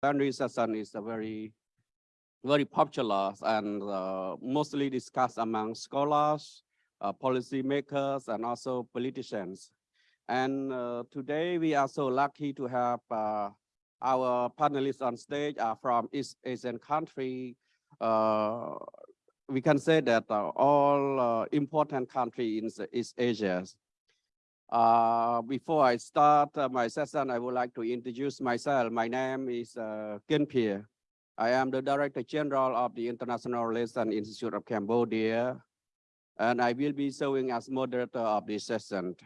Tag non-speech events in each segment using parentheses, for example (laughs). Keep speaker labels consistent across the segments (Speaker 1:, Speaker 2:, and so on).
Speaker 1: plenary session is a very, very popular and uh, mostly discussed among scholars, uh, policymakers, and also politicians. And uh, today we are so lucky to have uh, our panelists on stage are from East Asian country. Uh, we can say that uh, all important countries in East Asia. Uh, before I start uh, my session, I would like to introduce myself. My name is uh, Kin Phea. I am the Director General of the International Relations Institute of Cambodia, and I will be serving as moderator of this session.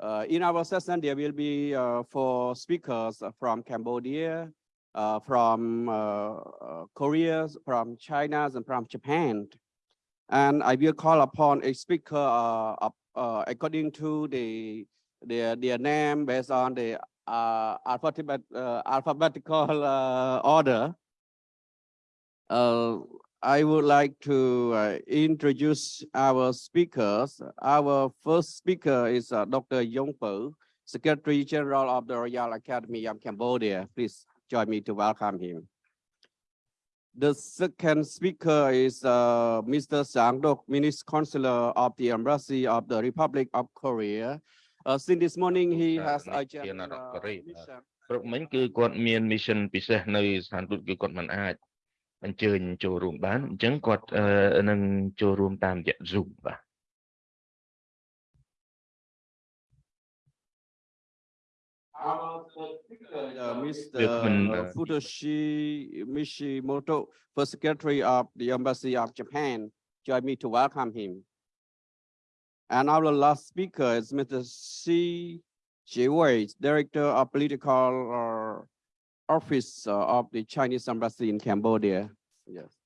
Speaker 1: Uh, in our session, there will be uh, four speakers from Cambodia, uh, from uh, uh, Korea, from China, and from Japan. And I will call upon a speaker of uh, according to the their their name based on the uh, alphabet uh, alphabetical uh, order. Uh, I would like to uh, introduce our speakers. Our first speaker is uh, Dr. Yang Peou, Secretary General of the Royal Academy of Cambodia. Please join me to welcome him. The second speaker is uh, Mr. Sang Dok, Minister Consular of the Embassy of the Republic of Korea. Uh, since this morning, he
Speaker 2: បាទ
Speaker 1: has
Speaker 2: នេះ
Speaker 1: a
Speaker 2: ជា
Speaker 1: general
Speaker 2: នាយកកូរ៉េ
Speaker 1: mission.
Speaker 2: ព្រឹកមិញគឺគាត់មាន mission ពិសេសនៅស្ថានទូតគឺគាត់មិនអាចអញ្ជើញចូលរួមបានអញ្ចឹងគាត់អឺនឹងចូលរួមតាមរយៈ Zoom បាទ
Speaker 1: Our third speaker, uh, Mr.
Speaker 2: Uh,
Speaker 1: Futoshi Mishimoto, First Secretary of the Embassy of Japan, join me to welcome him. And our last speaker is Mr. Xi Jiwei, Director of Political uh, Office uh, of the Chinese Embassy in Cambodia. Yes.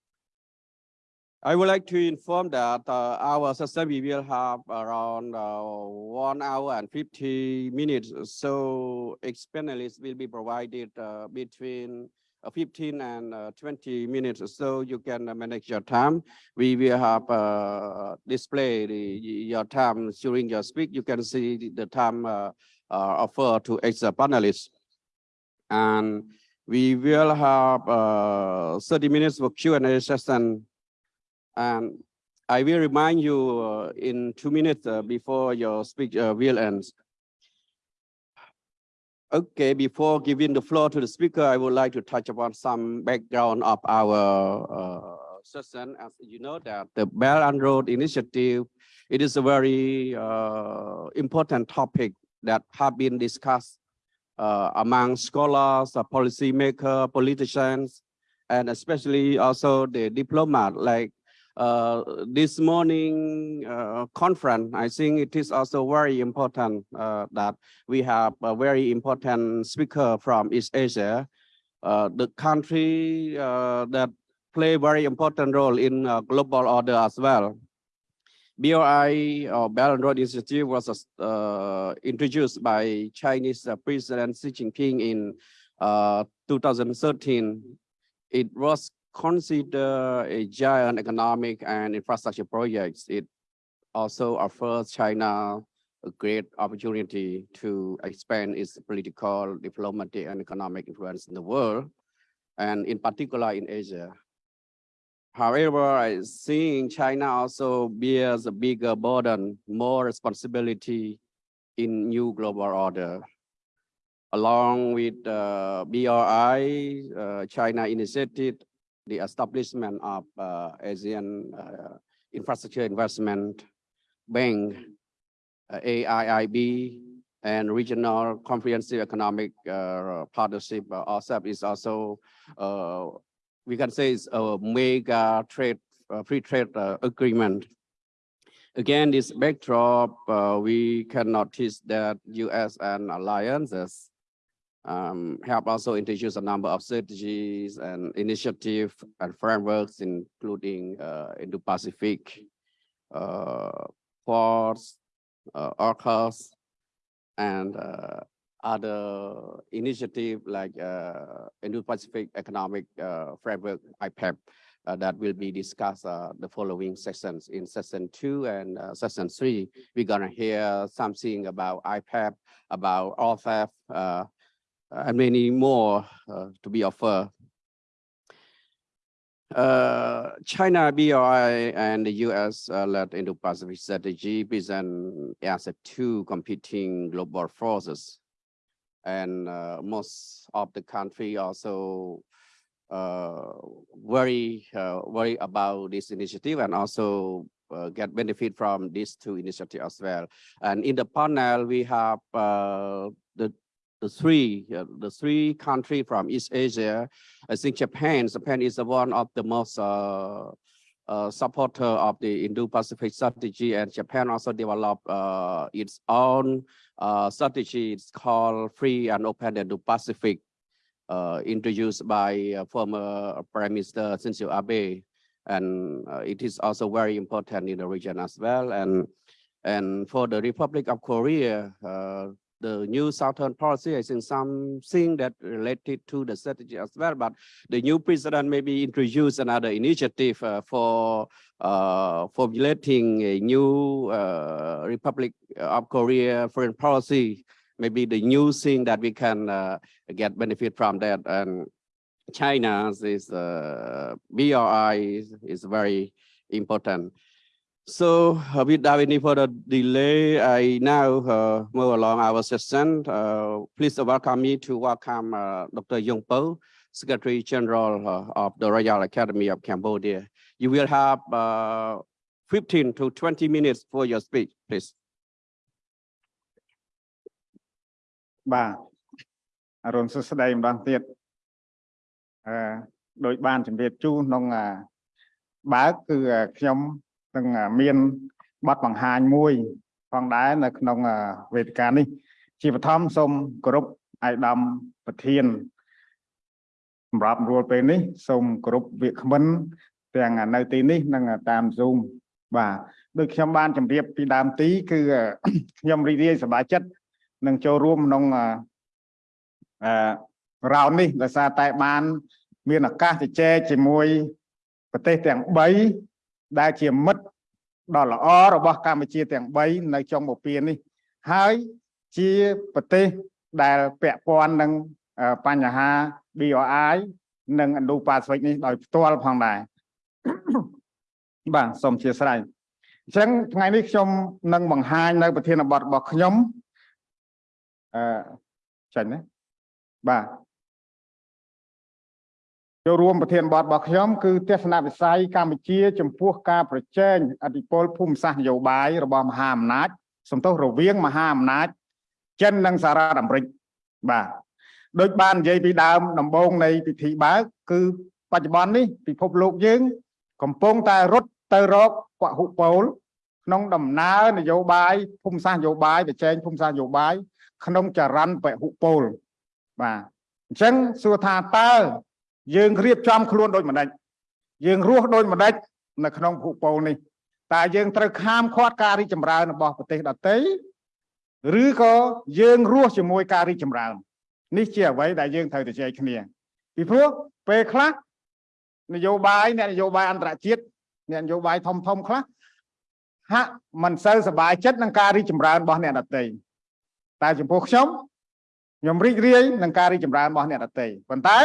Speaker 1: I would like to inform that uh, our session we will have around uh, one hour and 50 minutes. So ex-panelists will be provided uh, between uh, 15 and uh, 20 minutes. So you can manage your time. We will have uh, display the, your time during your speak. You can see the- time offered to ex-panelists. And we will have uh, 30 minutes for Q&A session and I will remind you uh, in two minutes uh, before your speech uh, will end. Okay, before giving the floor to the speaker, I would like to touch upon some background of our uh, session. As you know that the Belt and Road Initiative, it is a very uh, important topic that have been discussed uh, among scholars, policymakers, politicians, and especially also the diplomat like this morning uh, conference, I think it is also very important uh, that we have a very important speaker from East Asia, uh, the country uh, that play very important role in uh, global order as well. BRI or Belt Road Institute was uh, introduced by Chinese uh, President Xi Jinping in uh, 2013. It was considered a giant economic and infrastructure project. It also offers China a great opportunity to expand its political, diplomatic, and economic influence in the world, and in particular in Asia. However, I think China also bears a bigger burden, more responsibility in new global order. Along with uh, BRI, uh, China initiated the establishment of uh, Asian uh, Infrastructure Investment Bank, uh, AIIB, and Regional Comprehensive Economic uh, Partnership, uh, RCEP is also, uh, we can say it's a mega trade, free trade agreement. Again, this backdrop, we can notice that US and alliances um, have also introduce a number of strategies and initiatives and frameworks, including uh, Indo-Pacific, uh, Quads, uh, AUKUS, and uh, other initiative like uh, Indo-Pacific Economic uh, Framework, IPEF, uh, that will be discussed the following sessions. In session two and session three, we're gonna hear something about IPEF, about uh, and many more uh, to be offered. Uh, China, BRI, and the US uh, led Indo-Pacific strategy present as two competing global forces. And uh, most of the country also uh, very uh, worry about this initiative and also uh, get benefit from these two initiatives as well. And in the panel, we have uh, the the three uh, the three country from East Asia. I think Japan. Japan is one of the most uh, uh, supporter of the Indo-Pacific strategy, and Japan also developed uh, its own uh, strategy. It's called Free and Open Indo-Pacific, uh, introduced by former Prime Minister Shinzo Abe, and it is also very important in the region as well. And and for the Republic of Korea, the new Southern policy, I think something that related to the strategy as well, but the new president maybe introduce another initiative uh, for uh, formulating a new uh, Republic of Korea foreign policy, maybe the new thing that we can uh, get benefit from that. And China's is uh, BRI is, is very important. So uh, without any further delay, I now uh, move along our session. Uh, please welcome me to welcome uh, Dr. Yang Peou, Secretary General uh, of the Royal Academy of Cambodia. You will have uh, 15 to 20 minutes for your speech, please.
Speaker 3: បាទអរុនសួស្តីម្ដងទៀតអឺដោយបានជម្រាបជូនក្នុងបើកគឺខ្ញុំ នឹងមានបទបង្ហាញមួយផងដែរនៅក្នុងអឺវេទិកានេះ ជាបឋមសូមគោរពអាយដាមប្រធានសម្រាប់រួលពេលនេះសូមគោរពវាគ្មិនទាំងនៅទីនេះនិងតាម Zoom បាទដូចខ្ញុំបានជម្រាបពីដើមទី គឺខ្ញុំរីករាយសប្បាយចិត្តនឹងចូលរួមក្នុងអឺអឺរោននេះដោយសារតែបាន មានឱកាសជជែកជាមួយប្រទេសទាំង3 ដែលជាមិត្តដ៏ល្អរបស់កម្ពុជាទាំង3នៅចុងបពាននេះហើយជាប្រទេសដែលពាក់ព័ន្ធនឹងអឺបញ្ហា BRI និង Indo-Pacific នេះដោយផ្ទាល់ផងដែរបាទសូមអធិស្ឋានអញ្ចឹងថ្ងៃនេះខ្ញុំនឹងបង្ហាញនៅ ប្រធានបទរបស់ខ្ញុំអឺចាញ់ណាបាទ ចូលរួមប្រធានបទរបស់ខ្ញុំគឺទស្សនវិស័យកម្ពុជា ចំពោះការប្រជែងអធិបុលភូមិសាស្ត្រនយោបាយរបស់មហាអំណាចសំទោសរវាងមហាអំណាចចិននិងសហរដ្ឋអាមេរិកបាទដោយបាននិយាយពីដើមដំបូងនៃពិធីបើកគឺបច្ចុប្បន្ននេះពិភពលោកយើង កំពុងតែរត់ទៅរកពហុពលក្នុងដំណើរនយោបាយភូមិសាស្ត្រនយោបាយប្រជែងភូមិសាស្ត្រនយោបាយក្នុងចរន្តពហុពលបាទអញ្ចឹងសួរថាតើ យើងរៀបចំខ្លួនដូចម្ដេចយើងរស់ដូចម្ដេចនៅក្នុងភពពលនេះតើយើងត្រូវខាមខាត់ការរីកចម្រើនរបស់ប្រទេសដទៃឬក៏យើងរស់ជាមួយការរីកចម្រើននេះជាអ្វីដែលយើងត្រូវទៅជែកគ្នា ពីព្រោះពេលខ្លះនយោបាយអ្នកនយោបាយអន្តរជាតិអ្នកនយោបាយធំធំខ្លះហាក់មិនសូវសប្បាយចិត្តនឹងការរីកចម្រើនរបស់អ្នកដទៃតែចំពោះខ្ញុំខ្ញុំរីករាយនឹងការរីកចម្រើនរបស់អ្នកដទៃប៉ុន្តែ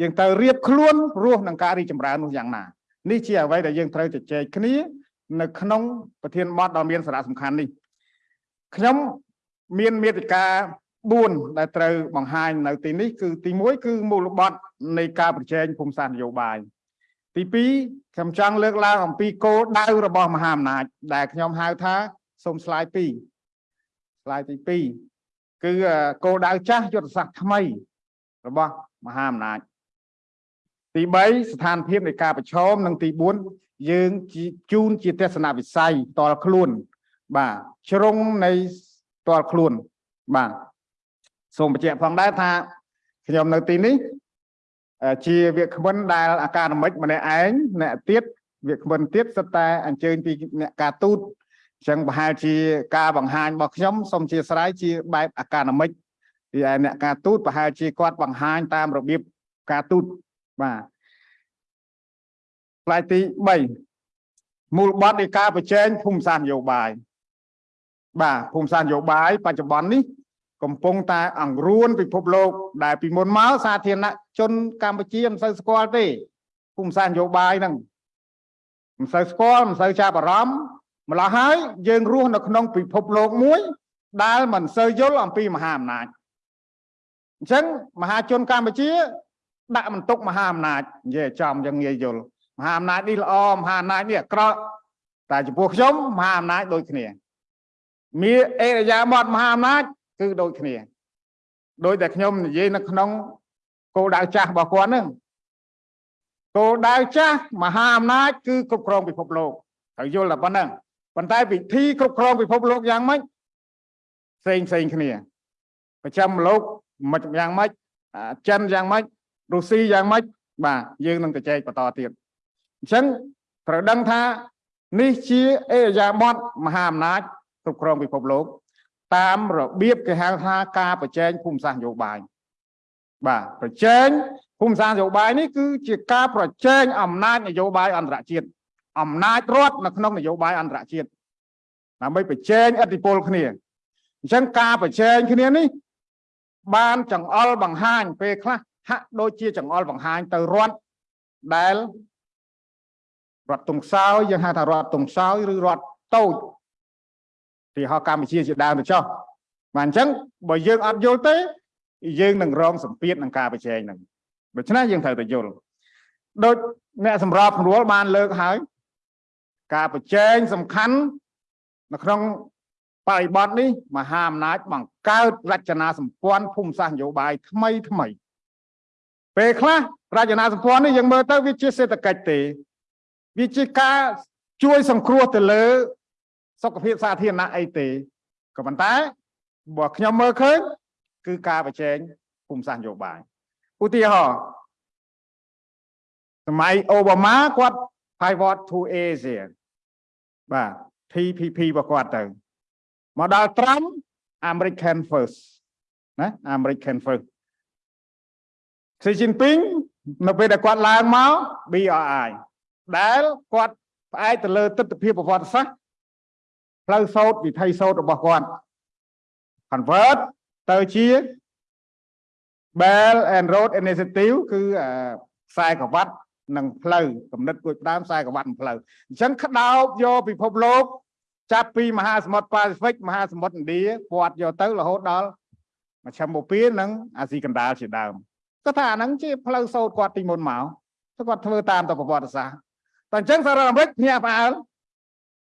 Speaker 3: យើងត្រូវរៀបខ្លួនរស់នឹងការរីកចម្រើននោះយ៉ាងណានេះជាអ្វីដែលយើងត្រូវជជែកគ្នានៅក្នុងប្រធានបទដ៏មានសារៈសំខាន់នេះខ្ញុំមានមេតិកា4ដែលត្រូវបង្ហាញនៅទីនេះគឺទី1គឺមូលបត់នៃការប្រជែងភូមិសាស្ត្រនយោបាយទី2ខ្ញុំចង់លើកឡើងអំពីគោលដៅរបស់មហាអំណាច ដែលខ្ញុំហៅថាសូមស្លាយ2ស្លាយទី2គឺគោលដៅចាស់យុទ្ធសាស្ត្រថ្មី របស់មហាអំណាច ទី3ស្ថានភាពនៃការប្រឈមនិងទី4យើងជូនជាទស្សនវិស័យតលខ្លួន បាទជ្រុងនៃតលខ្លួនបាទសូមបញ្ជាក់ផងដែរថាខ្ញុំនៅទីនេះជាវាគ្មិនដែលអាកាដមិកម្នាក់ឯងអ្នកទៀតវាគ្មិនទៀតសិតតែអញ្ជើញពីអ្នកការទូតអញ្ចឹងប្រហែលជាការបង្ហាញរបស់ខ្ញុំសូមជាស្រ័យជាបែបអាកាដមិកពីឯអ្នកការទូតប្រហែលជាគាត់បង្ហាញតាមរបៀបការទូត បាទផ្នែកទី3មូលបត់នៃការប្រជែងភូមិសាស្ត្រនយោបាយបាទភូមិសាស្ត្រនយោបាយបច្ចុប្បន្ននេះកំពុងតែអង្រួនពិភពលោកដែលពីមុនមកសាធារណជនកម្ពុជាមិនសូវស្គាល់ទេភូមិសាស្ត្រនយោបាយហ្នឹងមិនសូវស្គាល់មិនសូវចាប់អារម្មណ៍ម្ល៉េះហើយយើងរស់នៅក្នុងពិភពលោកមួយដែលមិនសូវយល់អំពីមហាអំណាចអញ្ចឹងមហាជនកម្ពុជា ដាក់បន្ទុកមហាអំណាចនិយាយឲ្យចំយ៉ាងងាយយល់មហាអំណាចនេះល្អមហាអំណាចនេះអាក្រក់តែចំពោះខ្ញុំមហាអំណាចដូចគ្នាមានអេរយាបតមហាអំណាចគឺដូចគ្នាដោយតែខ្ញុំនិយាយនៅក្នុងគោលដៅចាស់របស់គាត់ហ្នឹងគោលដៅចាស់មហាអំណាចគឺគ្រប់គ្រងពិភពលោកត្រូវយល់តែប៉ុណ្ណឹងប៉ុន្តែវិធីគ្រប់គ្រងពិភពលោកយ៉ាងម៉េចផ្សេងផ្សេងគ្នាប្រចាំលោកមិនយ៉ាងម៉េចអាចិនយ៉ាងម៉េច រុស្ស៊ីយ៉ាងម៉េចបាទយើងនឹងទៅចែកបន្តទៀតអញ្ចឹងត្រូវដឹងថានេះជាអេរយាប័តមហាអំណាចគ្រប់គ្រងពិភពលោក តាមរបៀបគេហៅថាការប្រជែងភូមិសាស្ត្រនយោបាយបាទប្រជែងភូមិសាស្ត្រនយោបាយនេះគឺជាការប្រជែងអំណាចនយោបាយអន្តរជាតិអំណាចរដ្ឋនៅក្នុងនយោបាយអន្តរជាតិដើម្បីប្រជែងឥទ្ធិពលគ្នាអញ្ចឹងការប្រជែងគ្នានេះ បានចង្អុលបង្ហាញពេលខ្លះ ហាក់ដូចជាចង្អុលបង្ហាញទៅរដ្ឋដែលរដ្ឋតុងសោយយើងហៅថារដ្ឋតុងសោយឬរដ្ឋតូចទីហោកម្ពុជាជាដើមទៅចុះបាទអញ្ចឹងបើយើងអត់យល់ទេ យើងនឹងរងសម្ពាធនឹងការប្រជែងហ្នឹងដូច្នេះយើងត្រូវតែយល់ដូចអ្នកសម្របសម្រួលបានលើកហើយការប្រជែងសំខាន់នៅក្នុងបរិបទនេះមហាអំណាចបង្កើតរចនាសម្ព័ន្ធភូមិសាស្ត្រនយោបាយថ្មីថ្មី ពេលខ្លះរចនាសម្ព័ន្ធនេះយើងមើលទៅវាជាសេដ្ឋកិច្ចទេវាជាការជួយសង្គ្រោះទៅលើ សុខភាពសាធារណៈអីទេក៏ប៉ុន្តែបើខ្ញុំមើលឃើញគឺការប្រជែងភូមិសាស្ត្រនយោបាយឧទាហរណ៍សម័យអូបាម៉ាគាត់ pivot to Asia បាទ TPP របស់គាត់ទៅមកដល់ Trump American first ណា American first Xi Jinping នៅពេលដែលគាត់ឡើងមក BRI ដែលគាត់ផ្អែកទៅលើទស្សនវិជ្ជាប្រវត្តិសាស្ត្រផ្លូវសោតវិថីសោតរបស់គាត់ convert ទៅជា Bell and Road Initiative គឺខ្សែក្រវ៉ាត់និងផ្លូវគំនិតគួយផ្ដើមខ្សែក្រវ៉ាត់និងផ្លូវអញ្ចឹងក្តោបយកពិភពលោក ចាប់ពីមហាសមុទ្រប៉ាស៊ីហ្វិកមហាសមុទ្រឥណ្ឌាពាត់យកទៅរហូតដល់មជ្ឈមបូព៌ានិងអាស៊ីកណ្ដាលជាដើម គាត់ថាអាហ្នឹងជាផ្លូវសោតគាត់ទីមុនមកគាត់ធ្វើតាមទៅប្រវត្តិសាស្ត្រតែអញ្ចឹងសហរដ្ឋអាមេរិកភ្ញាក់ផ្អើល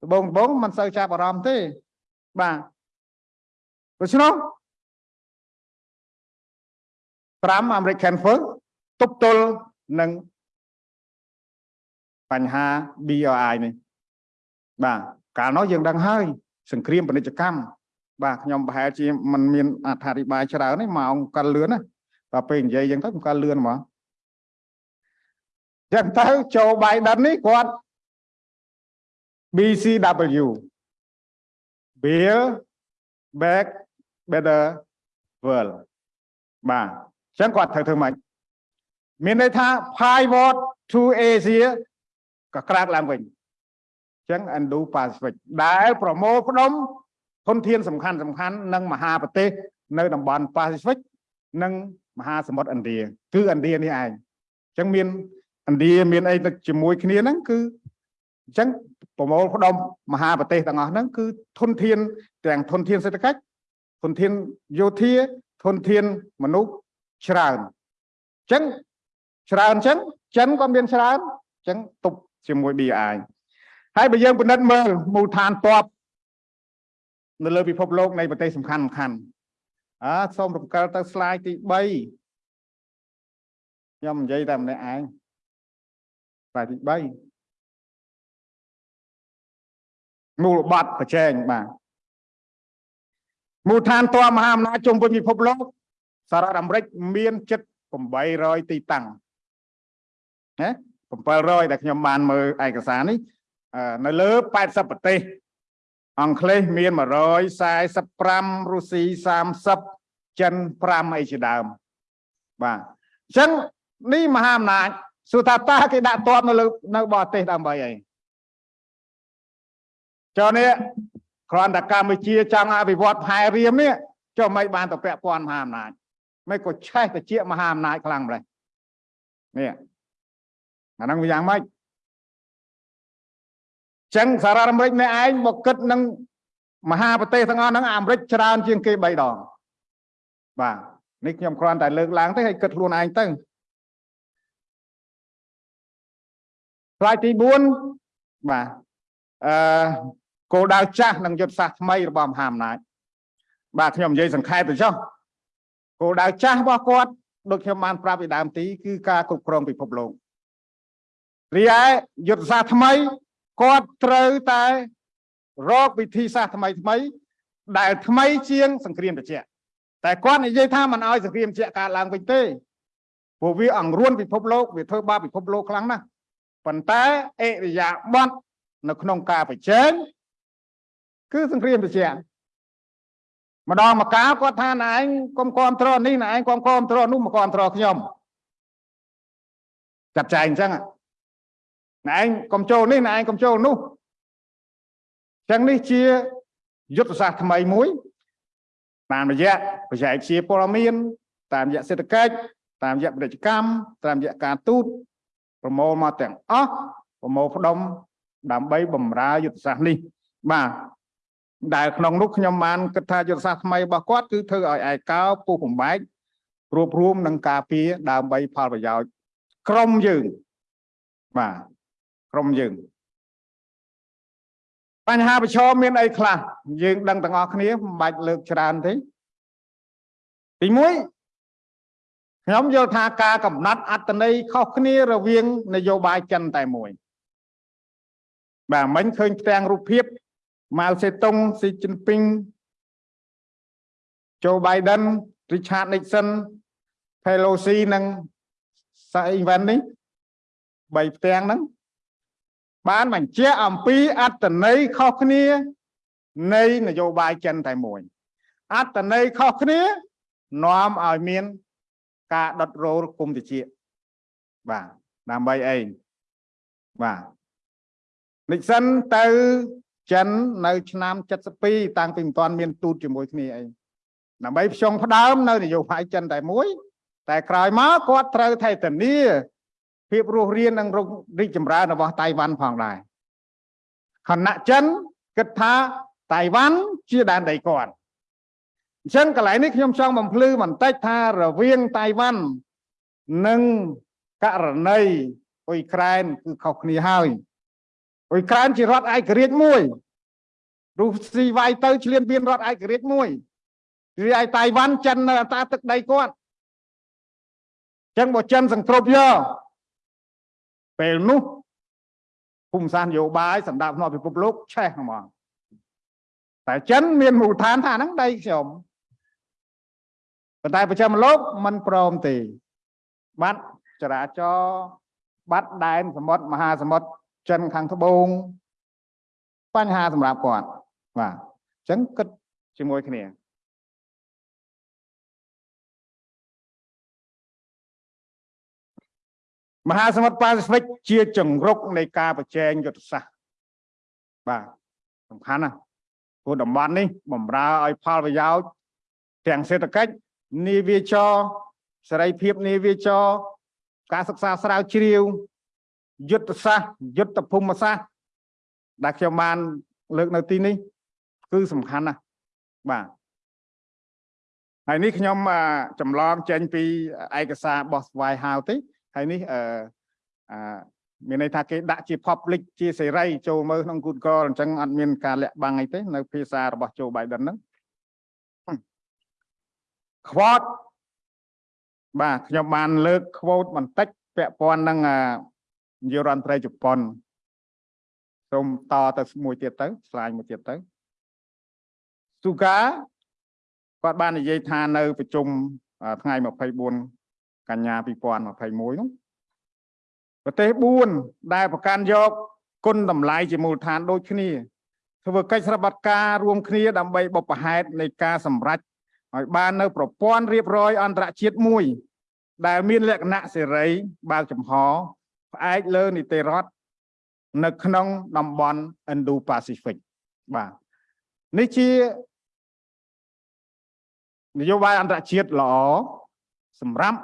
Speaker 3: ដបងដបងមិនសូវចាប់អារម្មណ៍ទេបាទដូច្នោះ5 American First ទប់ទល់នឹងបញ្ហា BRI នេះបាទកាលនោះយើងដឹងហើយ សង្គ្រាមពាណិជ្ជកម្មបាទខ្ញុំប្រហែលជាមិនមានអត្ថាធិប្បាយច្រើនទេម៉ោងកាល់លឿនណា តែពេលនិយាយយ៉ាងទៅកាល់លឿនហ្មងចឹងទៅចូល Biden នេះគាត់ BCW Build Back Better World បាទចឹងគាត់ត្រូវធ្វើម៉េចមានន័យថា pivot to Asia ក៏ក្រាកឡើងវិញចឹង Indo Pacific ដែលប្រមូលផ្ដុំធនធានសំខាន់សំខាន់និងមហាប្រទេសនៅតំបន់ Pacific និង មហាសមុទ្រឥណ្ឌាគឺឥណ្ឌានេះឯងអញ្ចឹងមានឥណ្ឌាមានអីទៅជាមួយគ្នាហ្នឹងគឺអញ្ចឹងប្រមូលផ្ដុំមហាប្រទេសទាំងអស់ហ្នឹងគឺធនធានទាំងធនធានសេដ្ឋកិច្ចធនធានយោធាធនធានមនុស្សច្រើនអញ្ចឹងច្រើនអញ្ចឹងចិនក៏មានច្រើនអញ្ចឹងទប់ជាមួយ BI ហើយបើយើងពិនិត្យមើលមូលដ្ឋានតបនៅលើពិភពលោកនៃប្រទេសសំខាន់សំខាន់ អើសូមរំកិលទៅ slide ទី3ខ្ញុំនិយាយតែម្នាក់ឯង slide ទី3មូលបត់ប្រជែងបាទមូលដ្ឋានតមហាអំណាចជុំវិញពិភពលោកសហរដ្ឋអាមេរិកមានជិត800ទីតាំងណា700ដែលខ្ញុំបានមើលឯកសារនេះនៅលើ80ប្រទេស អង់គ្លេសមាន145រុស្ស៊ី30ចិន5អីជាដើមបាទអញ្ចឹងនេះមហាអំណាចសួរថាតើគេដាក់តបនៅលើនៅបរទេសដើម្បីអីចុះនេះគ្រាន់តែកម្ពុជាចង់អភិវឌ្ឍផែរៀមនេះចុះមិនបានទៅពាក់ព័ន្ធមហាអំណាចមិនក៏ឆេះទៅជាមហាអំណាចខ្លាំងម្ល៉េះនេះអាហ្នឹងវាយ៉ាងម៉េច ចឹងសារ៉ាអាមេរិកនេះឯងមកគិតនឹងមហាប្រទេសទាំងអស់ហ្នឹងអាមេរិកច្រើនជាងគេ3ដងបាទនេះខ្ញុំគ្រាន់តែលើកឡើងទេឲ្យគិតខ្លួនឯងទៅផ្លាយទី4បាទអឺគោលដៅចាស់និងយុទ្ធសាស្ត្រថ្មីរបស់មហាអំណាចបាទខ្ញុំនិយាយសង្ខេបទៅចុះគោលដៅចាស់របស់គាត់ដូចខ្ញុំបានប្រាប់ពីដើមទីគឺការគ្រប់គ្រងពិភពលោករីឯយុទ្ធសាស្ត្រថ្មី គាត់ត្រូវតែរកវិធីសាស្ត្រថ្មីថ្មី ដែលថ្មីជាង សង្គ្រាមត្រជាក់តែគាត់និយាយថាមិនអោយសង្គ្រាមត្រជាក់កើតឡើងវិញទេព្រោះវាអង្រួនពិភពលោកវាធ្វើបាបពិភពលោកខ្លាំងណាស់ប៉ុន្តែអិរិយាបថនៅក្នុងការប្រជែងគឺសង្គ្រាមត្រជាក់ម្ដងមកកាលគាត់ថាណែឯងកុំគ្រប់គ្រងនេះណែឯងកុំគ្រប់គ្រងនោះមកគ្រប់គ្រងខ្ញុំចាត់ចែងអញ្ចឹង ណែឯងកុំចូលនេះណែឯងកុំចូលនោះចឹងនេះជាយុទ្ធសាស្ត្រថ្មីមួយ តាមរយៈបច្ចេកវិទ្យាព័ត៌មាន តាមរយៈសេដ្ឋកិច្ចតាមរយៈពាណិជ្ជកម្មតាមរយៈការទូតប្រមូលមកទាំងអស់ប្រមូលផ្ដុំដើម្បីបំរើយុទ្ធសាស្ត្រនេះ បាទដែលក្នុងនោះខ្ញុំបានគិតថាយុទ្ធសាស្ត្រថ្មីរបស់គាត់គឺធ្វើឲ្យឯកោពុះបំបែករួបរวมនឹងការពារដើម្បីផលប្រយោជន៍ក្រុមយើងបាទ ក្រុមយើងបញ្ហាប្រឈមមានអីខ្លះយើងដឹងទាំងអស់គ្នាមិនបាច់លើកច្រើនទេទី1ខ្ញុំយល់ថាការកំណត់អត្តន័យខុសគ្នារវាង នយោបាយចិនតែមួយបាទមិញឃើញផ្ទាំងរូបភាពម៉ាល់សេតុងស៊ីជីនពីងโจ Biden Richard Nixon Pelosi និងសាអ៊ីវ៉ាន់នេះបីផ្ទាំងហ្នឹង បានបញ្ជាក់អំពីអត្តន័យខុសគ្នា នៃនយោបាយចិនតែមួយអត្តន័យខុសគ្នានាំឲ្យមាន ការដុតរោលគុំតិចបាទដើម្បីអីបាទនិសិនទៅចិននៅឆ្នាំ72តាំងពីមិនទាន់មានទូតជាមួយគ្នាអីដើម្បីផ្ចង់ផ្ដើមនៅនយោបាយចិនតែមួយ តែក្រោយមកគាត់ត្រូវថៃធានា ភាពរស់រាននិងរីកចម្រើនរបស់តៃវ៉ាន់ផងដែរខណៈចិនគិតថាតៃវ៉ាន់ជាដែនដីគាត់អញ្ចឹងកន្លែងនេះខ្ញុំចង់បំភ្លឺបន្តិចថារវាងតៃវ៉ាន់និងករណីអ៊ុយក្រែនគឺខុសគ្នាហើយអ៊ុយក្រែនជារដ្ឋឯករាជ្យមួយរុស្ស៊ីវាយទៅឆ្លៀនពៀនរដ្ឋឯករាជ្យមួយរីឯតៃវ៉ាន់ចិននៅអតាទឹកដីគាត់ចឹងបើចិនសង្គ្រប់យក ពេលនោះភូមិសាស្ត្រនយោបាយសម្រាប់ផ្នែកពិភពលោកឆេះហ្មងតែចិនមានមូលដ្ឋានថាហ្នឹងដីខ្ញុំប៉ុន្តែប្រជាមលោកមិនព្រមទេបាត់ចរាចរបាត់ដែនសមុទ្រមហាសមុទ្រចិនខាងត្បូងបញ្ហាសម្រាប់គាត់បាទអញ្ចឹងគិតជាមួយគ្នា មហាសមុទ្រប៉ាស៊ីហ្វិកជាចង្រុកនៃការប្រជែងយុទ្ធសាស្ត្របាទសំខាន់ណាស់ព្រោះតំបន់នេះបំរើឲ្យផលប្រយោជន៍ទាំងសេដ្ឋកិច្ចនាវាចរសេរីភាពនាវាចរការសិក្សាស្រាវជ្រាវយុទ្ធសាស្ត្រយុទ្ធភូមិសាស្ត្រដែលខ្ញុំបានលើកនៅទីនេះ គឺសំខាន់ណាស់បាទហើយនេះខ្ញុំចម្លងចេញពីឯកសាររបស់ស្វាយហៅទេ ហើយនេះអឺអឺមានន័យថាគេដាក់ជា public ជាសេរីចូលមើលក្នុង Google អញ្ចឹងអត់មានការលាក់បាំងអីទេនៅភាសារបស់ Joe Biden ហ្នឹង quote បាទខ្ញុំបានលើក quote បន្តិចពាក់ព័ន្ធនឹងនាយករដ្ឋមន្ត្រីជប៉ុនសូមតទៅមួយទៀតទៅ slide មួយទៀតទៅស៊ូកាគាត់បាននិយាយថានៅប្រជុំថ្ងៃ24 កញ្ញា2021នោះប្រទេស4ដែលប្រកាន់យកគុណតម្លៃជាមូលដ្ឋានដូចគ្នា ធ្វើកិច្ចស្របត្តិការរួមគ្នាដើម្បីបុព្វហេតុនៃការសម្រេចឲ្យបាននៅប្រព័ន្ធរៀបរយអន្តរជាតិមួយ ដែលមានលក្ខណៈសេរីបើកចំហផ្អែកលើនីតិរដ្ឋនៅក្នុងតំបន់ Indo-Pacific បាទនេះជានយោបាយអន្តរជាតិល្អសម្រាប់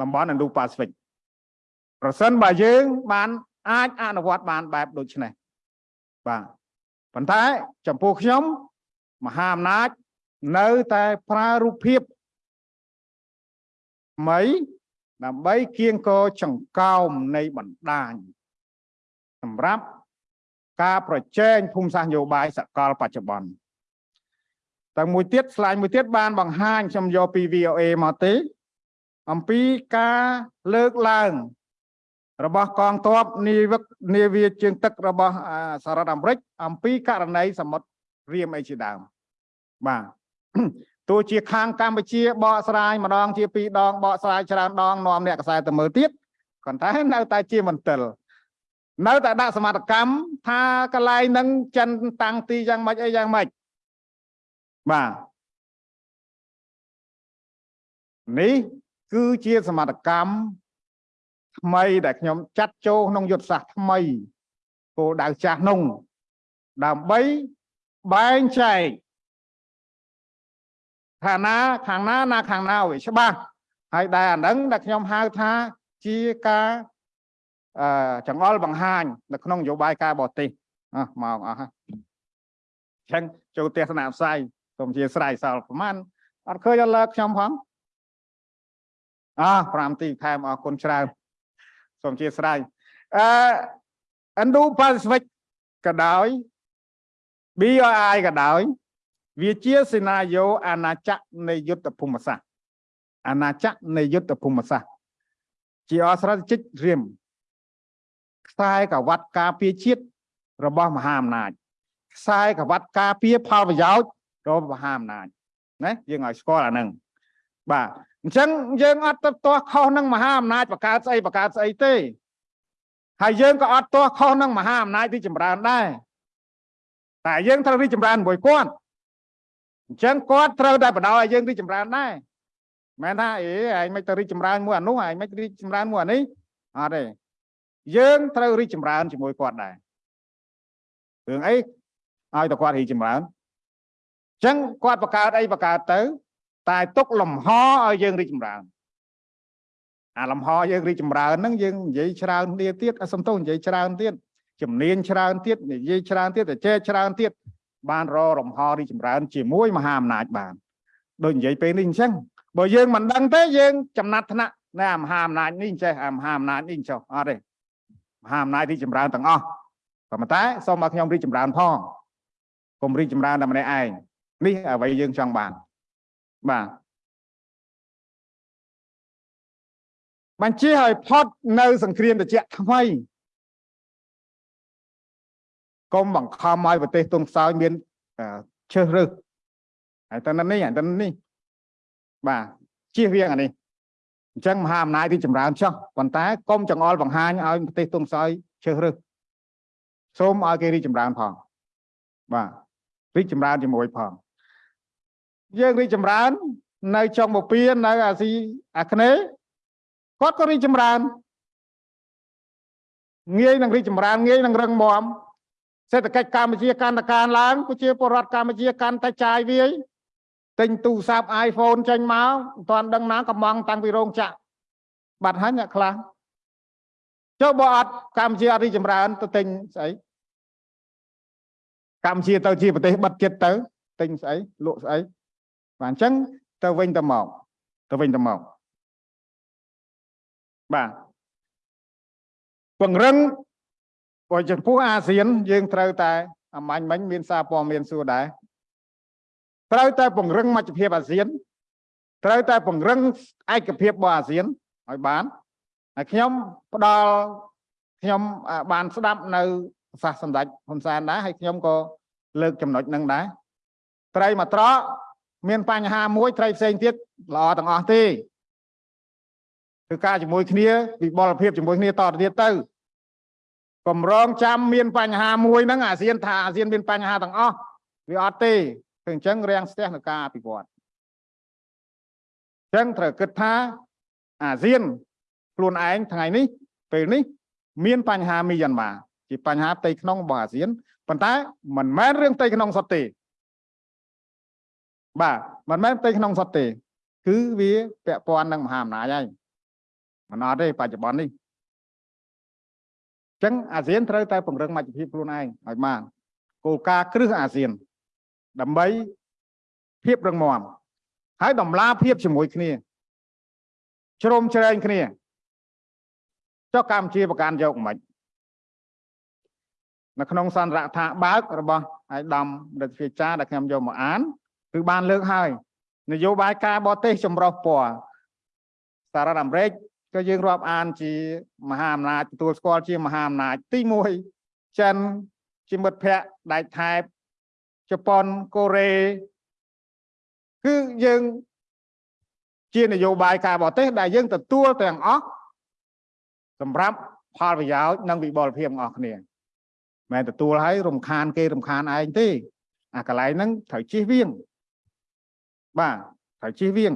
Speaker 3: តំបន់ Indo-Pacific ប្រសិនបើយើង បានអាចអនុវត្តបានបែបដូចនេះបាទប៉ុន្តែចំពោះខ្ញុំមហាអំណាចនៅតែប្រើរូបភាពថ្មីដើម្បីគៀងគរចង្កោមនៃបណ្ដាញសម្រាប់ការប្រជែងភូមិសាស្ត្រនយោបាយសកលបច្ចុប្បន្នតែមួយទៀតស្លាយមួយទៀតបានបង្ហាញខ្ញុំយកពី VOA មកទេ អំពីការលើកឡើង របស់កងទ័ពនាវិកនាវាជើងទឹករបស់អាសហរដ្ឋអាមេរិកអំពីករណីសមុទ្ររៀមអីជាដើមបាទទោះជាខាងកម្ពុជាបកស្រាយម្ដងជាពីរដងបកស្រាយច្រើនដងនាំអ្នកកសែតទៅមើលទៀតប៉ុន្តែនៅតែជាមន្ទិលនៅតែដាក់សមត្ថកម្មថាកន្លែងហ្នឹងចិនតាំងទីយ៉ាងម៉េចអីយ៉ាងម៉េចបាទនេះ គឺជាសមត្ថកម្មថ្មីដែលខ្ញុំចាត់ចូលក្នុងយុទ្ធសាស្ត្រថ្មីគោលដៅចាស់នោះដើម្បីបែងចែកខាងណាខាងណាណាខាងណាឲ្យច្បាស់ហើយដែលអាហ្នឹងដែលខ្ញុំហៅថាជាការអឺចង្អុលបង្ហាញនៅក្នុងនយោបាយការបរទេសអស់មកអស់ហើយអញ្ចឹងចូលទស្សនវិស័យសូមជាស្រ័យសល់ប្រហែលអត់ឃើញអត់លើកខ្ញុំផង អោះ5ទីថែមអរគុណច្រើនសូមជាស្រ័យអឺ Indo Pacific ក៏ដោយ BRI ក៏ដោយ វាជាសេណារីយ៉ូអាណាចក្រនៃយុទ្ធភូមិសាស្ត្រអាណាចក្រនៃយុទ្ធភូមិសាស្ត្រជាអស្រតិជិករៀមខ្សែក្រវ៉ាត់ការពារជាតិរបស់មហាអំណាចខ្សែក្រវ៉ាត់ការពារផលប្រយោជន៍របស់មហាអំណាចណាយើងឲ្យស្គាល់អាហ្នឹងបាទ អញ្ចឹងយើងអត់ទៅទាស់ខុសនឹងមហាអំណាចបង្កើតស្អីបង្កើតស្អីទេហើយយើងក៏អត់ទាស់ខុសនឹងមហាអំណាចទីចម្រើនដែរតែយើងត្រូវរីកចម្រើនមួយគាត់អញ្ចឹងគាត់ត្រូវតែបដ ாய் ឲ្យយើងរីកចម្រើនដែរមែនថាអេឯងមិនទៅរីកចម្រើនមួយអានោះឯងមិនរីកចម្រើនមួយអានេះអត់ទេយើងត្រូវរីកចម្រើនជាមួយគាត់ដែររឿងអីឲ្យតែគាត់រីកចម្រើនអញ្ចឹងគាត់បង្កើតអីបង្កើតទៅ តែទុកលំហឲ្យយើងរីកចម្រើនអាលំហយើងរីកចម្រើនហ្នឹងយើងនិយាយច្រើនគ្នាទៀតសំទោសនិយាយច្រើនទៀតជំនាញច្រើនទៀតនិយាយច្រើនទៀតតែចេះច្រើនទៀតបានរលំហរីកចម្រើន ជាមួយមហាអំណាចបានដូចនិយាយពេលនេះអញ្ចឹងបើយើងមិនដឹងទេយើងចំណាត់ថ្នាក់នៅអាមហាអំណាចនេះចេះអាមហាអំណាចនេះចុះអត់ទេមហាអំណាចរីកចម្រើនទាំងអស់ប៉ុន្តែសូមឲ្យខ្ញុំរីកចម្រើនផងកុំរីកចម្រើនតែម្នាក់ឯងនេះអ្វីយើងចង់បាន បាទបញ្ជាឲ្យផុតនៅសង្គ្រាមត្រជាក់ថ្មីកុំបង្ខំឲ្យប្រទេសទុនខ្សោយមានឈើរើសហើយតើនេះហើយតើនេះបាទជៀសវាងអានេះអញ្ចឹងមហាអំណាចរីកចម្រើនចោះប៉ុន្តែកុំចង្អុលបង្ហាញឲ្យប្រទេសទុនខ្សោយឈើរើសសូមឲ្យគេរីកចម្រើនផងបាទរីកចម្រើនជាមួយផង យើងរីកចម្រើន នៅចុងពពានៅអាស៊ីអាគ្នេយ៍គាត់ក៏រីកចម្រើនងាយនឹងរីកចម្រើនងាយនឹងរឹងមាំសេដ្ឋកិច្ចកម្ពុជាកាន់តែកើនឡើងប្រជាពលរដ្ឋកម្ពុជាកាន់តែចាយវាយទិញទូរស័ព្ទ iPhone ចេញមកមិនទាន់ដឹងណាកំងតាំងពីរោងចក្របាត់ហើយអ្នកខ្លះចុះបើអត់កម្ពុជាអត់រីកចម្រើនទៅទិញស្អីកម្ពុជាទៅជាប្រទេសបិទចិត្តទៅទិញស្អីលក់ស្អី បាទអញ្ចឹងទៅវិញទៅមកទៅវិញទៅមកបាទពង្រឹងបើចំពោះអាស៊ាន យើងត្រូវតែអាមាញ់មិញមានសារព័ត៌មានសួរដែរត្រូវតែពង្រឹងមជ្ឈភាពអាស៊ាន ត្រូវតែពង្រឹងឯកភាពរបស់អាស៊ានឲ្យបានហើយខ្ញុំផ្ដល់ខ្ញុំបានស្ដាប់នៅប្រសាសន៍សម្ដេចហ៊ុនសែនដែរហើយខ្ញុំក៏លើកចំណុចនឹងដែរត្រីមកត្រក មានបញ្ហាមួយត្រីផ្សេងទៀតល្អទាំងអស់ទេគឺការជាមួយគ្នាវិបលភាពជាមួយគ្នាតទៅទៀតទៅកម្រងចាំមានបញ្ហាមួយហ្នឹងអាស៊ានថាអាស៊ានមានបញ្ហាទាំងអស់វាអត់ទេគឺអញ្ចឹងរាំងស្ទះនឹងការអភិវឌ្ឍអញ្ចឹងត្រូវគិតថាអាស៊ានខ្លួនឯងថ្ងៃនេះពេលនេះ មានបញ្ហាមីយ៉ាន់ម៉ាជាបញ្ហាផ្ទៃក្នុងរបស់អាស៊ានប៉ុន្តែមិនមែនរឿងផ្ទៃក្នុងសុទ្ធទេ បាទមិនមែនផ្ទៃក្នុងសុទ្ធទេ គឺវាពាក់ព័ន្ធនឹងមហាអំណាចហើយមិនអត់ទេបច្ចុប្បន្ននេះអញ្ចឹងអាស៊ានត្រូវតែពង្រឹងមជ្ឈភាពខ្លួនឯងឲ្យបានគោលការណ៍គ្រឹះអាស៊ាន ដើម្បីភាពរឹងមាំហើយដំឡាភាពជាមួយគ្នាជ្រុំជ្រែងគ្នាចុះកម្ពុជាប្រកាន់យកមិននៅក្នុងសន្ទរថាបើករបស់ឯកឧត្តមរដ្ឋាភិបាលដែលខ្ញុំយកមកអាន គឺបានលើកហើយនយោបាយការបរទេសចម្រុះពណ៌សហរដ្ឋអាមេរិកក៏យើងរាប់អានជាមហាអំណាចទទួលស្គាល់ជាមហាអំណាចទី1ចិនជាមិត្តភ័ក្តិដែកថែបជប៉ុនកូរ៉េគឺយើងជានយោបាយការបរទេសដែលយើងទទួលទាំងអស់សម្រាប់ផលប្រយោជន៍និងវិបលភាពរបស់គ្នាមិនទទួលឲ្យរំខានគេរំខានឯងទេអាកន្លែងហ្នឹងត្រូវជិះវៀង បាទត្រូវជិះវៀង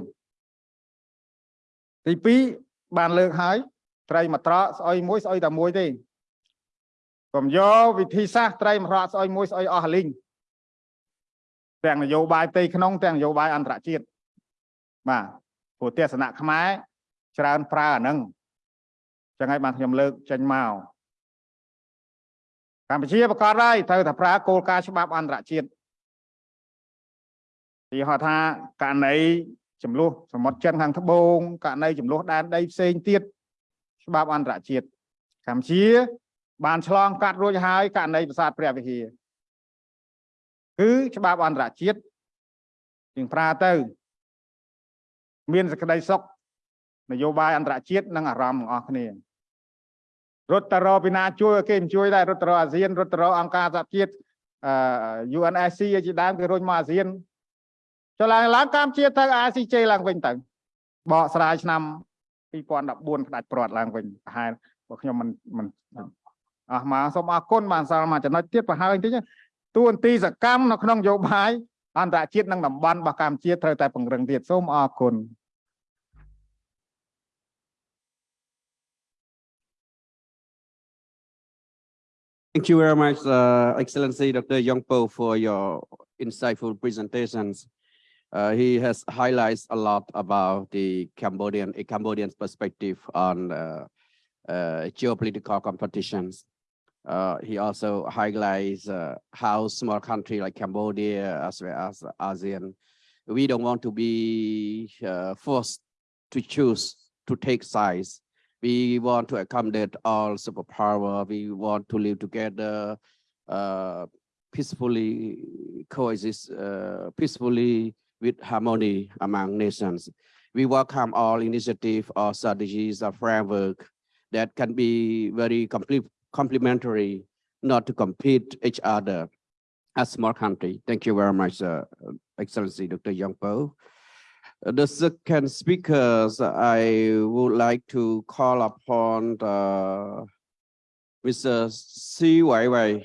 Speaker 3: ទី2បានលើកហើយត្រីមកត្រកស្អុយមួយស្អុយតែមួយទេកុំយកវិធីសាស្ត្រត្រីមកត្រកស្អុយមួយស្អុយអស់លីងទាំងនយោបាយផ្ទៃក្នុងទាំងនយោបាយអន្តរជាតិបាទព្រោះទេសនៈខ្មែរច្រើនប្រើអាហ្នឹងចឹងហើយបានខ្ញុំលើកចេញមកកម្ពុជាប្រកាសហើយត្រូវតែប្រើគោលការណ៍ច្បាប់អន្តរជាតិ ទីហៅថាករណីចំនួនសមុទ្រចិនខាងត្បូងករណីចំនួនដែនដីផ្សេងទៀតច្បាប់អន្តរជាតិកម្ពុជា បានឆ្លងកាត់រួចហើយករណីប្រាសាទព្រះវិហារគឺច្បាប់អន្តរជាតិជាងប្រើទៅ មានសេចក្តីសុខនយោបាយអន្តរជាតិនិងអារម្មណ៍របស់គ្នារត់ទៅរកពីណាជួយគេមិនជួយដែររត់ទៅរកអាស៊ានរត់ទៅរកអង្គការសហជាតិអឺ UNSC ជាដើមគេរុញមកអាស៊ាន ចុះឡើងឡើងកម្ពុជាទៅ ACJ ឡើងវិញទៅបកស្រាយឆ្នាំ2014ផ្ដាច់ព្រាត់ឡើងវិញប្រហែលបើខ្ញុំមិនមិនអស់មកសូមអរគុណបានសល់មកចំណុចទៀតប្រហែលបន្តិចតួនាទីសកម្មនៅក្នុងនយោបាយអន្តរជាតិនិងតំបន់របស់កម្ពុជាត្រូវតែពង្រឹងទៀតសូមអរគុណ
Speaker 1: Thank you very much, uh, Excellency Dr. Yongpo, for your insightful presentations. Uh, he has highlights a lot about the Cambodian, a Cambodian perspective on uh, uh, geopolitical competitions. Uh, he also highlights uh, how small country like Cambodia as well as ASEAN, we don't want to be uh, forced to choose to take sides we want to accommodate all superpower. We want to live together, peacefully coexist peacefully with harmony among nations. We welcome all initiatives or strategies or framework that can be very complementary, not to compete each other as small country. Thank you very much, uh, Excellency Dr. Yang Peou. Uh, The second speakers, I would like to call upon the Mr. Si Weiwei,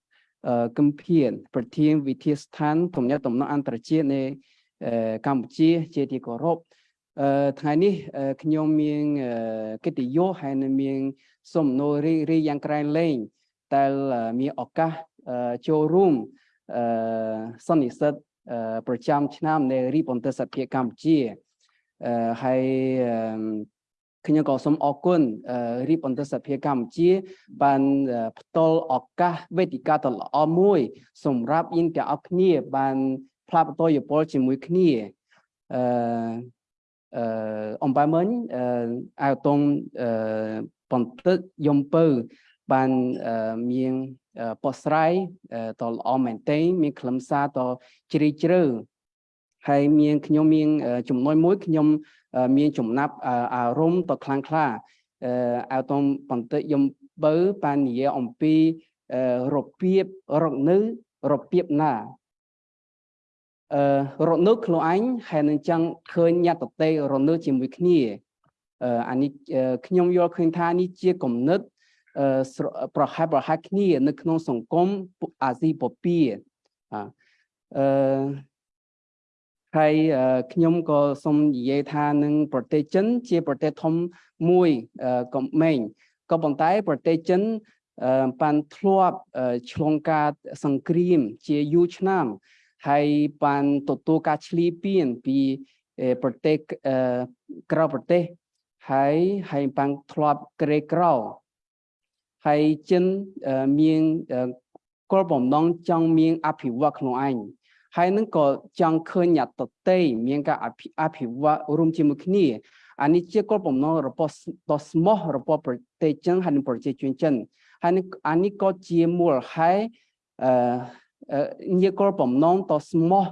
Speaker 4: គឹមភៀនប្រធានវិធាស្ថានទំនាក់ទំនងអន្តរជាតិនៃកម្ពុជាជាទីគោរពអឺថ្ងៃនេះខ្ញុំមានកិត្តិយសហើយនឹងមានសំណួររីរីយ៉ាងក្រៃលែងតែមានឱកាសចូលរួមអឺសន្និសិទប្រចាំឆ្នាំនៃរីបន្ទិសភាកម្ពុជាអឺហើយ ខ្ញុំក៏សូមអរគុណរីបអន្តរសភាកម្ពុជា បានផ្ដល់ឱកាសវេទិកាដ៏ល្អមួយ សម្រាប់យើងទាំងអស់គ្នា បានផ្លាស់ប្ដូរយោបល់ជាមួយគ្នាអឺអឺអំបែមិញអឺអាវតុងអឺបន្ទឹកយំពៅបានមានបោះស្រាយតល្អមែនទែនមានខ្លឹមសារតជ្រាលជ្រៅ ហើយមានខ្ញុំមានចំណុចមួយខ្ញុំមានចំណាប់អារម្មណ៍ទៅខ្លាំងក្លាអៅតំបន្តិយំបើបាននិយាយអំពីរបៀបរកនៅរបៀបណាអឺរកនៅខ្លួនឯងហើយនឹងចង់ឃើញញត្តតេរនៅជាមួយគ្នាអឺអានេះអឺខ្ញុំយល់ឃើញថានេះជាគំនិតអឺស្រប្រហែលប្រហែលគ្នា នៅក្នុងសង្គមអាស៊ីបូព៌ាអអឺ ហើយអឺខ្ញុំក៏សូមនិយាយថានឹងប្រទេសចិន ជាប្រទេសធំមួយអឺកំមែងក៏ប៉ុន្តែប្រទេសចិនអឺបានធ្លាប់អឺឆ្លងកាត់សង្គ្រាមជាយូរឆ្នាំហើយបានទទួលការឆ្លៀតពៀនពីអឺប្រទេសអឺក្រៅប្រទេសហើយហើយបានធ្លាប់ក្រីក្រហើយចិនអឺមានអឺគោលបំណងចង់មានអភិវឌ្ឍខ្លួនឯង ហើយនឹងក៏ចង់ឃើញអ្នកតន្ត្រីមានការអភិអភិវឌ្ឍរួមជាមួយគ្នាអានេះជាគោលបំណងរបស់ដ៏ស្មោះរបស់ប្រទេសចិនហើយនិងប្រជាជនចិនហើយនឹងអានេះក៏ជាមូលហេតុអឺជាគោលបំណងដ៏ស្មោះ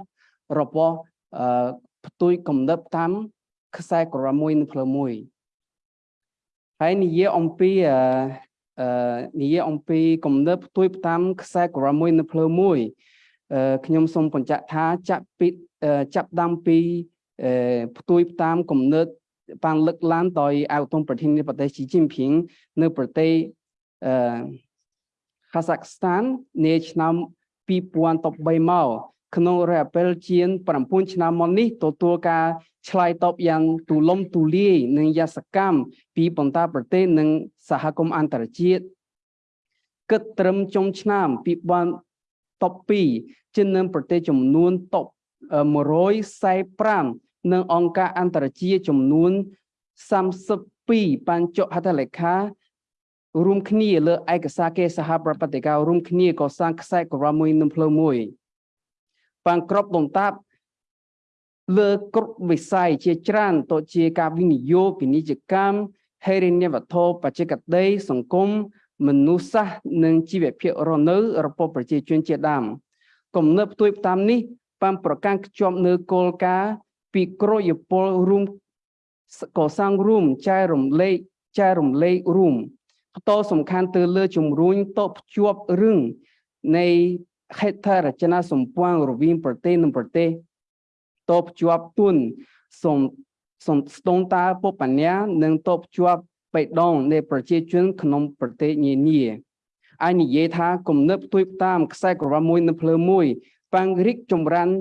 Speaker 4: របស់អឺផ្ទុយកំណត់តាមខ្សែក្រមមួយនៅផ្លូវមួយហើយនិយាយអំពីអឺអឺនិយាយអំពីកំណត់ផ្ទុយតាមខ្សែក្រមមួយនៅផ្លូវមួយអឺ ខ្ញុំសូមបញ្ជាក់ថាចាប់ពីចាប់ដាំពីអឺផ្ទុយតាមកំណត់បានលើកឡើងដោយអៅតុងប្រធានាធិបតីស៊ីជីនភីងនៅប្រទេសអឺកាសាក់ស្ថាននាឆ្នាំ2013មកក្នុងរយៈពេលជាង9ឆ្នាំមកនេះទទួលការឆ្លើយតបយ៉ាងទូលំទូលាយនិងយ៉ាងសកម្មពីបន្តប្រទេសនិងសហគមន៍អន្តរជាតិគិតត្រឹមចុងឆ្នាំ 2012ជានឹងប្រទេសចំនួនតប145និងអង្គការអន្តរជាតិចំនួន32បានចុះហត្ថលេខារួមគ្នាលើឯកសារគេសហប្រតិបត្តិការរួមគ្នាកសាងខ្សែក្រវ៉ាមួយនឹងផ្លូវមួយបានក្របដុំតាបលើគ្រប់វិស័យជាច្រើនទៅជាការវិនិយោគពាណិជ្ជកម្មហេរញ្ញវត្ថុបច្ចេកទេសសង្គម មនុស្សសាស្ត្រនិងជីវភាពរស់នៅរបស់ប្រជាជនជាដើមគំនិតផ្ទុយតាមនេះបានប្រកាន់ខ្ជាប់នៅគោលការណ៍ពីក្រយពលរួមកសាងរួមចែករំលែកចែករំលែករួមផ្ដោតសំខាន់ទៅលើជំរុញតបភ្ជាប់រឿងនៃហេដ្ឋារចនាសម្ព័ន្ធរវាងប្រទេសនិងប្រទេសតបភ្ជាប់ទុនសំសំស្ទងតាពុបញ្ញានិងតបភ្ជាប់ បេដងនៃប្រជាជនក្នុងប្រទេសនានាអាចនិយាយថាគំនិតផ្ទុយតាមខ្សែក្រវ៉ាមួយនៅភ្លើមួយបាំងរិកចម្រាន់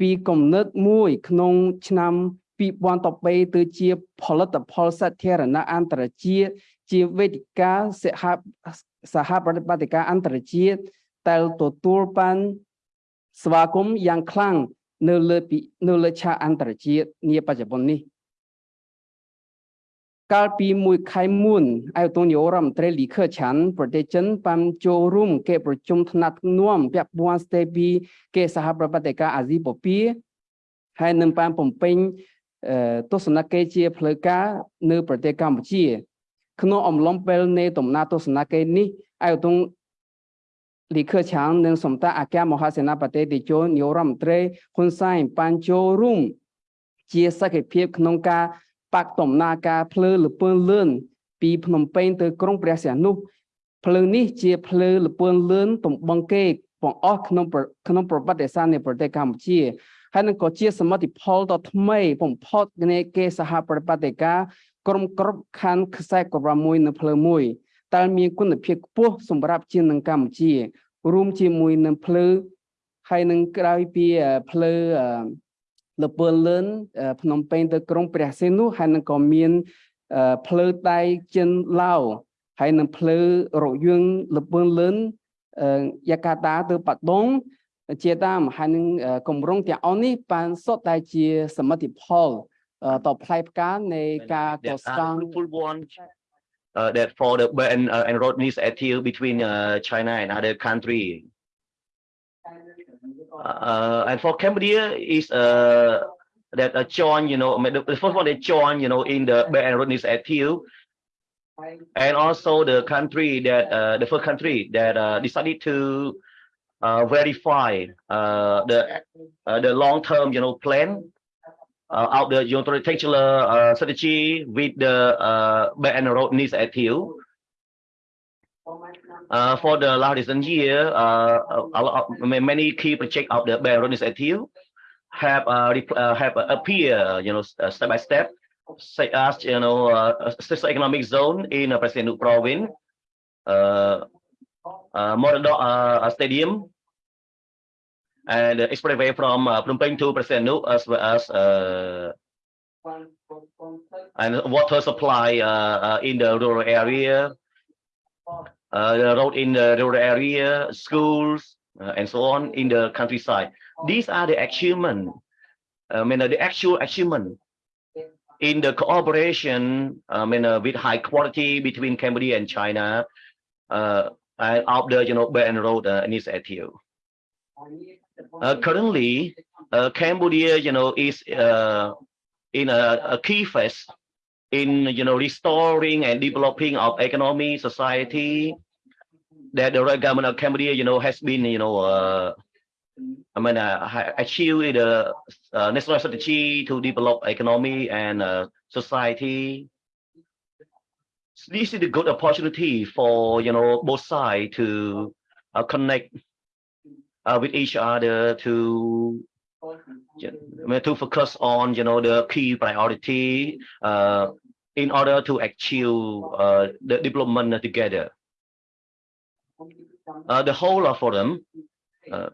Speaker 4: ពីគំនិតមួយក្នុងឆ្នាំ2013ទៅជាផលិតផលសាធារណៈអន្តរជាតិជាវេទិកាសហសហប្រតិបត្តិការអន្តរជាតិដែលទទួលបានស្វាគមន៍យ៉ាងខ្លាំងនៅលើនៅលើឆាកអន្តរជាតិនាបច្ចុប្បន្ននេះ កាលពីមួយខែមុនអាយតូនីអូរដ្ឋមន្ត្រីលីខឺឆាន់ប្រទេសចិនបានចូលរួមកិច្ចប្រជុំថ្នាក់នាំពាក់ព័ន្ធស្ទេពីកិច្ចសហប្រតិបត្តិការអាស៊ីបូព៌ាហើយនឹងបានបំពេញទស្សនកិច្ចជាផ្លូវការនៅប្រទេសកម្ពុជាក្នុងអំឡុងពេលនៃដំណើរទស្សនកិច្ចនេះអាយតូលីខឺឆាងនិងសំតាអគ្គមហាសេនាបតីតេជោនាយរដ្ឋមន្ត្រីហ៊ុនសែនបានចូលរួមជាសក្ខីភាពក្នុងការ បាក់ដំណើរការភ្លើលពើលឿនពីភ្នំពេញទៅក្រុងព្រះសីហនុភ្លើងនេះជាភ្លើលពើលឿនទំបងគេបងអស់ក្នុងក្នុងប្រវត្តិសាស្ត្រនៃប្រទេសកម្ពុជាហើយនឹងក៏ជាសមិទ្ធផលដ៏ថ្មីបំផុតនៃគេសហប្រតិបត្តិការក្រុមក្របខណ្ឌខ្សែក្រវ៉ាមួយនៅភ្លើមួយតែមានគុណភាពខ្ពស់សម្រាប់ជាងនឹងកម្ពុជា រួមជាមួយនឹងភ្លើហើយនឹងក្រោយពីភ្លើ លពើលឿនភ្នំពេញទៅក្រុងព្រះសីហនុហើយនឹងក៏មានភ្លើដៃចិនឡាវហើយនឹងភ្លើរយងលពើលឿនយ៉ាកាតាទៅបាត់ដងជាតាមហើយនឹងគម្រោងទាំងអស់នេះបានសុទ្ធតែជាសមិទ្ធផលតផ្លែផ្កានៃការកសាង
Speaker 5: uh, that for the Belt and, uh, and Road Initiative between uh, China and other country. Uh, and for Cambodia is uh, that uh, join, you know, the, the first one they join, you know, in the Belt and Road Initiative. And also the country that uh, the first country that uh, decided to uh, verify uh, the uh, the long-term, you know, plan uh, out the unilateral uh, strategy with the uh, Belt and Road Initiative. Uh, for the last recent year, uh, many key projects of the Road Initiative have uh, uh, have appear, you know, step by step such as you know uh, economic zone in uh, President province, uh, uh, Morodok uh, Stadium, and uh, expressway from uh, Phnom Penh to President as well as uh, and water supply uh, uh, in the rural area, uh, the road in the rural area, schools, uh, and so on in the countryside. These are the achievement, I mean, uh, the actual achievement in the cooperation, I mean, uh, with high quality between Cambodia and China, uh, and of the, you know, Belt and Road uh, initiative. Uh, currently, uh, Cambodia, you know, is uh, in a, a key phase in, you know, restoring and developing of economy, society, that the government of Cambodia, you know, has been, you know, uh, I mean, uh, achieved the uh, national strategy to develop economy and uh, society. This is a good opportunity for, you know, both sides to uh, connect uh, with each other to to focus on, you know, the key priority uh, in order to achieve uh, the development together. Uh, the whole of forum, uh,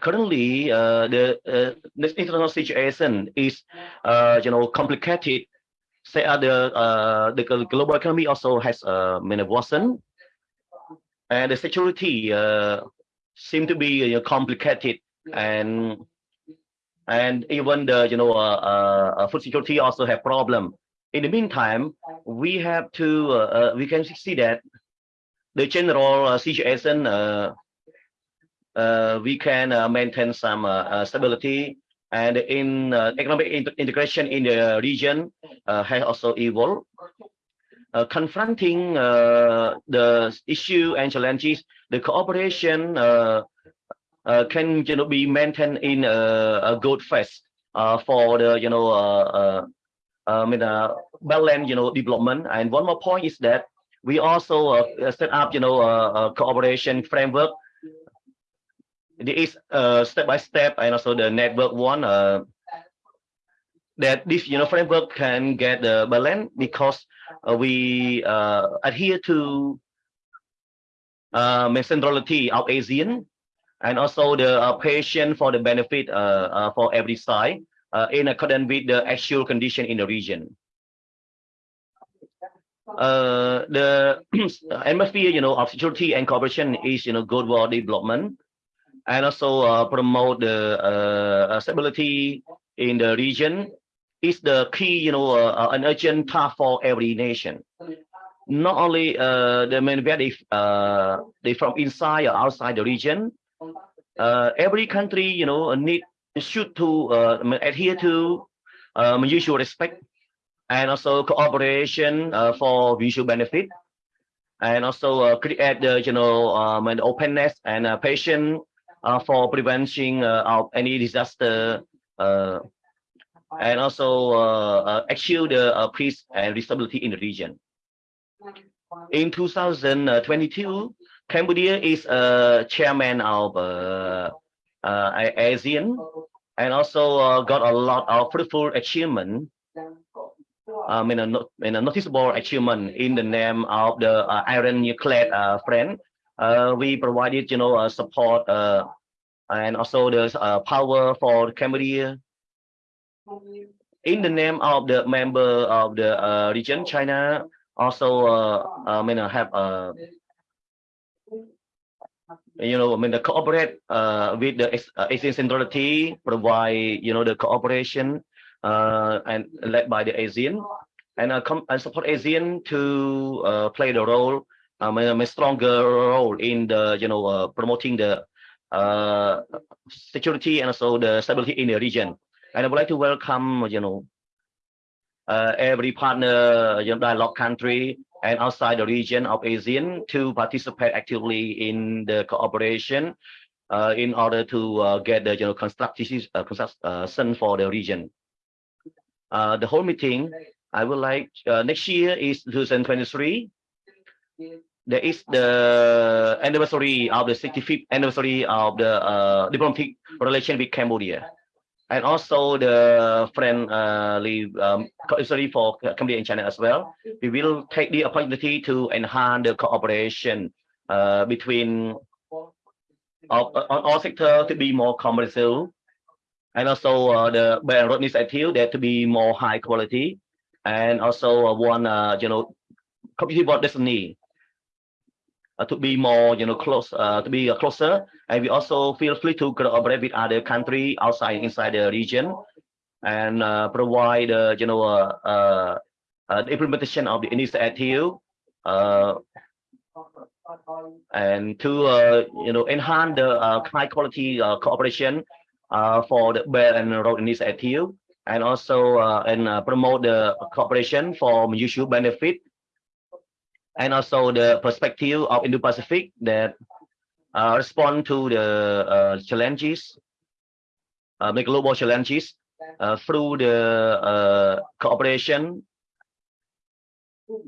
Speaker 5: currently, uh, the uh, this international situation is, uh, you know, complicated. Say, the the global economy also has many worsened, and the security seem to be complicated, and and even the you know food security also have problem. In the meantime, we have to uh, uh, we can see that the general uh, situation uh, uh we can uh, maintain some uh, stability and in economic int- integration in the region has also evolved. Confronting the issue and challenges, the cooperation can you know be maintained in a, good phase for the you know uh, uh, I mean uh, you know development. And one more point is that we also uh, set up you know a, a cooperation framework there is uh, step by step and also the network one uh, that this you know framework can get the balance because uh, we uh, adhere to um, centrality of ASEAN and also the uh, patient for the benefit uh, uh, for every side uh, in accordance with the actual condition in the region. Uh, the (clears throat) atmosphere, you know, of security and cooperation is, you know, good for development and also uh, promote the uh, uh, stability in the region is the key, you know, uh, uh, an urgent task for every nation. Not only uh, the main very uh, they from inside or outside the region, uh, every country, you know, need should to uh, adhere to uh, mutual respect and also cooperation uh, for mutual benefit, and also uh, create the, you know, um, an openness and uh, patience uh, for preventing uh, of any disaster and also achieve the peace and stability in the region. In 2022, Cambodia is a chairman of uh, ASEAN and also uh, got a lot of fruitful achievement. Um, in a, in a noticeable achievement in the name of the uh, Iron Nuclear uh, Friend uh, we provided, you know, uh, support uh, and also the power for Cambodia. In the name of the member of the region, China also, I mean, uh, have, you know, I mean, the cooperate uh, with the uh, ASEAN Centrality, provide, you know, the cooperation uh, and led by the ASEAN and uh, come and support ASEAN to uh, play the role um, a stronger role in the you know uh, promoting the uh, security and also the stability in the region. And I would like to welcome you know uh, every partner you know, dialogue country and outside the region of ASEAN to participate actively in the cooperation uh, in order to uh, get the know constructive uh, construction for the region. Uh, the whole meeting, I would like uh, next year is 2023 there is the anniversary of the 65th anniversary of the uh, diplomatic relation with Cambodia. And also the friendly um, sorry for Cambodia and China as well. We will take the opportunity to enhance the cooperation uh, between of, on all sectors to be more commercial, and also uh, the Belt and Road Initiative that to be more high quality, and also uh, one uh, you know community board destiny uh, to be more you know close uh, to be uh, closer. And we also feel free to collaborate with other country outside inside the region and uh, provide uh, you know uh, the implementation of the initiative and to you know enhance the high quality cooperation for the Belt and Road Initiative and also and promote the cooperation for mutual benefit and also the perspective of Indo-Pacific that uh, respond to the uh, challenges, uh, the global challenges uh, through the uh, cooperation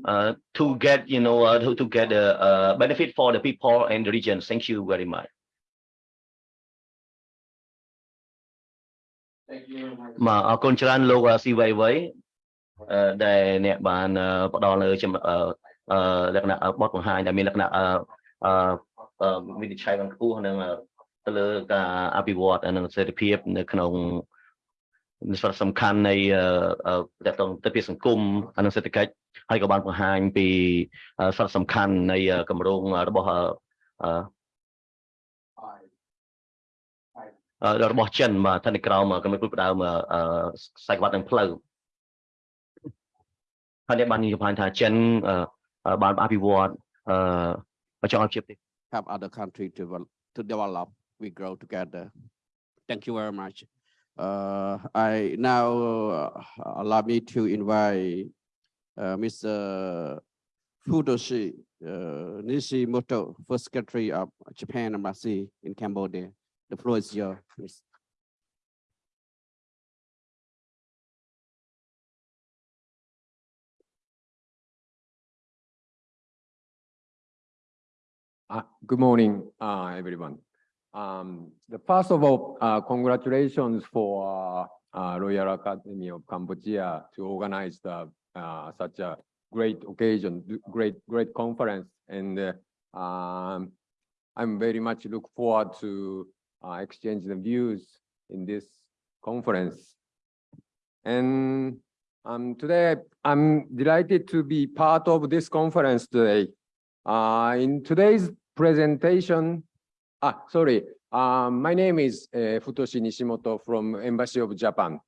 Speaker 5: uh, to get, you know, uh, to, to get the uh, benefit for the people and the region. Thank you very much. មកអរគុណច្រើនលោកស៊ីវៃវៃអឺដែលអ្នកបានអឺផ្ដល់នៅចំអឺអឺ លក្ខណៈបទបង្ហាញដែលមានលក្ខណៈអឺអឺអឺវិនិច្ឆ័យបានខ្ពស់នឹងអឺទៅលើការអភិវឌ្ឍនិងសេដ្ឋភាពនៅក្នុងសារៈសំខាន់នៃអឺតកតងទៅពីសង្គមនិងសេដ្ឋកិច្ចហើយក៏បានបង្ហាញពីអឺសារៈសំខាន់នៃគម្រោងរបស់អឺអឺរបស់ចិនបាទថានៅក្រោមកម្រិតផ្ដើមអឺខ្សែក្បាត់នឹងផ្លូវហើយអ្នកបាននិយាយថាចិនអឺ បានអភិវឌ្ឍអឺចង់ឲ្យជាប្រទេស
Speaker 1: help other country to develop, to develop. We grow together. Thank you very much. Uh, i now uh, allow me to invite uh, mr futoshi uh, nishimoto first secretary of japan embassy in cambodia. The floor is yours
Speaker 6: Uh, Good morning, uh, everyone. Um, The first of all, uh, congratulations for uh, uh, Royal Academy of Cambodia to organize the such a great occasion, great, great conference. And um, I'm very much look forward to exchange the views in this conference. And um, today, I'm delighted to be part of this conference today. Uh, in today's presentation, ah, sorry, um, my name is uh, Futoshi Nishimoto from Embassy of Japan.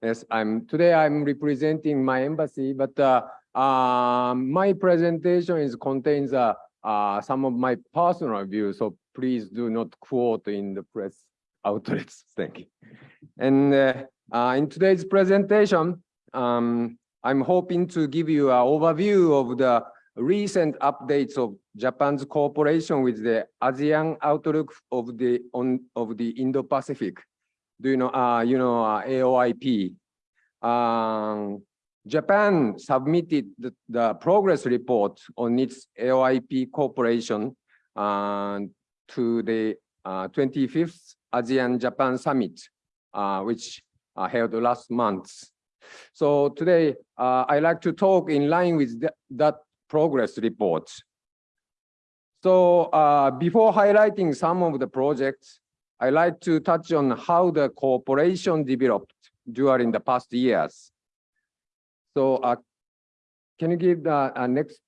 Speaker 6: Yes, I'm today I'm representing my embassy, but uh, um, my presentation is contains uh, uh, some of my personal views, so please do not quote in the press (laughs) outlets. Thank you. And uh, uh, in today's presentation, um, I'm hoping to give you an overview of the recent updates of Japan's cooperation with the ASEAN outlook of the on of the Indo-Pacific. Do you know, uh, you know, uh, AOIP? Um, Japan submitted the, the progress report on its AOIP cooperation uh, to the uh, 25th ASEAN-Japan Summit, uh, which uh, held last month. So today, uh, I like to talk in line with that, that progress reports. So uh, before highlighting some of the projects, I'd like to touch on how the cooperation developed during the past years. So uh, can you give the uh, next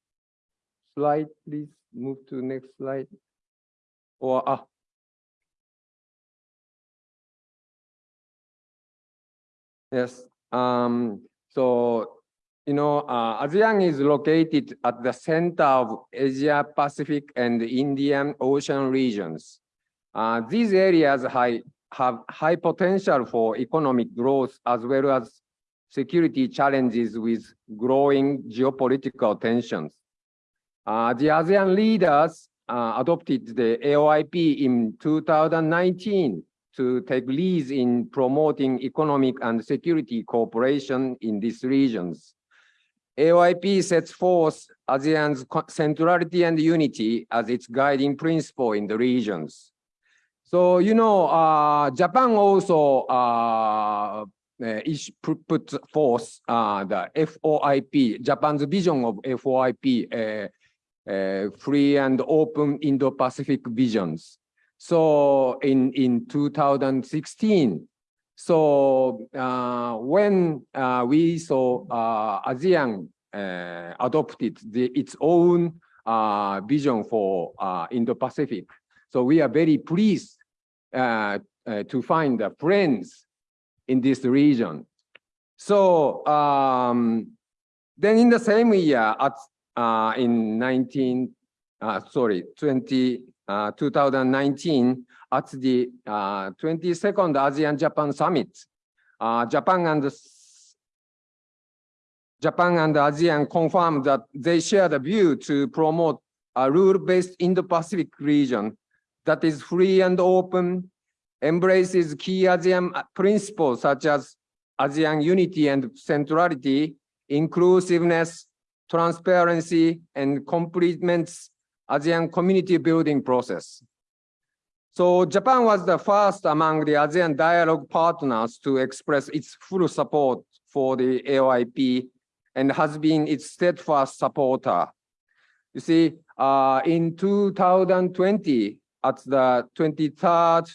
Speaker 6: slide, please? Move to next slide. Or uh, yes. Um, so you know, uh, ASEAN is located at the center of Asia Pacific and Indian Ocean regions. Uh, these areas high, have high potential for economic growth as well as security challenges with growing geopolitical tensions. Uh, the ASEAN leaders uh, adopted the AOIP in 2019 to take leads in promoting economic and security cooperation in these regions. AOIP sets forth ASEAN's centrality and unity as its guiding principle in the regions. So, you know, uh, Japan also uh, uh, put forth uh, the FOIP, Japan's vision of FOIP, uh, uh, free and open Indo-Pacific visions. So in, in 2016, so uh, when uh, we saw uh, ASEAN uh, adopted the, its own uh, vision for uh, Indo-Pacific, so we are very pleased to find friends in this region. So um, then in the same year, at in 19, uh, sorry, 20, uh, 2019, at the uh, 22nd ASEAN Japan Summit, uh, Japan and Japan and ASEAN confirmed that they share the view to promote a rule-based Indo-Pacific region that is free and open, embraces key ASEAN principles such as ASEAN unity and centrality, inclusiveness, transparency, and complements ASEAN community building process. So Japan was the first among the ASEAN dialogue partners to express its full support for the AOIP and has been its steadfast supporter. You see, uh, in 2020, at the 23rd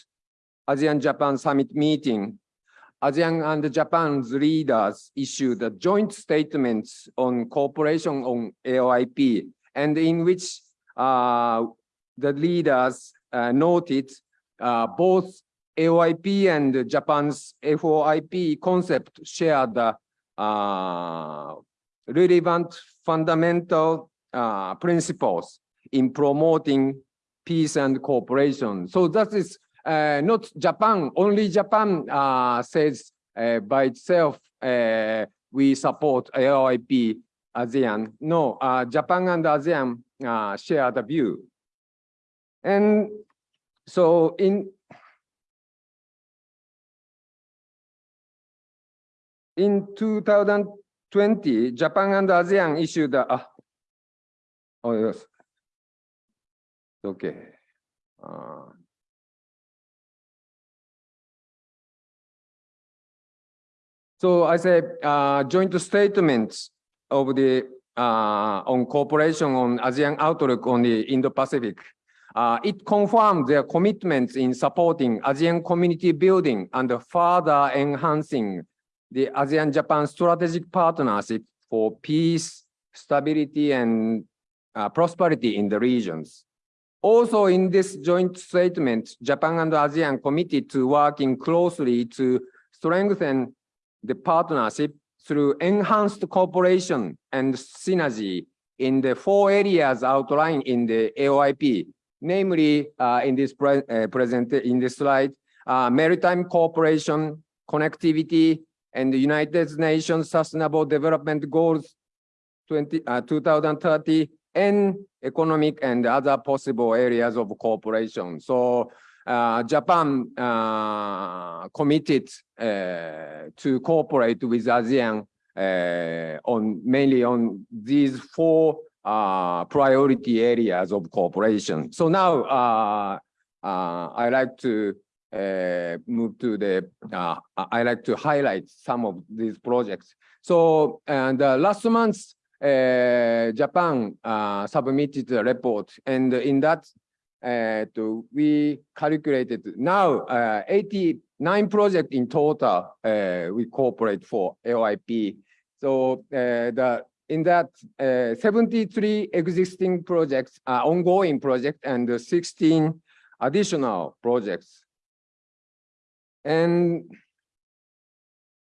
Speaker 6: ASEAN Japan Summit meeting, ASEAN and Japan's leaders issued a joint statement on cooperation on AOIP, and in which uh, the leaders noted uh, both AOIP and Japan's FOIP concept share the uh, relevant fundamental uh, principles in promoting peace and cooperation. So that is uh, not Japan, only Japan uh, says uh, by itself, uh, we support AOIP ASEAN. No, uh, Japan and ASEAN uh, share the view. And so in in 2020, Japan and ASEAN issued a, ah, oh yes, okay. Uh, So I say uh, joint statements of the uh, on cooperation on ASEAN outlook on the Indo-Pacific. Uh, it confirmed their commitments in supporting ASEAN community building and further enhancing the ASEAN-Japan strategic partnership for peace, stability, and uh, prosperity in the regions. Also in this joint statement, Japan and ASEAN committed to working closely to strengthen the partnership through enhanced cooperation and synergy in the four areas outlined in the AOIP, namely uh, in this pre uh, present in this slide, uh, maritime cooperation, connectivity, and the United Nations Sustainable Development Goals 20, uh, 2030, and economic and other possible areas of cooperation. So uh, Japan uh, committed uh, to cooperate with ASEAN uh, on mainly on these four uh, priority areas of cooperation. So now uh, uh, I like to uh, move to the, uh, I like to highlight some of these projects. So and uh, last month, Japan submitted a report, and in that we calculated now uh, 89 projects in total we cooperate for AOIP. So the in that uh, 73 existing projects are ongoing project and 16 additional projects. And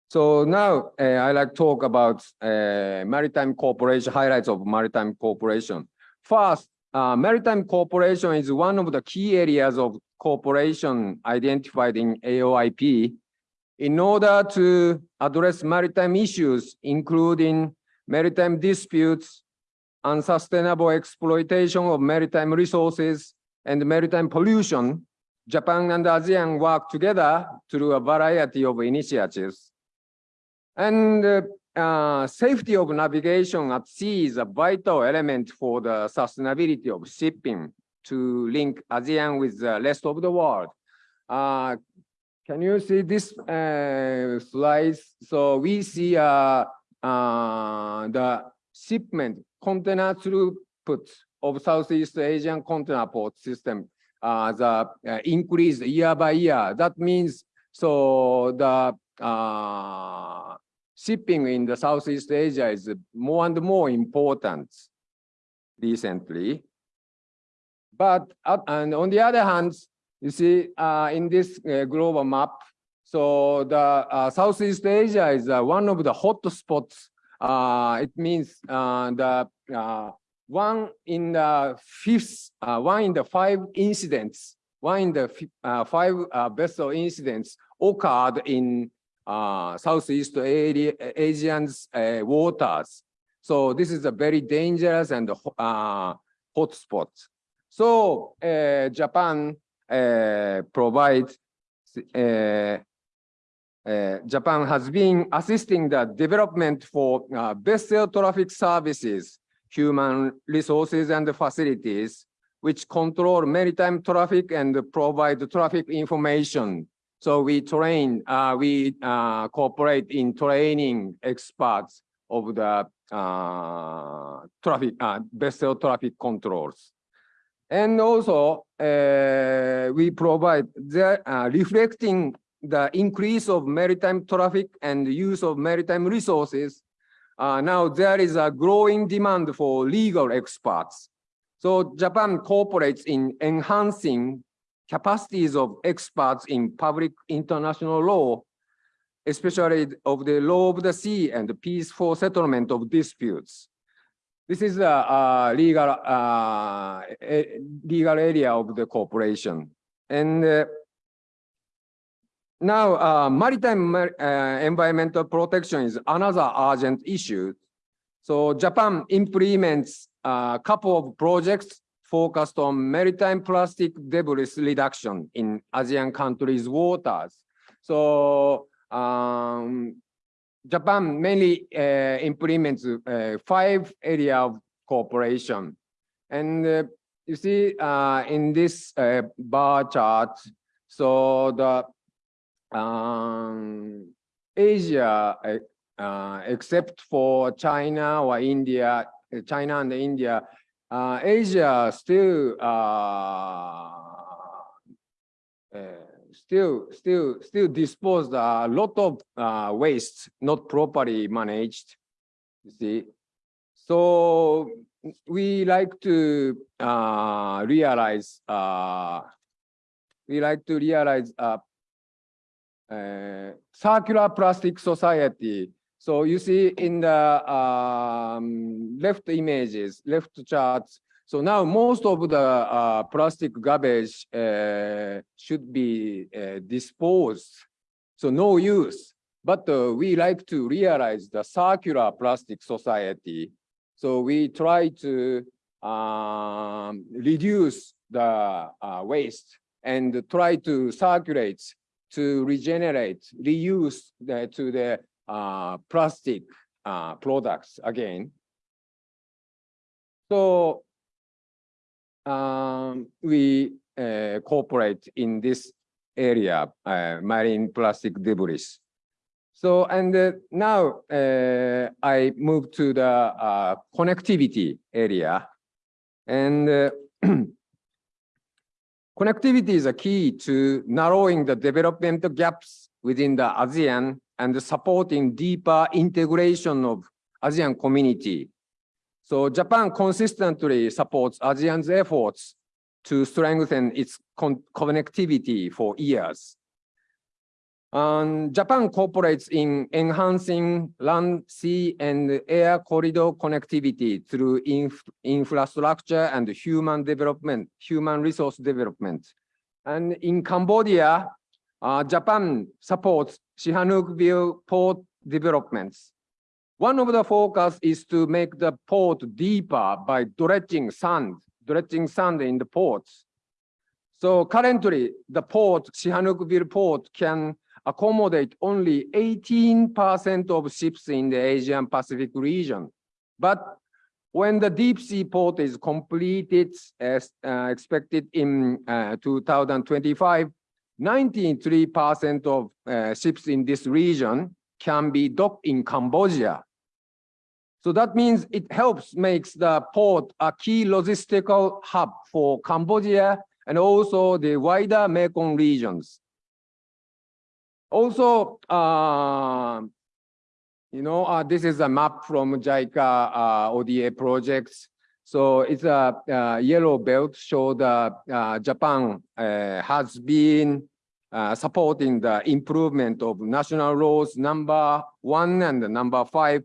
Speaker 6: so now uh, I like to talk about uh, maritime cooperation, highlights of maritime cooperation. First, uh, maritime cooperation is one of the key areas of cooperation identified in AOIP. In order to address maritime issues, including maritime disputes, unsustainable exploitation of maritime resources, and maritime pollution, Japan and ASEAN work together through a variety of initiatives. And uh, uh, safety of navigation at sea is a vital element for the sustainability of shipping to link ASEAN with the rest of the world. uh, can you see this uh? So we see uh, the shipment container throughput of Southeast Asian container port system uh, the uh, increase year by year. That means so the uh, shipping in the Southeast Asia is more and more important recently. But uh, and on the other hand, you see uh, in this uh, global map, so the uh, Southeast Asia is uh, one of the hot spots. Uh, it means uh, the uh, one in the fifth, uh, one in the five incidents, one in the five vessel incidents occurred in Southeast uh, waters. So this is a very dangerous and uh, hot spot. So Japan provides uh, uh, Japan has been assisting the development for uh, vessel traffic services, human resources and facilities, which control maritime traffic and provide traffic information. So we train, uh, we uh, cooperate in training experts of the uh, traffic, vessel traffic controls. And also, we provide the reflecting the increase of maritime traffic and use of maritime resources. Uh, now there is a growing demand for legal experts. So Japan cooperates in enhancing capacities of experts in public international law, especially of the law of the sea and the peaceful settlement of disputes. This is a, uh legal uh, legal area of the cooperation. And uh, now uh, maritime uh, environmental protection is another urgent issue. So Japan implements a couple of projects focused on maritime plastic debris reduction in ASEAN countries' waters. So um, Japan mainly uh, implements uh, five area of cooperation. And uh, you see uh, in this uh, bar chart, so the um, Asia, uh, uh, except for China or India, uh, China and India, uh, Asia still uh, uh, still still still disposed a lot of uh, waste not properly managed. You see, so we like to uh, realize uh, we like to realize uh, circular plastic society. So you see in the um, left images, left charts. So now most of the uh, plastic garbage uh, should be uh, disposed. So no use. But uh, we like to realize the circular plastic society. So we try to um, reduce the uh, waste and try to circulate to regenerate, reuse the, to the uh, plastic uh, products again. So um, we uh, cooperate in this area, uh, marine plastic debris. So, and uh, now uh, I move to the connectivity area. And (clears throat) connectivity is a key to narrowing the development gaps within the ASEAN and supporting deeper integration of ASEAN community. So Japan consistently supports ASEAN's efforts to strengthen its con- connectivity for years. Um, Japan cooperates in enhancing land, sea, and air corridor connectivity through inf- infrastructure and human development, human resource development. And in Cambodia, uh, Japan supports Sihanoukville port developments. One of the focus is to make the port deeper by dredging sand, dredging sand in the ports. So currently, the port, Sihanoukville port can accommodate only 18% of ships in the Asian Pacific region. But when the deep sea port is completed as uh, expected in uh, 2025, 93% of uh, ships in this region can be docked in Cambodia. So that means it helps makes the port a key logistical hub for Cambodia and also the wider Mekong regions. Also, uh, you know, uh, this is a map from JICA uh, ODA projects. So it's a yellow belt show that uh, Japan has been uh, supporting the improvement of national roads number one and number five,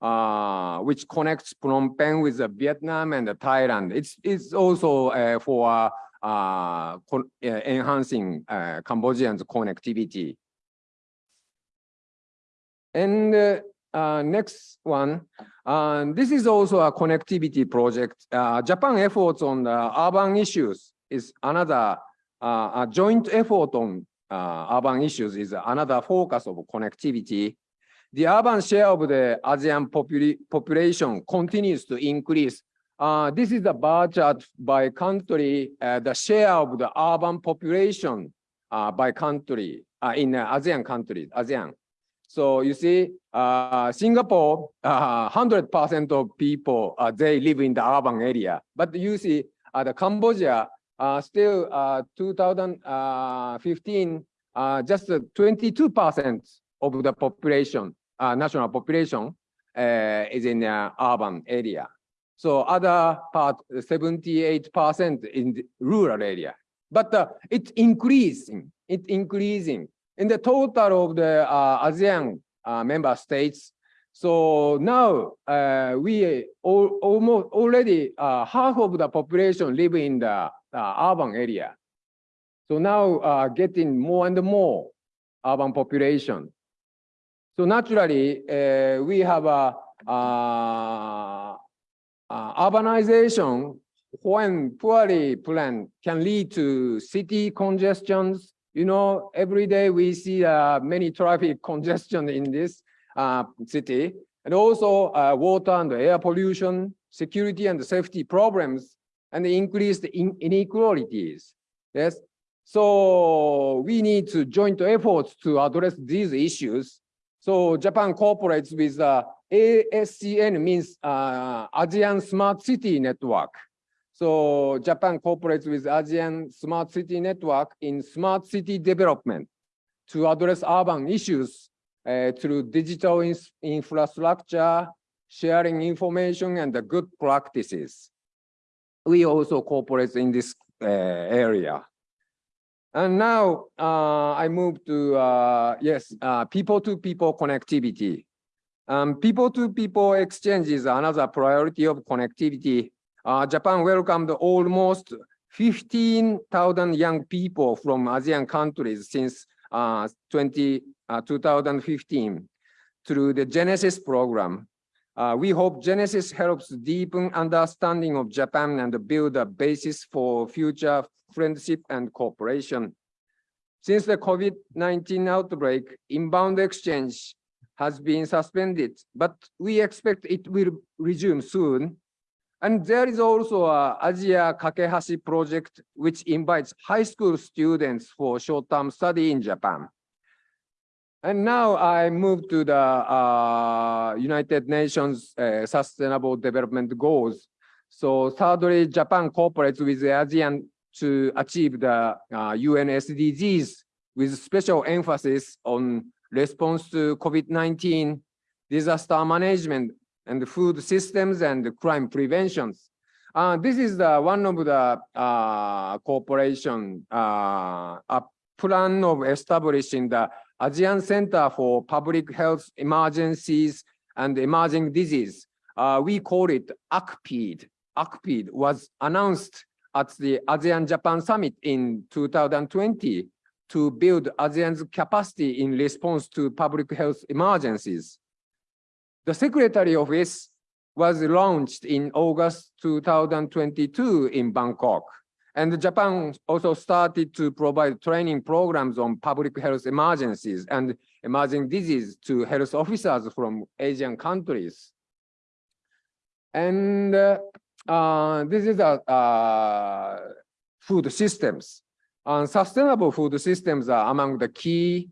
Speaker 6: uh, which connects Phnom Penh with uh, Vietnam and Thailand. It's it's also for enhancing Cambodians' connectivity. And uh, uh, next one, uh, this is also a connectivity project. Uh, Japan efforts on urban issues is another uh, a joint effort on uh, urban issues is another focus of connectivity. The urban share of the ASEAN popula population continues to increase. This is the bar chart by country, the share of the urban population by country in ASEAN countries, ASEAN. So you see, uh, Singapore, 100% of people, uh, they live in the urban area. But you see, uh, the Cambodia, uh, still uh, 2015, uh, just 22% of the population, uh, national population, uh, is in the urban area. So other part, 78% in the rural area. But uh, it's increasing, it's increasing. In the total of the uh, ASEAN uh, member states, so now uh, we all, almost already uh, half of the population live in the uh, urban area. So now uh, getting more and more urban population. So naturally, we have a urbanization when poorly planned can lead to city congestions. You know, every day we see uh, many traffic (laughs) congestion in this uh, city, and also uh, water and air pollution, security and safety problems, and increased in inequalities. Yes, so we need to joint efforts to address these issues. So Japan cooperates with uh, ASCN means uh, ASEAN Smart City Network. So Japan cooperates with ASEAN Smart City Network in smart city development to address urban issues uh, through digital ins- infrastructure, sharing information, and the good practices. We also cooperate in this uh, area. And now uh, I move to, uh, yes, uh, people-to-people connectivity. Um, people-to-people exchange is another priority of connectivity. Uh, Japan welcomed almost 15,000 young people from ASEAN countries since uh, 20, uh, 2015 through the JENESYS program. Uh, we hope JENESYS helps deepen understanding of Japan and build a basis for future friendship and cooperation. Since the COVID-19 outbreak, inbound exchange has been suspended, but we expect it will resume soon. And there is also a Asia Kakehashi project, which invites high school students for short-term study in Japan. And now I move to the uh, United Nations uh, Sustainable Development Goals. So thirdly, Japan cooperates with the ASEAN to achieve the uh, UN SDGs with special emphasis on response to COVID-19, disaster management, and food systems and crime preventions. Uh, this is the one of the uh, cooperation uh, a plan of establishing the ASEAN Center for Public Health Emergencies and Emerging Disease. Uh, we call it ACPID. ACPID was announced at the ASEAN Japan Summit in 2020 to build ASEAN's capacity in response to public health emergencies. The Secretary Office was launched in August 2022 in Bangkok. And Japan also started to provide training programs on public health emergencies and emerging disease to health officers from Asian countries. And uh, uh, this is a uh, food systems. Uh, sustainable food systems are among the key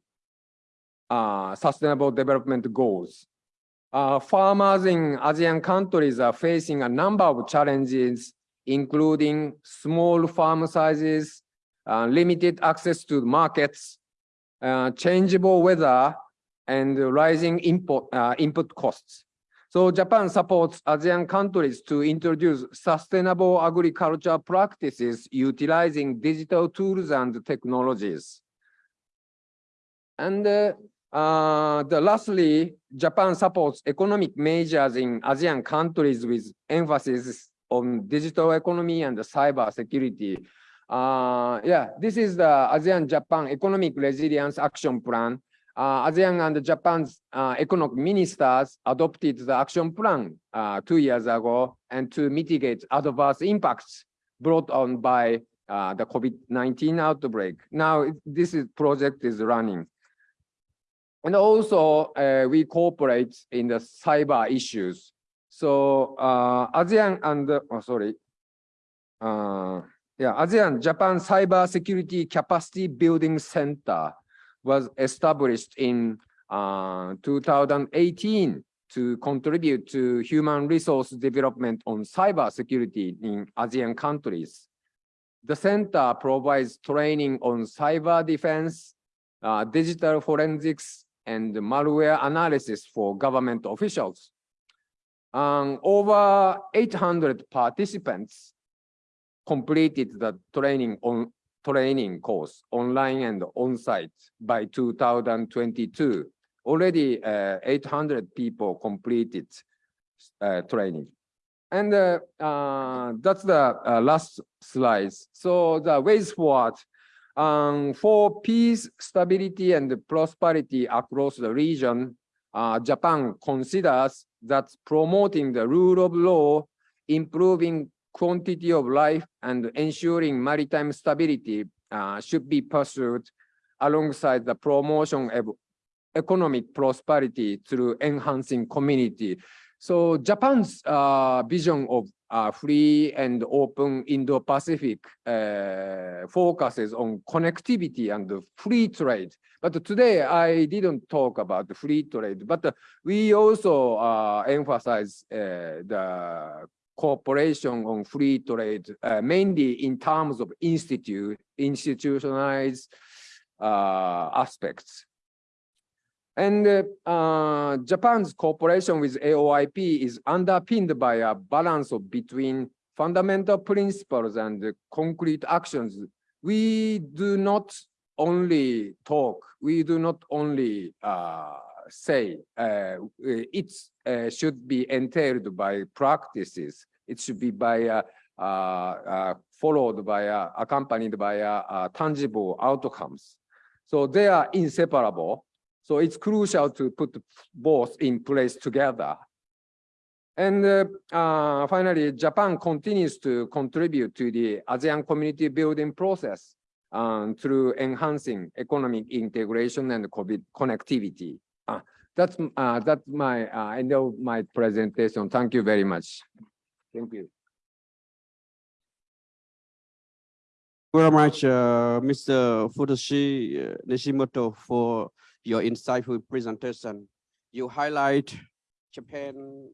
Speaker 6: uh, sustainable development goals. Uh, farmers in ASEAN countries are facing a number of challenges, including small farm sizes, uh, limited access to markets, uh, changeable weather, and rising import, uh, input costs. So Japan supports ASEAN countries to introduce sustainable agriculture practices utilizing digital tools and technologies. And uh, the lastly, Japan supports economic measures in ASEAN countries with emphasis on digital economy and cyber security. Uh, yeah, this is the ASEAN Japan Economic Resilience Action Plan uh, ASEAN and Japan's uh, economic ministers adopted the action plan uh, two years ago and to mitigate adverse impacts brought on by the COVID-19 outbreak. Now this is, project is running. And also uh, we cooperate in the cyber issues. So uh, ASEAN and, oh, sorry, yeah, ASEAN Japan Cyber Security Capacity Building Center was established in uh, 2018 to contribute to human resource development on cyber security in ASEAN countries. The center provides training on cyber defense, uh, digital forensics, and malware analysis for government officials. Um, over 800 participants completed the training on training course, online and on-site by 2022. Already uh, 800 people completed uh, training. And uh, uh that's the uh, last slide. So the ways forward um, for peace, stability, and prosperity across the region, uh, Japan considers that promoting the rule of law, improving quantity of life and ensuring maritime stability uh, should be pursued alongside the promotion of economic prosperity through enhancing community. So Japan's uh, vision of uh, free and open Indo-Pacific uh, focuses on connectivity and free trade. But today I didn't talk about free trade, but we also uh, emphasize uh, the cooperation on free trade, uh, mainly in terms of institute, institutionalized uh, aspects. And uh, Japan's cooperation with AOIP is underpinned by a balance of between fundamental principles and concrete actions. We do not only talk, we do not only uh, say uh, it uh, should be entailed by practices it should be by uh, uh, followed by accompanied by tangible outcomes. So they are inseparable. So it's crucial to put both in place together. And uh, finally, Japan continues to contribute to the ASEAN community building process um, through enhancing economic integration and COVID connectivity. Uh, that's uh, that's my end of my presentation. Thank you very much. Thank you.
Speaker 1: Thank you very much, uh, Mr. Futoshi uh, Nishimoto, for your insightful presentation. You highlight Japan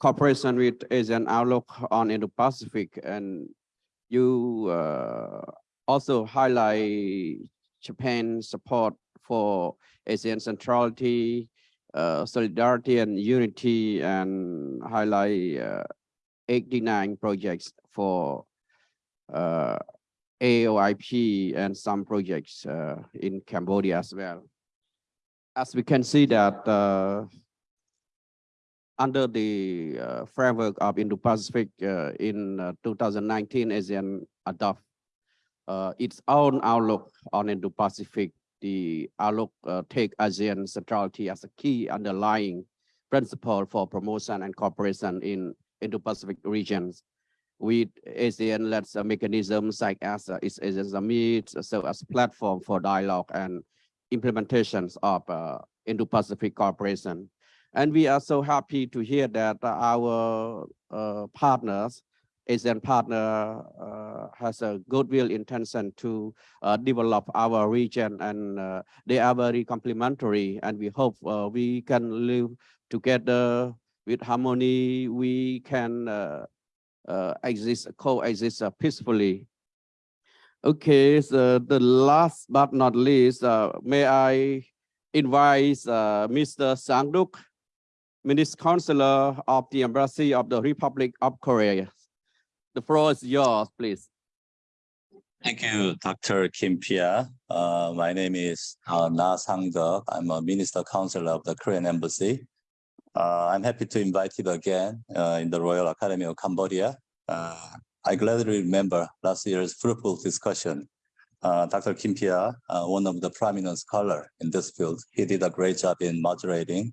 Speaker 1: cooperation with ASEAN outlook on Indo-Pacific, and you uh, also highlight Japan's support for ASEAN centrality, uh, solidarity and unity, and highlight uh, 89 projects for uh, AOIP and some projects uh, in Cambodia as well. As we can see that uh, under the uh, framework of Indo-Pacific uh, in uh, 2019, ASEAN adopt its own outlook on Indo-Pacific. The outlook take ASEAN centrality as a key underlying principle for promotion and cooperation in Indo-Pacific regions with ASEAN-led mechanisms like as uh, its ASEAN Summit, so as platform for dialogue and implementations of uh, Indo-Pacific cooperation. And we are so happy to hear that our uh, partners Asian partner uh, has a goodwill intention to uh, develop our region and uh, they are very complementary and we hope uh, we can live together with harmony. We can uh, exist, coexist peacefully. Okay, so the last but not least, uh, may I invite uh, Mr. Sangduk, Minister Counselor of the Embassy of the Republic of Korea. The floor is yours, please.
Speaker 7: Thank you, Dr. Kin Phea. Uh, my name is uh, Na Sang-deok. I'm a Minister Counselor of the Korean Embassy. Uh, I'm happy to invite you again uh, in the Royal Academy of Cambodia. I gladly remember last year's fruitful discussion. Uh, Dr. Kin Phea, uh, one of the prominent scholar in this field, he did a great job in moderating,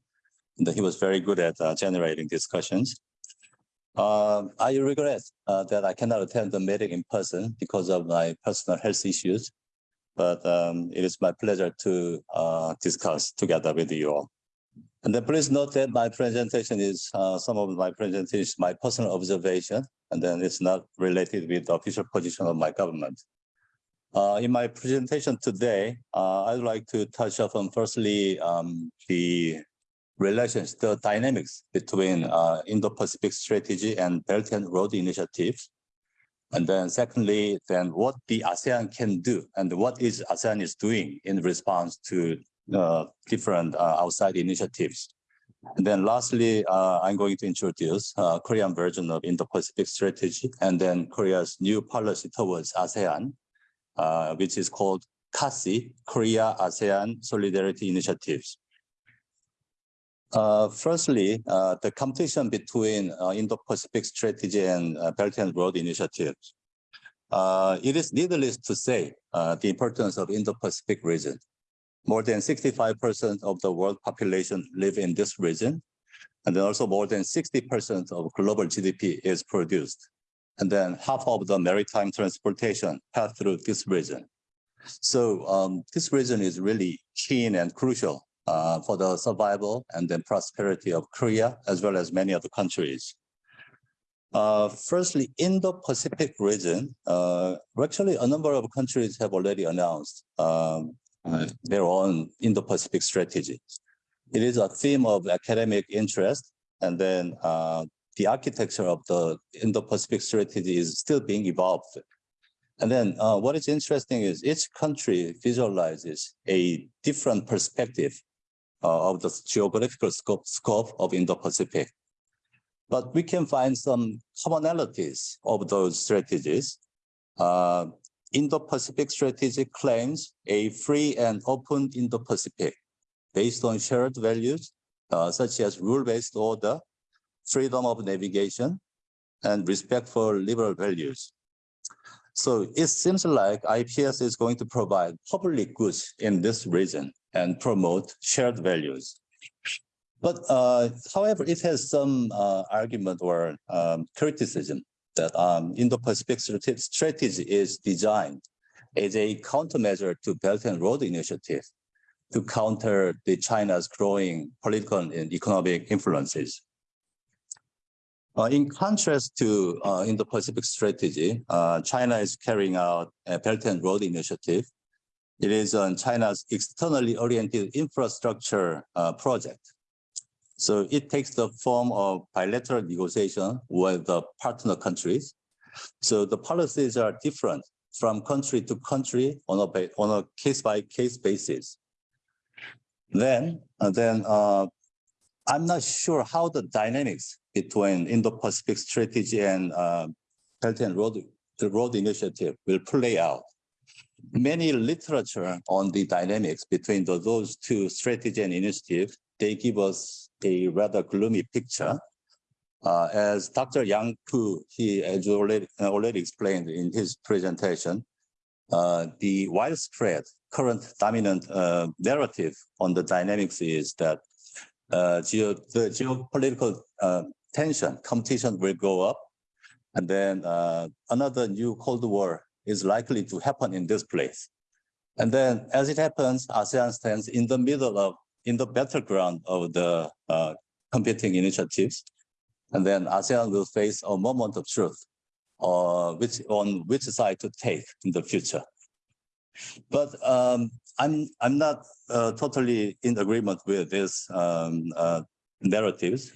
Speaker 7: and he was very good at uh, generating discussions. Uh, I regret uh, that I cannot attend the meeting in person because of my personal health issues, but um, it is my pleasure to uh, discuss together with you all. And then please note that my presentation is uh, some of my presentation, is my personal observation, and then it's not related with the official position of my government. Uh, in my presentation today, uh, I'd like to touch upon firstly um, the relations, the dynamics between uh, Indo-Pacific strategy and Belt and Road Initiative. And then secondly, then what the ASEAN can do and what is ASEAN is doing in response to different uh, outside initiatives. And then lastly, uh, I'm going to introduce uh, Korean version of Indo-Pacific strategy and then Korea's new policy towards ASEAN, uh, which is called KASI, Korea ASEAN Solidarity Initiatives. Uh, firstly, uh, the competition between uh, Indo-Pacific Strategy and uh, Belt and Road initiatives. Uh, it is needless to say uh, the importance of Indo-Pacific region. More than 65% of the world population live in this region, and then also more than 60% of global GDP is produced. And then half of the maritime transportation pass through this region. So um, this region is really keen and crucial uh, for the survival and then prosperity of Korea, as well as many other countries. Uh, firstly, Indo-Pacific region, uh, actually a number of countries have already announced um, uh, their own Indo-Pacific strategy. It is a theme of academic interest, and then uh, the architecture of the Indo-Pacific strategy is still being evolved. And then uh, what is interesting is each country visualizes a different perspective uh, of the geographical scope, scope of Indo-Pacific. But we can find some commonalities of those strategies. Uh, Indo-Pacific strategy claims a free and open Indo-Pacific based on shared values, uh, such as rule-based order, freedom of navigation, and respect for liberal values. So it seems like IPS is going to provide public goods in this region and promote shared values. But uh, however, it has some uh, argument or um, criticism that um, Indo-Pacific strategy is designed as a countermeasure to Belt and Road Initiative to counter the China's growing political and economic influences. Uh, in contrast to uh, Indo-Pacific strategy, uh, China is carrying out a Belt and Road Initiative. It is on China's externally oriented infrastructure uh, project. So it takes the form of bilateral negotiation with the partner countries. So the policies are different from country to country on a, on a case by case basis. Then, then uh, I'm not sure how the dynamics between Indo-Pacific strategy and uh, Belt and Road, the Road Initiative will play out. Many literature on the dynamics between the, those two strategy and initiative, they give us a rather gloomy picture. Uh, as Dr. Yang Peou, he has already, already explained in his presentation, uh, the widespread current dominant uh, narrative on the dynamics is that uh, geo the geopolitical uh, tension, competition will go up. And then uh, another new Cold War is likely to happen in this place. And then as it happens, ASEAN stands in the middle of, in the battleground of the uh, competing initiatives. And then ASEAN will face a moment of truth. uh, which on which side to take in the future. But um, I'm I'm not uh, totally in agreement with this um, uh, narratives.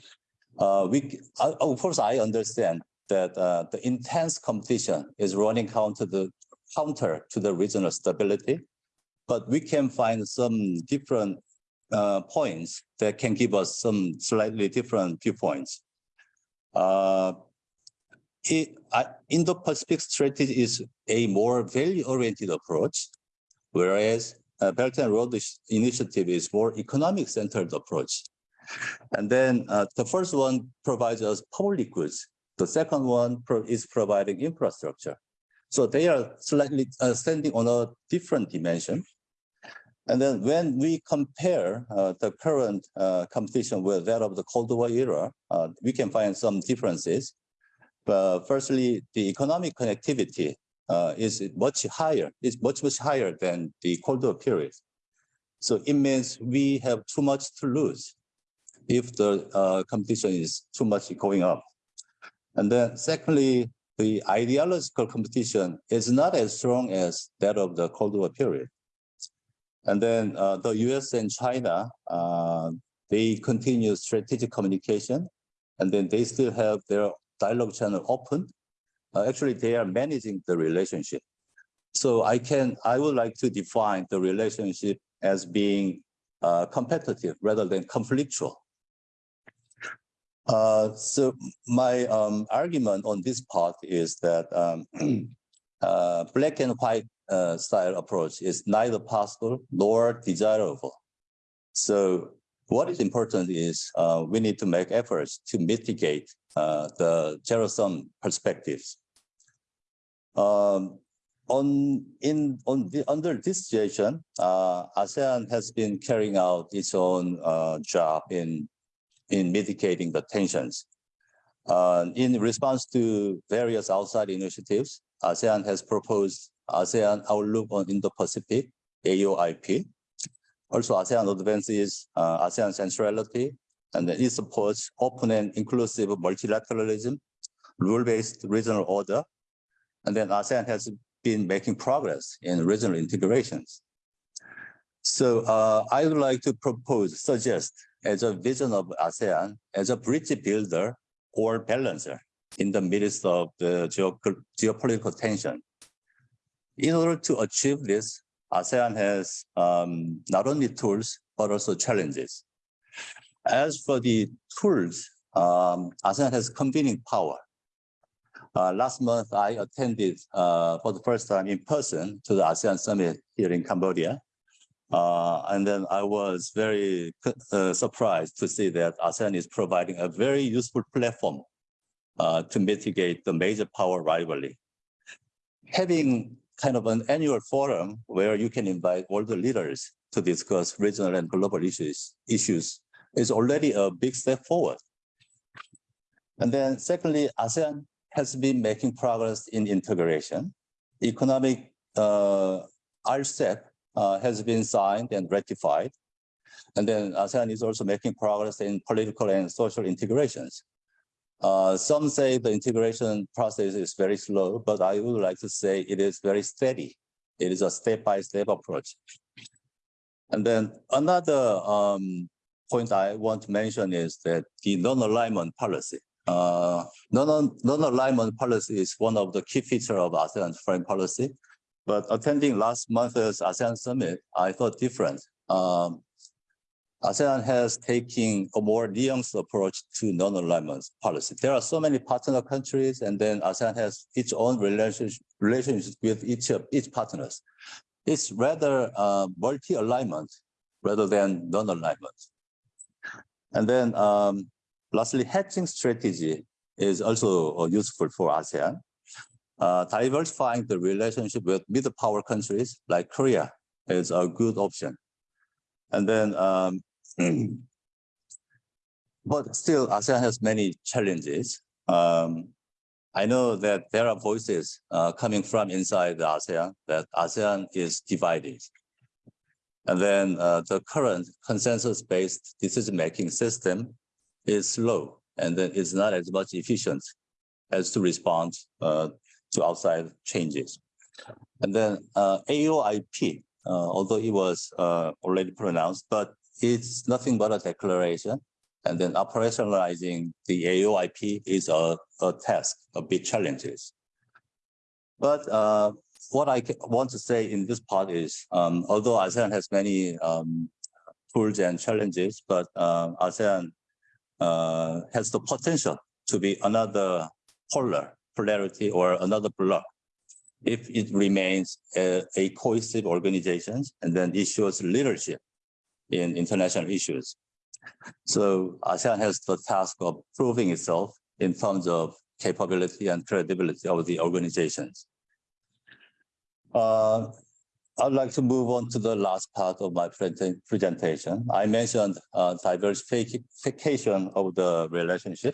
Speaker 7: Uh, we of course I understand that uh, the intense competition is running counter the counter to the regional stability, but we can find some different uh, points that can give us some slightly different viewpoints. Uh, it, uh, Indo-Pacific strategy is a more value-oriented approach, whereas uh, Belt and Road Initiative is more economic-centered approach. And then uh, the first one provides us public goods. The second one pro is providing infrastructure. So they are slightly uh, standing on a different dimension. And then when we compare uh, the current uh, competition with that of the Cold War era, uh, we can find some differences. But firstly, the economic connectivity uh, is much higher, is much, much higher than the Cold War period. So it means we have too much to lose if the uh, competition is too much going up. And then secondly, the ideological competition is not as strong as that of the Cold War period. And then uh, the US and China, uh, they continue strategic communication, and then they still have their dialogue channel open. Uh, actually, they are managing the relationship. So I can, I would like to define the relationship as being uh, competitive rather than conflictual. Uh, so my um, argument on this part is that um, (clears throat) uh, black and white uh, style approach is neither possible nor desirable. So what is important is uh, we need to make efforts to mitigate uh, the zero-sum perspectives. Um, on in on the, under this situation, uh, ASEAN has been carrying out its own job in in mitigating the tensions. In response to various outside initiatives, ASEAN has proposed ASEAN Outlook on Indo-Pacific, AOIP. Also, ASEAN advances uh, ASEAN centrality, and it supports open and inclusive multilateralism, rule-based regional order, and then ASEAN has been making progress in regional integrations. So uh, I would like to propose, suggest as a vision of ASEAN as a bridge builder or balancer in the midst of the geopolitical tension. In order to achieve this, ASEAN has um, not only tools, but also challenges. As for the tools, um, ASEAN has convening power. Uh, last month, I attended uh, for the first time in person to the ASEAN summit here in Cambodia. Uh, and then I was very uh, surprised to see that ASEAN is providing a very useful platform uh, to mitigate the major power rivalry. Having kind of an annual forum where you can invite all the leaders to discuss regional and global issues, issues is already a big step forward. And then secondly, ASEAN has been making progress in integration. Economic uh, RCEP uh, has been signed and ratified. And then ASEAN is also making progress in political and social integrations. Uh, some say the integration process is very slow, but I would like to say it is very steady. It is a step-by-step -step approach. And then another um, point I want to mention is that the non-alignment policy. Uh, non-alignment policy is one of the key features of ASEAN foreign policy. But attending last month's ASEAN summit, I thought different. Um, ASEAN has taken a more nuanced approach to non-alignment policy. There are so many partner countries, and then ASEAN has its own relationship, relationship with each of each partners. It's rather uh, multi-alignment rather than non-alignment. And then um, lastly, hedging strategy is also uh, useful for ASEAN. Uh, diversifying the relationship with middle power countries like Korea is a good option. And then, um, (clears throat) but still ASEAN has many challenges. Um, I know that there are voices uh, coming from inside the ASEAN that ASEAN is divided. And then uh, the current consensus-based decision-making system is slow and then it's not as much efficient as to respond uh, to outside changes. And then uh, AOIP, uh, although it was uh, already pronounced, but it's nothing but a declaration. And then operationalizing the AOIP is a, a task, a big challenges. But uh, what I want to say in this part is, um, although ASEAN has many um, tools and challenges, but uh, ASEAN uh, has the potential to be another polar polarity or another bloc if it remains a, a cohesive organization and then shows leadership in international issues. So ASEAN has the task of proving itself in terms of capability and credibility of the organizations. Uh, I'd like to move on to the last part of my presentation. I mentioned uh, diversification of the relationship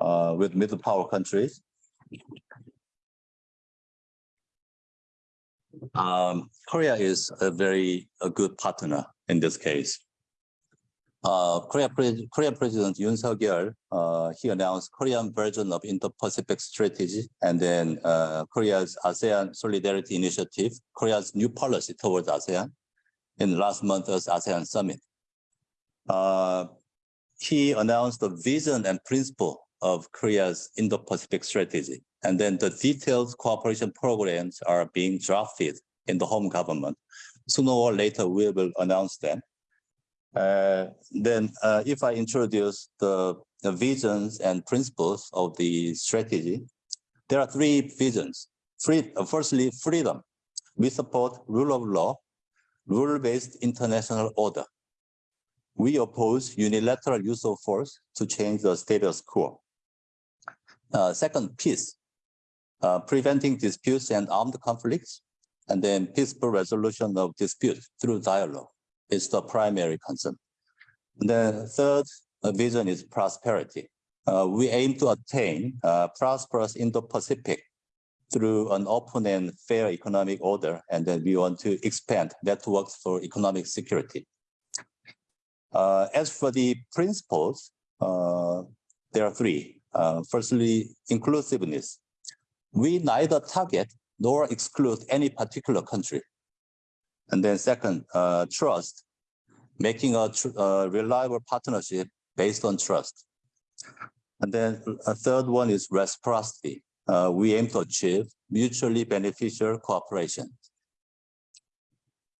Speaker 7: uh, with middle power countries. Um, Korea is a very a good partner in this case. Uh, Korea, Korean President Yoon Suk-yeol, uh, he announced Korean version of Indo-Pacific strategy and then uh, Korea's ASEAN Solidarity Initiative, Korea's new policy towards ASEAN in last month's ASEAN summit. Uh, he announced the vision and principle of Korea's Indo-Pacific strategy. And then the detailed cooperation programs are being drafted in the home government. Sooner or later, we will announce them. Uh, then uh, if I introduce the, the visions and principles of the strategy, there are three visions. Free, uh, firstly, freedom. We support rule of law, rule-based international order. We oppose unilateral use of force to change the status quo. Uh, second, peace, uh, preventing disputes and armed conflicts, and then peaceful resolution of disputes through dialogue is the primary concern. The third uh, vision is prosperity. Uh, we aim to attain uh, prosperous Indo-Pacific through an open and fair economic order, and then we want to expand networks for economic security. Uh, as for the principles, uh, there are three. Firstly, inclusiveness. We neither target nor exclude any particular country. And then second, uh, trust, making a tr- uh, reliable partnership based on trust. And then a third one is reciprocity. Uh, we aim to achieve mutually beneficial cooperation.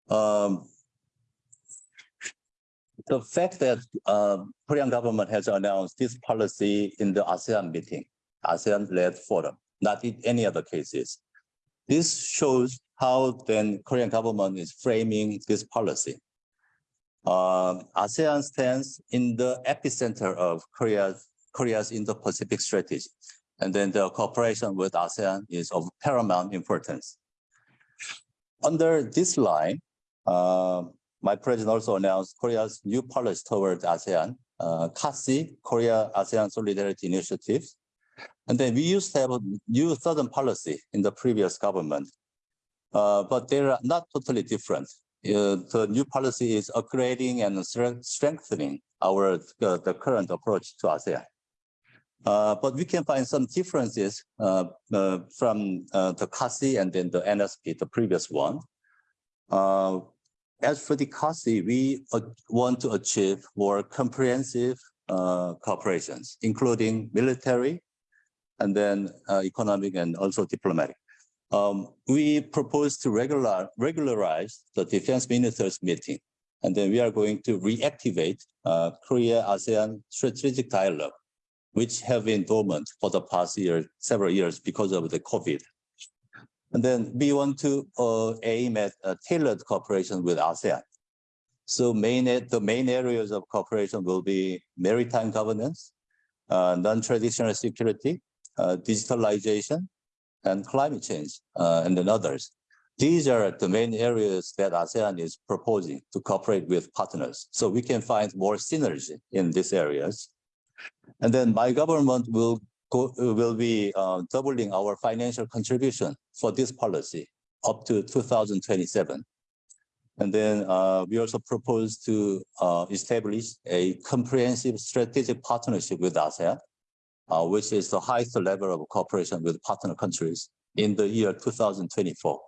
Speaker 7: Um, the fact that uh, Korean government has announced this policy in the ASEAN meeting, ASEAN-led forum, not in any other cases. This shows how then Korean government is framing this policy. Um, ASEAN stands in the epicenter of Korea's, Korea's Indo-Pacific strategy. And then the cooperation with ASEAN is of paramount importance. Under this line, uh, my president also announced Korea's new policy towards ASEAN, uh, KASI, Korea ASEAN Solidarity Initiative. And then we used to have a new southern policy in the previous government, uh, but they are not totally different. Uh, the new policy is upgrading and strengthening our uh, the current approach to ASEAN. Uh, but we can find some differences uh, uh, from the KASI and then the NSP, the previous one. As for the KASI, we want to achieve more comprehensive cooperations, including military, and then uh, economic and also diplomatic. Um, we propose to regular, regularize the defense ministers meeting, and then we are going to reactivate uh, Korea-ASEAN strategic dialogue, which have been dormant for the past year, several years because of the COVID. And then we want to uh, aim at tailored cooperation with ASEAN. So main, the main areas of cooperation will be maritime governance, uh, non-traditional security, digitalization, and climate change, uh, and then others. These are the main areas that ASEAN is proposing to cooperate with partners. So we can find more synergy in these areas. And then my government will go, will be uh, doubling our financial contribution for this policy up to 2027. And then uh, we also propose to uh, establish a comprehensive strategic partnership with ASEAN uh, which is the highest level of cooperation with partner countries in the year 2024.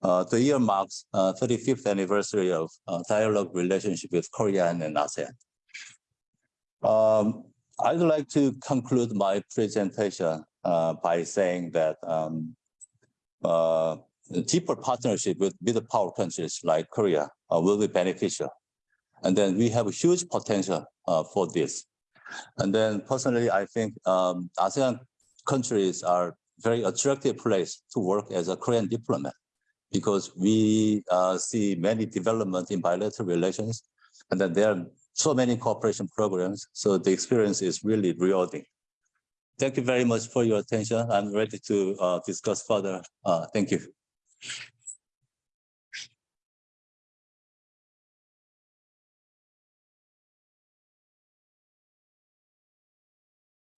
Speaker 7: Uh, the year marks uh, 35th anniversary of uh, dialogue relationship with Korea and ASEAN. Um, I'd like to conclude my presentation uh, by saying that um, uh, deeper partnership with middle power countries like Korea will be beneficial. And then we have a huge potential for this. And then personally, I think um, ASEAN countries are very attractive place to work as a Korean diplomat because we uh, see many development in bilateral relations and then there are so many cooperation programs. So the experience is really rewarding. Thank you very much for your attention. I'm ready to uh, discuss further. Uh, thank you.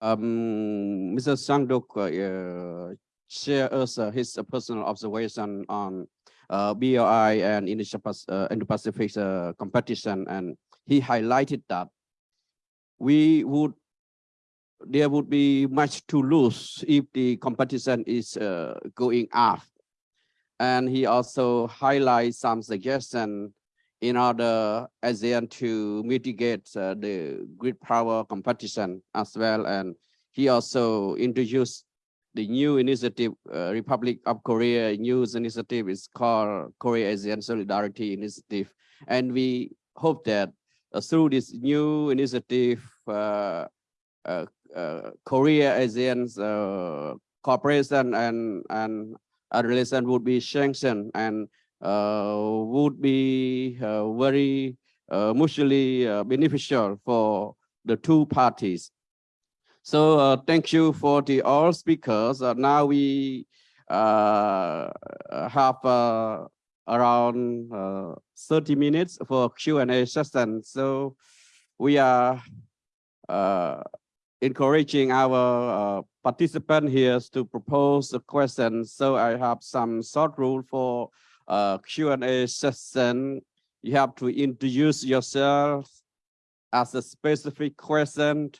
Speaker 1: Um, Mr. Sangdok uh, share us uh, his uh, personal observation on uh, BRI and uh, Indo-Pacific uh, competition, and he highlighted that we would there would be much to lose if the competition is uh, going up. And he also highlights some suggestion in order ASEAN to mitigate uh, the grid power competition as well. And he also introduced the new initiative, uh, Republic of Korea news initiative is called Korea ASEAN Solidarity Initiative. And we hope that uh, through this new initiative, uh, uh, uh, Korea ASEAN's uh, cooperation and and relation would be strengthened and would be uh, very uh, mutually uh, beneficial for the two parties. So uh, thank you for the all speakers. Uh, now we uh, have uh, around uh, 30 minutes for Q&A session. So we are uh, encouraging our uh, participant here to propose a question. So I have some short rule for uh, Q&A session. You have to introduce yourself as a specific question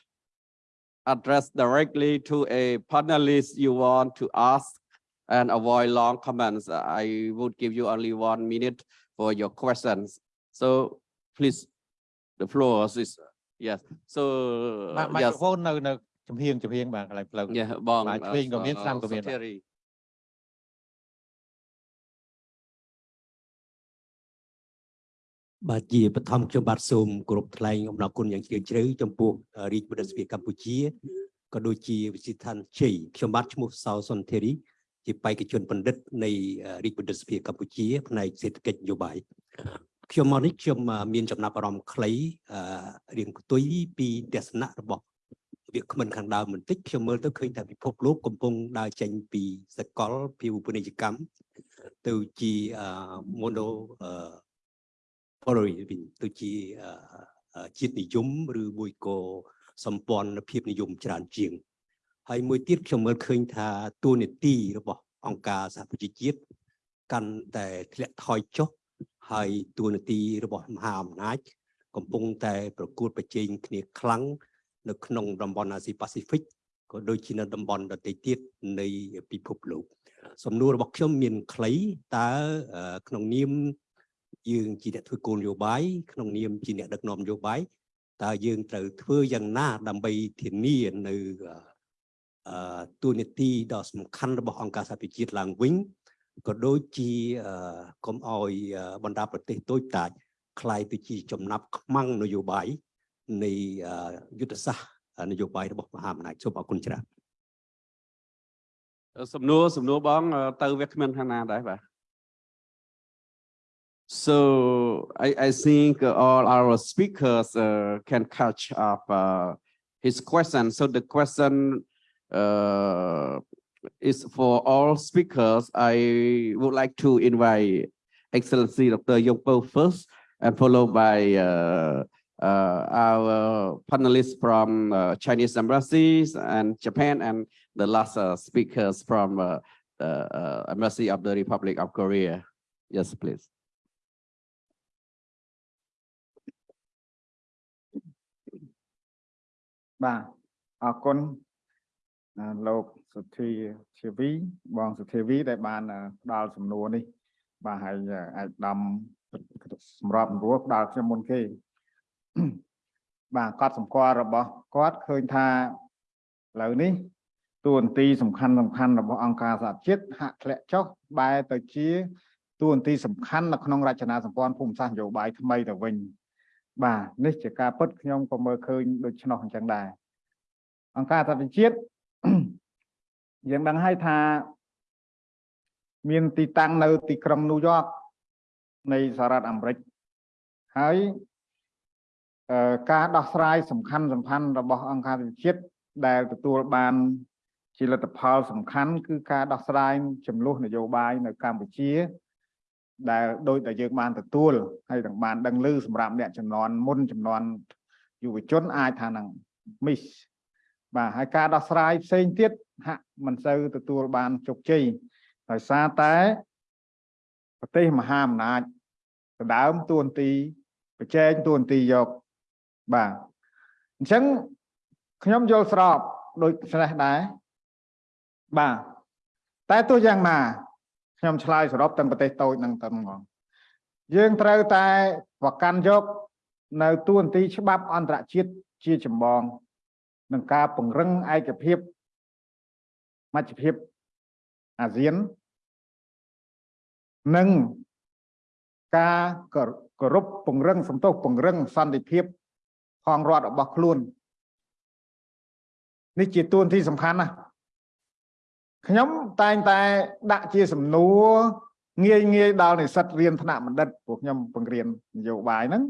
Speaker 1: addressed directly to a panelist you want to ask and avoid long comments. I would give you only one minute for your questions. So please, the floor is, yes. So,
Speaker 8: ម៉ា
Speaker 1: yes.
Speaker 8: មីក្រូហ្វូននៅនៅចំហៀងចំហៀងបាទកន្លែងផ្លូវ
Speaker 1: Yeah, បង
Speaker 8: បាទឆ្វេងក៏មានស្ដាំក៏មានបាទ
Speaker 9: បាទជាបឋមខ្ញុំបាទសូមគោរពថ្លែងអំណរគុណយ៉ាងជ្រាលជ្រៅចំពោះរាជបណ្ឌិតសភាកម្ពុជាក៏ដូចជាវិទ្យាស្ថានជ័យខ្ញុំបាទឈ្មោះសៅសុនធេរីជាបេក្ខជនបណ្ឌិតនៃរាជបណ្ឌិតសភាកម្ពុជាផ្នែកសេដ្ឋកិច្ចនយោបាយខ្ញុំមកនេះខ្ញុំមានចំណាប់អារម្មណ៍ខ្លីអឺរៀងផ្ទុយពីទស្សនៈរបស់វាគ្មិនខាងដើមបន្តិចខ្ញុំមើលទៅឃើញថាពិភពលោកកំពុងដើរចេញពីសកលភាវូបនីយកម្មទៅជាអឺ mono អឺ following វិញទៅជាអឺអឺជាតិនិយមឬមួយក៏សម្ព័ន្ធភាពនិយមច្រើនជាងហើយមួយទៀតខ្ញុំមើលឃើញថាទួលនីតិរបស់អង្គការសហប្រជាជាតិកាន់តែធ្លាក់ថយចុះហើយទួលនីតិរបស់មហាអំណាច កំពុងតែប្រកួតប្រជែងគ្នាខ្លាំងនៅក្នុងតំបន់អាស៊ីប៉ាស៊ីហ្វិកក៏ដូចជានៅតំបន់ដទៃទៀតនៃពិភពលោកសំណួររបស់ខ្ញុំមានខ្លីតើអឺក្នុងនាម យើងជាអ្នកធ្វើគោលនយោបាយក្នុងនាមជាអ្នកដឹកនាំនយោបាយតើយើងត្រូវធ្វើយ៉ាងណាដើម្បីធានានៅអឺអឺទូនីតិដ៏សំខាន់របស់អង្គការសហប្រជាជាតិឡើងវិញក៏ដូចជាអឺកុំឲ្យអឺបណ្ដាប្រទេសតូចតាចคล้ายទៅជាចំណាប់ខ្មាំងនយោបាយនៃអឺយុទ្ធសាស្ត្រនយោបាយរបស់មហាអំណាចសូមអរគុណច្រើន
Speaker 1: សំណួរសំណួរបងអឺទៅវាគ្មានខាងណាដែរបាទ So I, I think all our speakers uh, can catch up uh, his question. So the question uh, is for all speakers. I would like to invite Excellency Dr. Yang Peou first and followed by uh, uh, our panelists from uh, Chinese embassies and Japan and the last speakers from embassy of the Republic of Korea. Yes, please.
Speaker 3: បាទអរគុណអឺលោកសុធាជាវីបងសុធាវីដែលបានអឺផ្ដល់សំណួរនេះ បាទហើយអឺអាចដំសម្រាប់រួផ្ដល់ខ្ញុំមុនគេបាទកត់សម្គាល់របស់គាត់ឃើញថាឥឡូវនេះតួនាទីសំខាន់សំខាន់របស់អង្គការសហជាតិហាក់ធ្លាក់ចុះបែរទៅជាតួនាទីសំខាន់នៅក្នុងរចនាសម្ព័ន្ធភូមិសាស្ត្រនយោបាយថ្មីទៅវិញ បាទនេះជាការពិតខ្ញុំក៏មើលឃើញដូច្នោះអញ្ចឹងដែរអង្គការសហជាតិយើងដឹងហើយថាមានទីតាំងនៅទីក្រុងញូវយ៉កនៃសហរដ្ឋអាមេរិកហើយអឺការដោះស្រាយសំខាន់សំខាន់របស់អង្គការសហជាតិដែលទទួលបានជាលទ្ធផលសំខាន់គឺការដោះស្រាយចំនួននយោបាយនៅកម្ពុជា ដែលដោយតែយើងបានទទួលហើយទាំងបានដឹងឮសម្រាប់អ្នកចំនួនមុនចំនួនយុវជនអាចថានឹង miss បាទហើយការដោះស្រាយផ្សេងទៀតហាក់មិនសូវទទួលបានជោគជ័យដោយសារតែប្រទេសមហាអំណាចដដើមទួនាទីប្រជែងទួនាទីយកបាទអញ្ចឹងខ្ញុំយល់ស្របដូចនេះដែរបាទតែទោះយ៉ាងណា ខ្ញុំឆ្លើយសរុបទាំងប្រទេសតូចនឹងទៅហ្មងយើងត្រូវតែប្រកាន់យកនៅទួនាទីច្បាប់អន្តរជាតិជាចម្បងនឹងការពង្រឹងឯកភាពមជ្ឈភាពអាស៊ាននិងការគោរពពង្រឹងសន្ទុះពង្រឹងសន្តិភាពផងរដ្ឋរបស់ខ្លួននេះជាទួនាទីសំខាន់ណាស់ ខ្ញុំតែងតែដាក់ជាសំណួរងាយងាយដល់និស្សិតរៀនថ្នាក់បណ្ឌិតពួកខ្ញុំបង្រៀននយោបាយហ្នឹង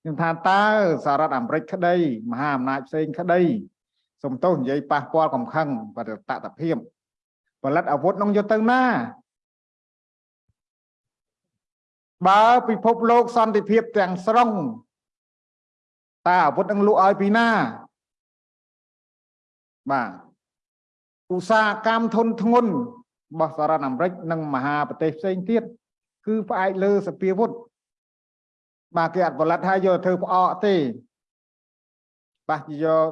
Speaker 3: ខ្ញុំថាតើសហរដ្ឋអាមេរិកក្តីមហាអំណាចផ្សេងក្តីសំទោសនិយាយប៉ះពាល់កំខឹងបរិតតភាពផលិតអាវុធនោះយកទៅណាបើពិភពលោកសន្តិភាពទាំងស្រុងតើអាវុធនឹងលក់ឲ្យពីណាបាទ ឧស្សាហកម្មធុនធ្ងន់របស់សហរដ្ឋអាមេរិកនិងមហាប្រទេសផ្សេងទៀតគឺផ្អែកលើសពាវុធបាទគេអត់ផលិតឲ្យយកទៅធ្វើផ្អកទេបាទយក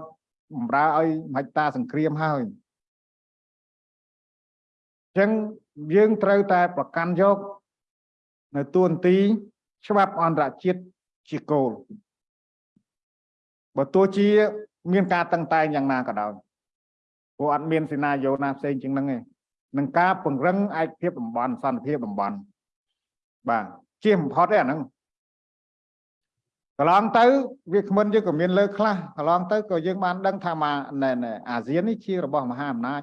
Speaker 3: បំរើឲ្យមហិច្ឆតាសង្គ្រាមហើយអញ្ចឹងយើងត្រូវតែប្រកាន់យកនៅទួនាទីច្បាប់អន្តរជាតិជាគោលបើទោះជា មានការតឹងតែងយ៉ាងណាក៏ដោយ ព្រោះអត់មានសេនាយោណាផ្សេងជាងហ្នឹងទេនឹងការពង្រឹងឯកភាពតំបន់សន្តិភាពតំបន់បាទជាបំផុតទេអាហ្នឹងកន្លងទៅវាគ្មិនយើងក៏មានលើខ្លះកន្លងទៅក៏យើងបានដឹងថាមកអាស៊ាននេះជារបស់មហាអំណាច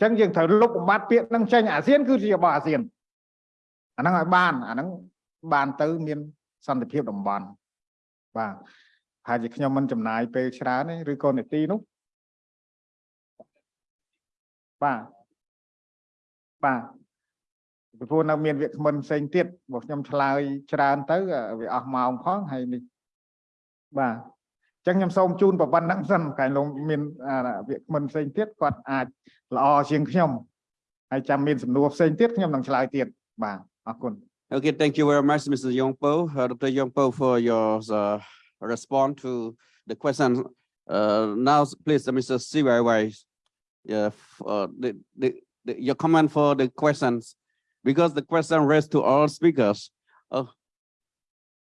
Speaker 3: អញ្ចឹងយើងត្រូវលុបបំបត្តិពាក្យហ្នឹងចេញអាស៊ានគឺជារបស់អាស៊ានអាហ្នឹងឲ្យបានអាហ្នឹងបានទៅមានសន្តិភាពតំបន់បាទហើយជាខ្ញុំមិនចំណាយពេលច្រើនទេឬក៏នេតិនោះ
Speaker 1: Okay, thank you very much, Mr. Yang Peou, uh, Dr. Yang Peou, for your uh, response to the question. Uh, now, please, uh, Mr. Siwaiwai, yeah, uh, the, the, the, your comment for the questions, because the question raised to all speakers. Oh,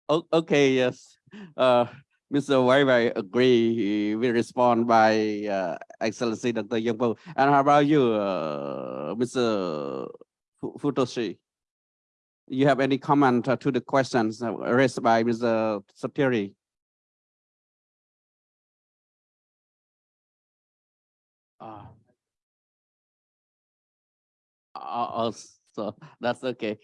Speaker 1: oh okay, yes. Uh, Mr. Wai agree, we respond by uh, Excellency Dr. Yang Peou. And how about you, uh, Mr. Futoshi? You have any comment uh, to the questions uh, raised by Mr. Satiri? Uh, so that's okay.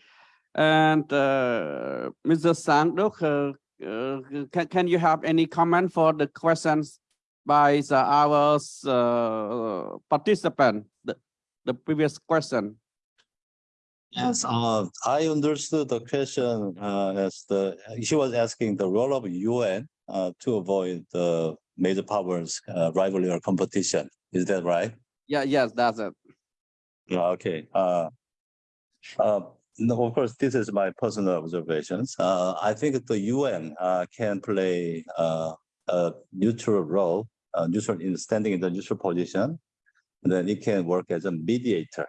Speaker 1: And uh, Mr. Sandok, uh, uh, can, can you have any comment for the questions by the, our uh, participant, the, the previous question?
Speaker 7: Yes, uh, I understood the question uh, as the, she was asking the role of UN uh, to avoid the major powers uh, rivalry or competition. Is that right?
Speaker 1: Yeah, yes, that's it.
Speaker 7: Okay. Uh, uh, no, of course, this is my personal observations. Uh, I think the UN uh, can play uh, a neutral role uh, neutral in standing in the neutral position. And then it can work as a mediator.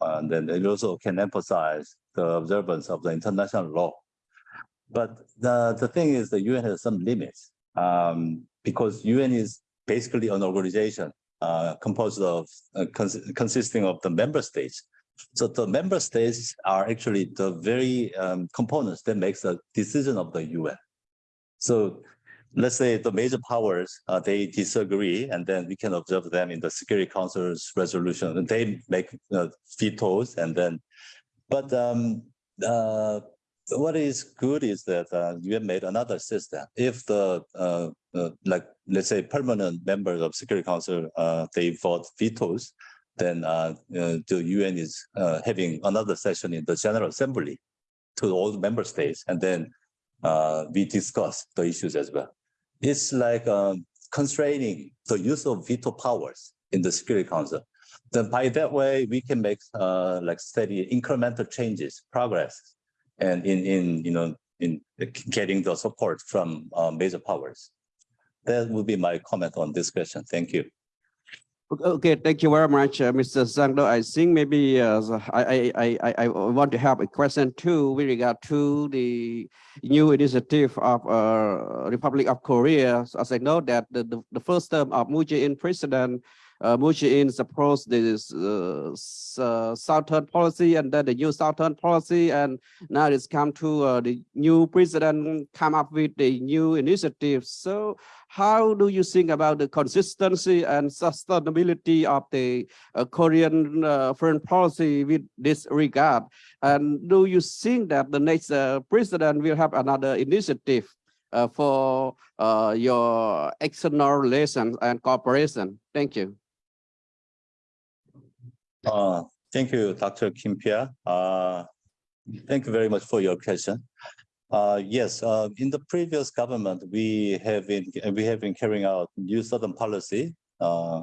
Speaker 7: And then it also can emphasize the observance of the international law. But the, the thing is the UN has some limits um, because UN is basically an organization uh, composed of uh, cons consisting of the member states. So the member states are actually the very um, components that makes the decision of the UN. So let's say the major powers, uh, they disagree, and then we can observe them in the Security Council's resolution, and they make uh, vetoes, and then, but um, uh, what is good is that uh, you have made another system. If the uh, uh, like let's say permanent members of Security Council uh, they vote vetoes, then uh, uh, the UN is having another session in the General Assembly to all the member states, and then we discuss the issues as well. It's like um, constraining the use of veto powers in the Security Council. Then by that way, we can make like steady incremental changes, progress, and in in you know in getting the support from uh, major powers. That would be my comment on this question. Thank you.
Speaker 1: Okay, thank you very much, uh, Mr. Sangdo. I think maybe uh, I, I, I, I, want to have a question too with regard to the new initiative of uh, Republic of Korea. As I know that the, the, the first term of Moon Jae-in president, uh, Jae-in supposed this uh, uh, southern policy and then the new southern policy, and now it's come to uh, the new president come up with the new initiative. So how do you think about the consistency and sustainability of the uh, Korean uh, foreign policy with this regard? And do you think that the next uh, president will have another initiative uh, for uh, your external relations and cooperation? Thank you.
Speaker 7: Uh, thank you, Dr. Kin Phea. Uh, thank you very much for your question. Uh, yes, uh, in the previous government, we have been we have been carrying out new southern policy. Uh,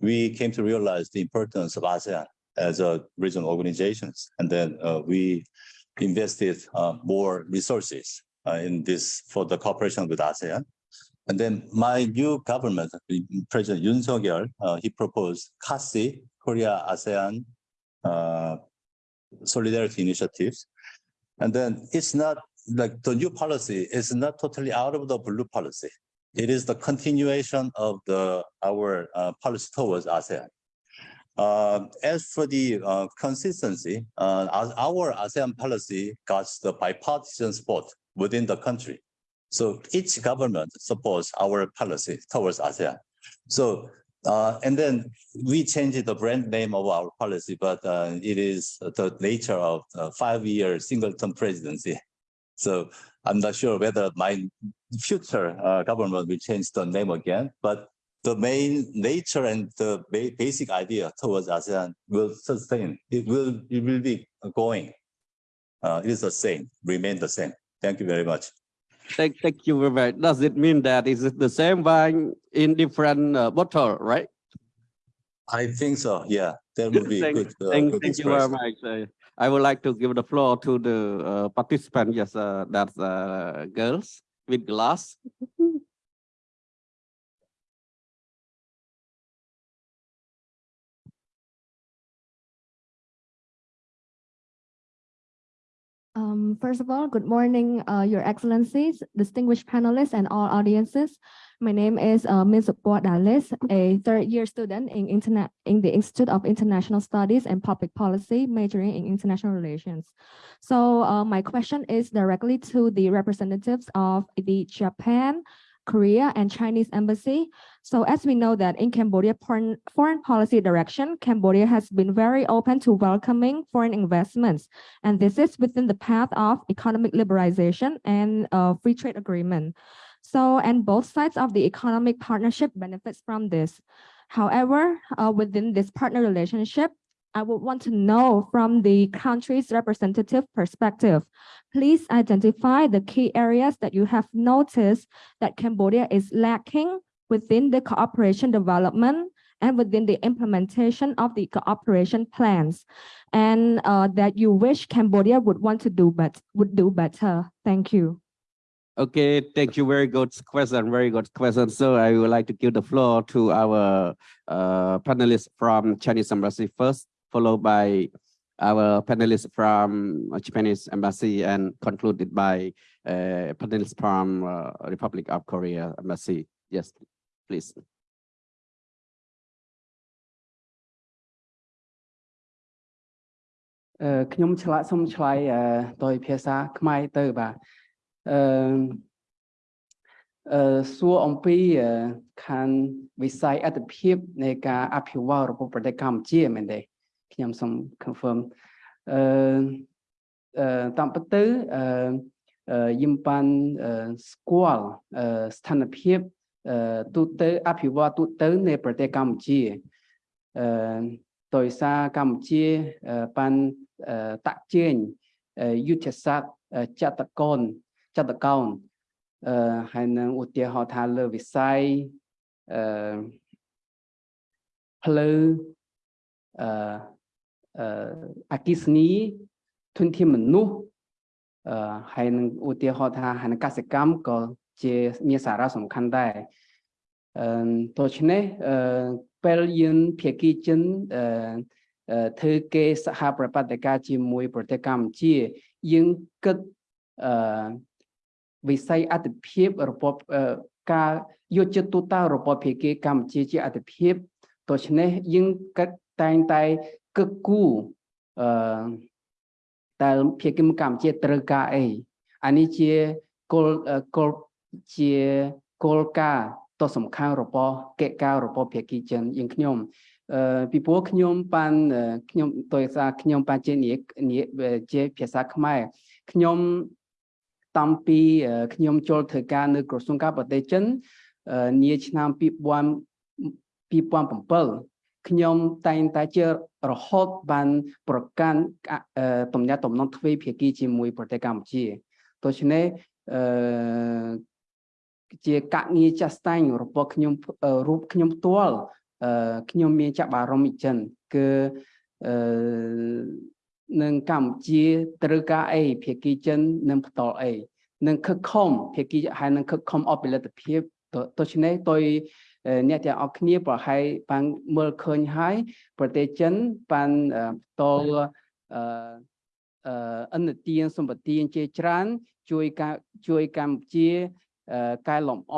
Speaker 7: we came to realize the importance of ASEAN as a regional organizations, and then uh, we invested uh, more resources uh, in this for the cooperation with ASEAN. And then my new government, President Yoon Suk-yeol, uh, he proposed KASI, Korea ASEAN uh, Solidarity Initiatives. And then it's not like the new policy is not totally out of the blue policy. It is the continuation of the our uh, policy towards ASEAN. Uh, as for the uh, consistency, uh, our ASEAN policy got the bipartisan support within the country. So each government supports our policy towards ASEAN. So uh, and then we changed the brand name of our policy, but uh, it is the nature of five-year single-term presidency. So I'm not sure whether my future uh, government will change the name again, but the main nature and the ba basic idea towards ASEAN will sustain. It will, it will be going. Uh, it is the same, remain the same. Thank you very much.
Speaker 1: Thank, thank you very much. Does it mean that is it the same wine in different uh, bottle, right?
Speaker 7: I think so. Yeah, that would be
Speaker 1: Thank-
Speaker 7: good. uh,
Speaker 1: Thank,
Speaker 7: good
Speaker 1: thank you very much. Uh, I would like to give the floor to the uh, participant, yes, uh, that's uh, girls with glass. (laughs)
Speaker 10: Um, first of all, good morning, uh, Your Excellencies, distinguished panelists, and all audiences. My name is uh, Ms. Dalis, a third-year student in internet in the Institute of International Studies and Public Policy, majoring in international relations. So uh, my question is directly to the representatives of the Japan, Korea, and Chinese embassy. So as we know that in Cambodia foreign, policy direction, Cambodia has been very open to welcoming foreign investments. And this is within the path of economic liberalization and uh, free trade agreement. So, and both sides of the economic partnership benefits from this. However, uh, within this partner relationship, I would want to know from the country's representative perspective, please identify the key areas that you have noticed that Cambodia is lacking within the cooperation development and within the implementation of the cooperation plans and uh, that you wish Cambodia would want to do but would do better. Thank you.
Speaker 1: Okay, thank you. Very good question. Very good question. So I would like to give the floor to our uh, panelists from Chinese Embassy first, followed by our panelists from uh, Japanese Embassy, and concluded by uh, panelists from uh, Republic of Korea Embassy. Yes, please.
Speaker 4: អឺខ្ញុំឆ្លាក់សុំឆ្លើយអឺដោយភាសាខ្មែរទៅបាទអឺអឺសួរអំពីអឺខាងវិស័យអត្ថភាពនៃការអភិវឌ្ឍរបស់ប្រទេសកម្ពុជាមែនទេ ខ្ញុំសូម confirm អឺអឺតាមពិតទៅអឺអឺយឹមបានអឺស្គាល់អឺស្ថានភាពអឺទូទៅអភិវឌ្ឍទូទៅនៃប្រទេសកម្ពុជាអឺដោយសារកម្ពុជាអឺបានអឺតាក់ជែងអឺយុទ្ធសាស្ត្រអឺចតកនចតកោនអឺហើយនឹងឧទាហរណ៍ថាលើវិស័យអឺផ្លូវអឺ អឺអគិសនីធនធានមនុស្សអឺហើយនឹងឧទាហរណ៍ថាហនកសិកម្មក៏ជាមានសារៈសំខាន់ដែរអឺដូច្នេះអឺពេលយើងភាគីចិនអឺអឺធ្វើគេសហប្រតិបត្តិការជាមួយប្រទេសកម្ពុជាយើងគិតអឺវិស័យអត្ថភាពរបបអឺការយកចិត្តទូតរបបភាគីកម្ពុជាជាអត្ថភាពដូច្នេះយើងគិតតែងតែ គិតគូរអឺតែភាគីកម្ពុជាត្រូវការអីអានេះជាគោលគោលជាគោលការណ៍ដ៏សំខាន់របស់កិច្ចការរបស់ភាគីចិនយើងខ្ញុំអឺពីព្រោះខ្ញុំបានខ្ញុំដោយសារខ្ញុំបានជានិយាយជាភាសាខ្មែរខ្ញុំតាំងពីខ្ញុំចូលធ្វើការនៅក្រសួងការបរទេសចិននាឆ្នាំ2000 2007ខ្ញុំតែងតែជា រហូតបានប្រកាន់ទំនាក់ទំនងទ្វេភាគីជាមួយប្រទេសកម្ពុជាដូច្នេះអឺជាកងារចាស់ស្ដែងរបស់ខ្ញុំរូបខ្ញុំផ្ទាល់អឺខ្ញុំមានចាប់អារម្មណ៍អញ្ចឹងគឺអឺនឹងកម្ពុជាត្រូវការអីភាគីចិននឹងបន្តអីនឹងខិតខំភាគីហើយនឹងខិតខំអបផលិតភាពដូច្នេះ tôi អ្នកទាំងអស់គ្នាប្រហែលបានមើលឃើញហើយប្រទេសចិនបានតលអឺអឺឥណទានសម្បទានជាច្រើន ជួយការជួយកម្ពុជាកែលម្អ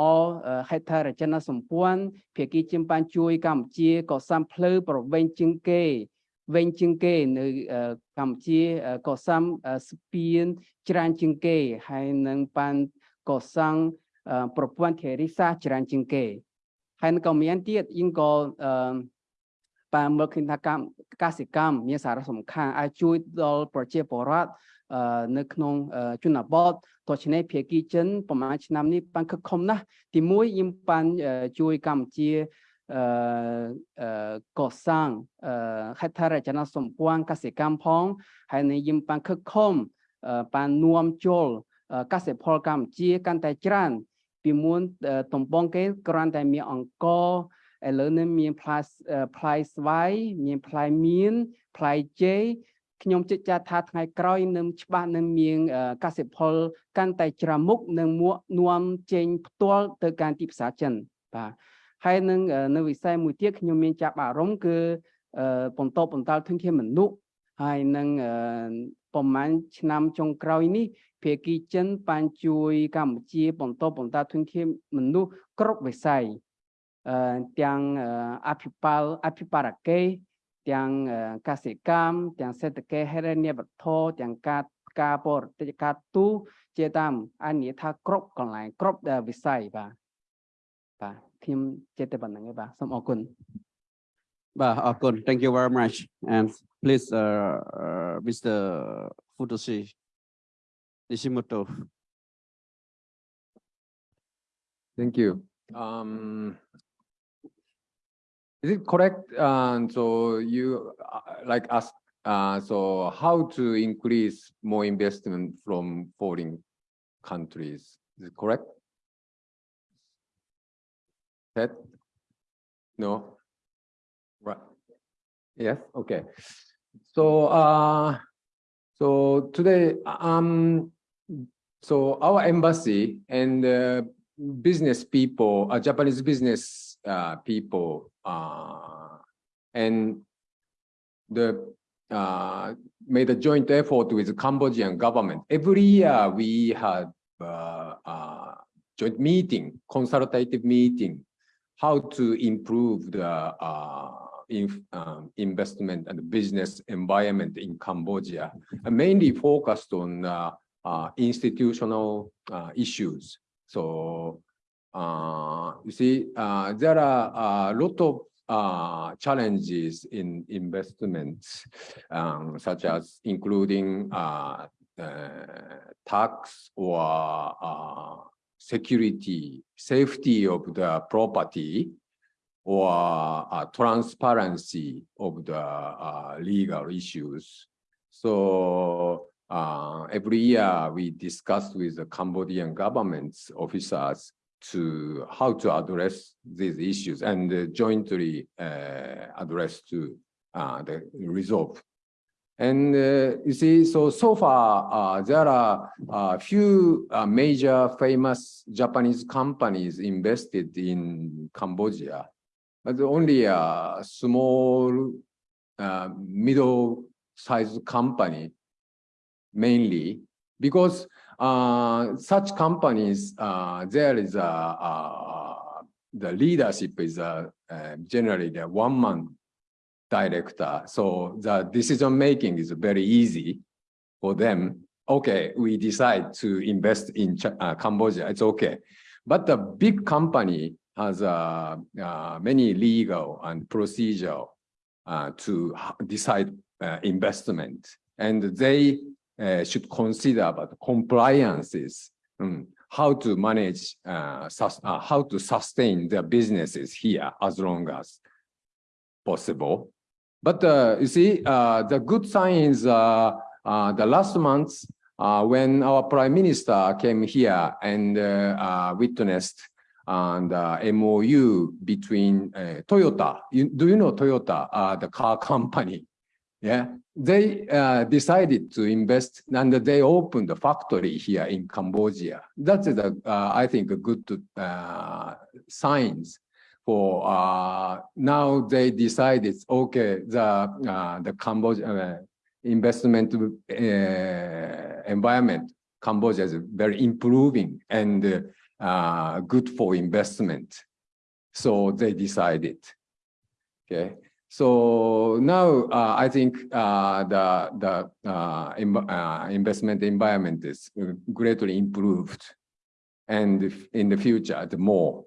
Speaker 4: ហេដ្ឋារចនាសម្ព័ន្ធភាគីជិមបានជួយកម្ពុជាកសាងផ្លូវប្រវែងជាងគេវិញជាងគេនៅកម្ពុជាកសាងស្ពានច្រើនជាងគេហើយនឹងបានកសាងប្រព័ន្ធធារាសាស្ត្រច្រើនជាងគេ ហើយក៏មានទៀតយើងក៏អឺបានមើលឃើញថាកម្មកសិកម្មមានសារៈសំខាន់អាចជួយដល់ប្រជាពលរដ្ឋនៅក្នុងជនបទដូច្នេះភាគីចិនប្រហែលឆ្នាំនេះបានខិតខំណាស់ទីមួយយើងបានជួយកម្ពុជាអឺកសាងហេដ្ឋារចនាសម្ព័ន្ធកសិកម្មផងហើយនឹងយើងបានខិតខំបាននាំចូលកសិផលកម្ពុជាកាន់តែច្រើន ពីមុនតំបងគេគ្រាន់តែមានអង្គឥឡូវនេះមានផ្លែផ្លែស្វាយមានផ្លែមៀនផ្លែចេកខ្ញុំជិតចាត់ថាថ្ងៃក្រោយនឹងច្បាស់នឹងមានកសិផលកាន់តែច្រើនមុខនឹងមួកនាំចេញផ្ទាល់ទៅកាន់ទីផ្សារចិនបាទហើយនឹងនៅវិស័យមួយទៀតខ្ញុំមានចាប់អារម្មណ៍គឺបន្តបន្តធនធានមនុស្សហើយនឹងប្រហែលឆ្នាំចុងក្រោយនេះ ភាគីចិនបានជួយកម្ពុជាបន្តបន្តធនធានមនុស្សគ្រប់វិស័យទាំងអភិបាលអភិបាលកិច្ចទាំងកសិកម្មទាំងសេដ្ឋកិច្ចហិរញ្ញវត្ថុទាំងការការបរទេសការទូជាតាមអានិយាយថាគ្រប់កន្លែងគ្រប់វិស័យបាទបាទខ្ញុំចេះតែប៉ុណ្្នឹងឯងបាទសូមអរគុណ
Speaker 1: បាទអរគុណ thank you very much and please uh, uh, Mr. Futoshi Nishimoto
Speaker 6: Thank you. Um, Is it correct? Uh, so you uh, like ask, uh, so how to increase more investment from foreign countries? Is it correct? That? No? Right. Yes, okay. So, uh, so today, um, So our embassy and uh, business people, uh, Japanese business uh, people, uh, and the uh, made a joint effort with the Cambodian government. Every year we had uh, joint meeting, consultative meeting, how to improve the in, um, investment and business environment in Cambodia, mainly focused on uh, institutional uh, issues. So uh, you see, uh, there are a lot of uh, challenges in investments, um, such as including uh, uh, tax or uh, security, safety of the property, or uh, transparency of the legal issues. So uh, every year we discuss with the Cambodian government's officers to how to address these issues and uh, jointly address to uh, the resolve. And uh, you see, so so far uh, there are a few major famous Japanese companies invested in Cambodia, but only a small, middle-sized company mainly because uh, such companies, uh, there is a, uh, the leadership is uh, uh, generally the one man director. So the decision making is very easy for them. Okay, we decide to invest in Ch uh, Cambodia, it's okay. But the big company has uh, uh, many legal and procedure uh, to decide investment. And they uh, should consider about compliances, um, how to manage, uh, uh, how to sustain their businesses here as long as possible. But uh, you see, uh, the good sign is the last month when our prime minister came here and witnessed and uh, MOU between uh, Toyota. You, do you know Toyota, uh, the car (laughs) company? Yeah, they uh, decided to invest and they opened a factory here in Cambodia. That is, a, uh, I think, a good uh, signs for uh, now they decided, okay, the, uh, the Cambodia uh, investment environment, Cambodia is very improving and good for investment. So they decided, okay. So now uh, I think uh, the the uh, uh, investment environment is greatly improved, and in the future the more.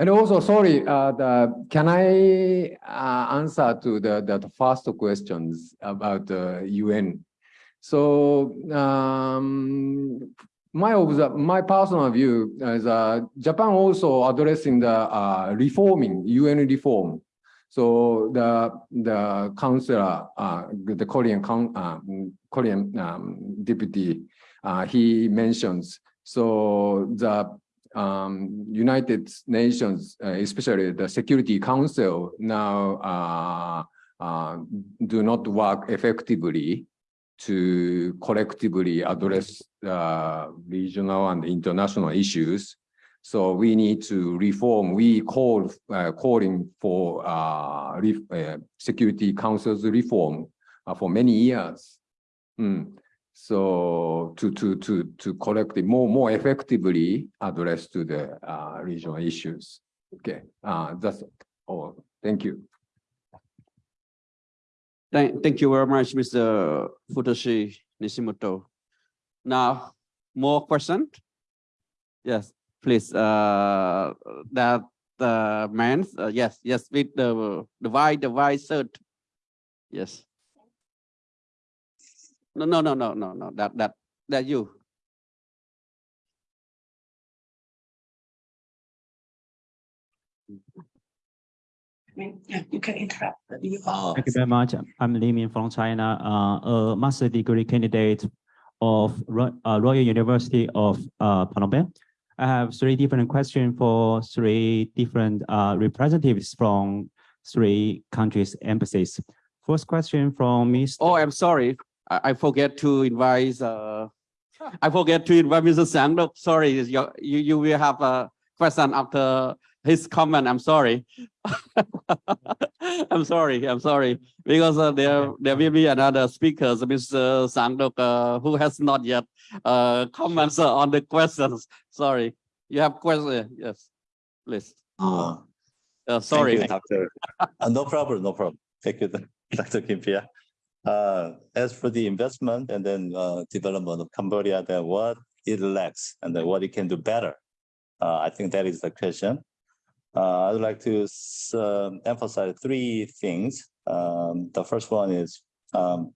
Speaker 6: And also, sorry, uh, the, can I uh, answer to the, the first questions about the UN? So um, my my personal view is uh, Japan also addressing the uh, reforming UN reform so the the counselor, uh, the Korean uh, Korean um, deputy, uh, he mentions so the um, United Nations, uh, especially the Security Council, now uh, uh, do not work effectively to collectively address regional and international issues. So we need to reform. We call uh, calling for uh, uh, Security Council's reform uh, for many years. Mm. So to to to to collect more more effectively address to the uh, regional issues. Okay, uh, that's all. Thank you.
Speaker 1: Thank, thank you very much, Mr. Futoshi Nishimoto. Now, more questions? Yes please uh that uh man uh, yes yes with the the white the white shirt yes no no no no no no that that that you
Speaker 11: I mean, yeah, you can interrupt. You
Speaker 12: Thank you very much. I'm Li Min from China, uh, a master degree candidate of Ro- uh, Royal University of uh, Phnom Penh. I have three different questions for three different uh, representatives from three countries' embassies. First question from Ms.
Speaker 1: oh i'm sorry i, I forget to invite uh I forget to invite Mr. Sangdok. Sorry, you, you, you will have a question after his comment. I'm sorry. (laughs) (laughs) I'm sorry, I'm sorry, because uh, there, there will be another speakers, Mr. Sangdok, uh, who has not yet uh, comments uh, on the questions. Sorry, you have question, yes, please.
Speaker 7: Uh,
Speaker 1: Uh,
Speaker 7: Thank
Speaker 1: sorry.
Speaker 7: you, Doctor. Uh, No problem, no problem. Thank you, (laughs) Dr. Kin Phea. Uh, As for the investment and then uh, development of Cambodia, then what it lacks and then what it can do better? Uh, I think that is the question. Uh, I'd like to um, emphasize three things. Um, The first one is um,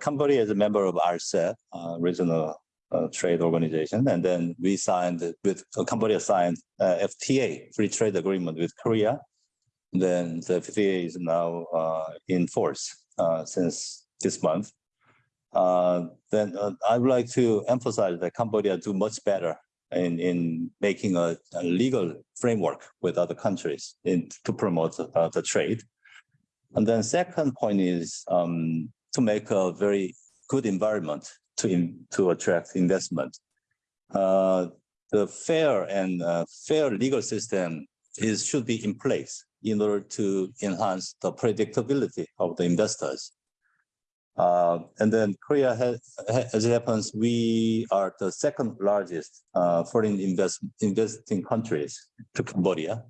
Speaker 7: Cambodia is a member of RCEP, Regional uh, Trade Organization, and then we signed with Cambodia signed uh, FTA, Free Trade Agreement with Korea. Then the FTA is now uh, in force uh, since this month. Then I would like to emphasize that Cambodia do much better in, in making a, a legal framework with other countries in, to promote uh, the trade. And then second point is um, to make a very good environment to, in- to attract investment. Uh, The fair and uh, fair legal system is, should be in place in order to enhance the predictability of the investors. Uh, and then Korea has, as it happens, we are the second largest uh, foreign invest, investing countries to Cambodia.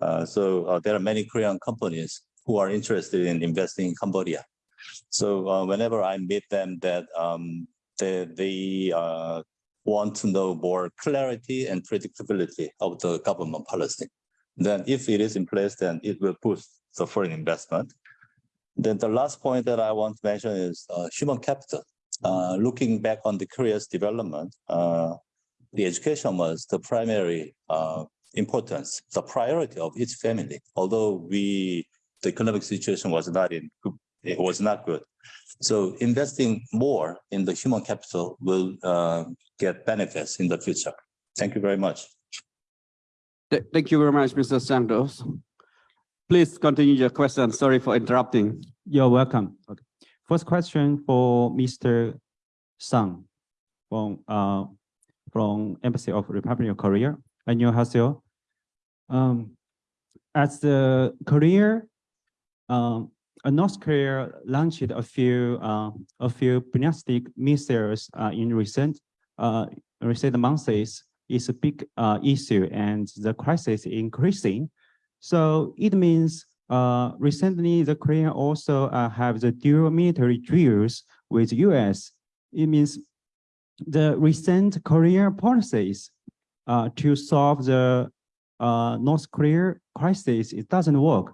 Speaker 7: Uh, so uh, there are many Korean companies who are interested in investing in Cambodia. So uh, whenever I meet them, that um, they, they uh, want to know more clarity and predictability of the government policy. Then if it is in place, then it will boost the foreign investment. Then the last point that I want to mention is uh, human capital. Uh, looking back on the Korea's development, uh, the education was the primary uh, importance, the priority of each family. Although we, the economic situation was not in, good- it was not good. So investing more in the human capital will uh, get benefits in the future. Thank you very much.
Speaker 1: Thank you very much, Mr. Santos. Please continue your question. Sorry for interrupting.
Speaker 12: You're welcome. Okay. First question for Mr. Sang from uh from Embassy of Republic of Korea. 안녕하세요. Um, as the Korea, um, uh, North Korea launched a few uh, a few ballistic missiles uh, in recent uh recent months is a big uh issue and the crisis increasing. So it means uh, recently the Korean also uh, have the dual military drills with the US. It means the recent Korean policies uh, to solve the uh, North Korea crisis, it doesn't work.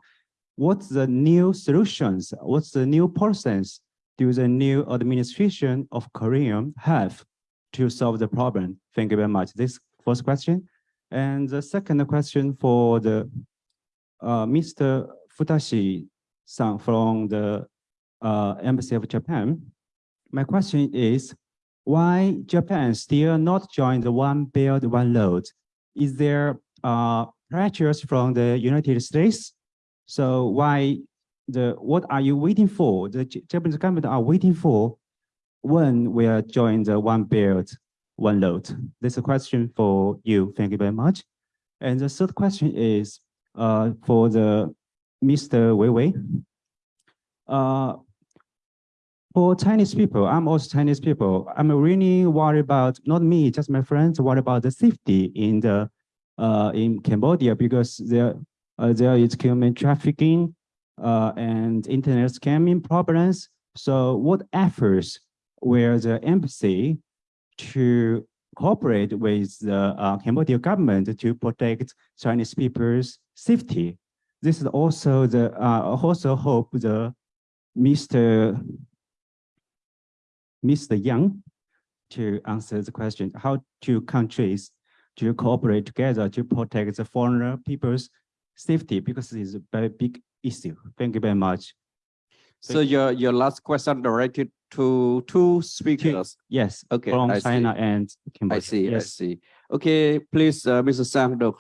Speaker 12: What's the new solutions? What's the new policies do the new administration of Korea have to solve the problem? Thank you very much. This first question. And the second question for the Mr. Futoshi-san from the uh, Embassy of Japan. My question is, why Japan still not join the One Belt, One Road? Is there uh, pressures from the United States? So why the, what are you waiting for? The Japanese government are waiting for when we are join the One Belt, One Road? This is a question for you. Thank you very much. And the third question is uh, for the Mr. Wei Wei. Uh, for Chinese people, I'm also Chinese people. I'm really worried about not me, just my friends. Worried about the safety in the uh, in Cambodia because there uh, there is human trafficking uh, and internet scamming problems. So, what efforts will the embassy to cooperate with the uh, Cambodia government to protect Chinese people's safety? This is also the uh, also hope the Mr. Mr. Yang to answer the question, how two countries to cooperate together to protect the foreigner people's safety because it's a very big issue. Thank you very much.
Speaker 1: So your, your last question directed to two speakers.
Speaker 12: Yes,
Speaker 1: Okay,
Speaker 12: from
Speaker 1: I
Speaker 12: China
Speaker 1: see.
Speaker 12: and Cambodia.
Speaker 1: I see, I
Speaker 12: Yes.
Speaker 1: see. Okay, please, uh, Mr. Sang, the,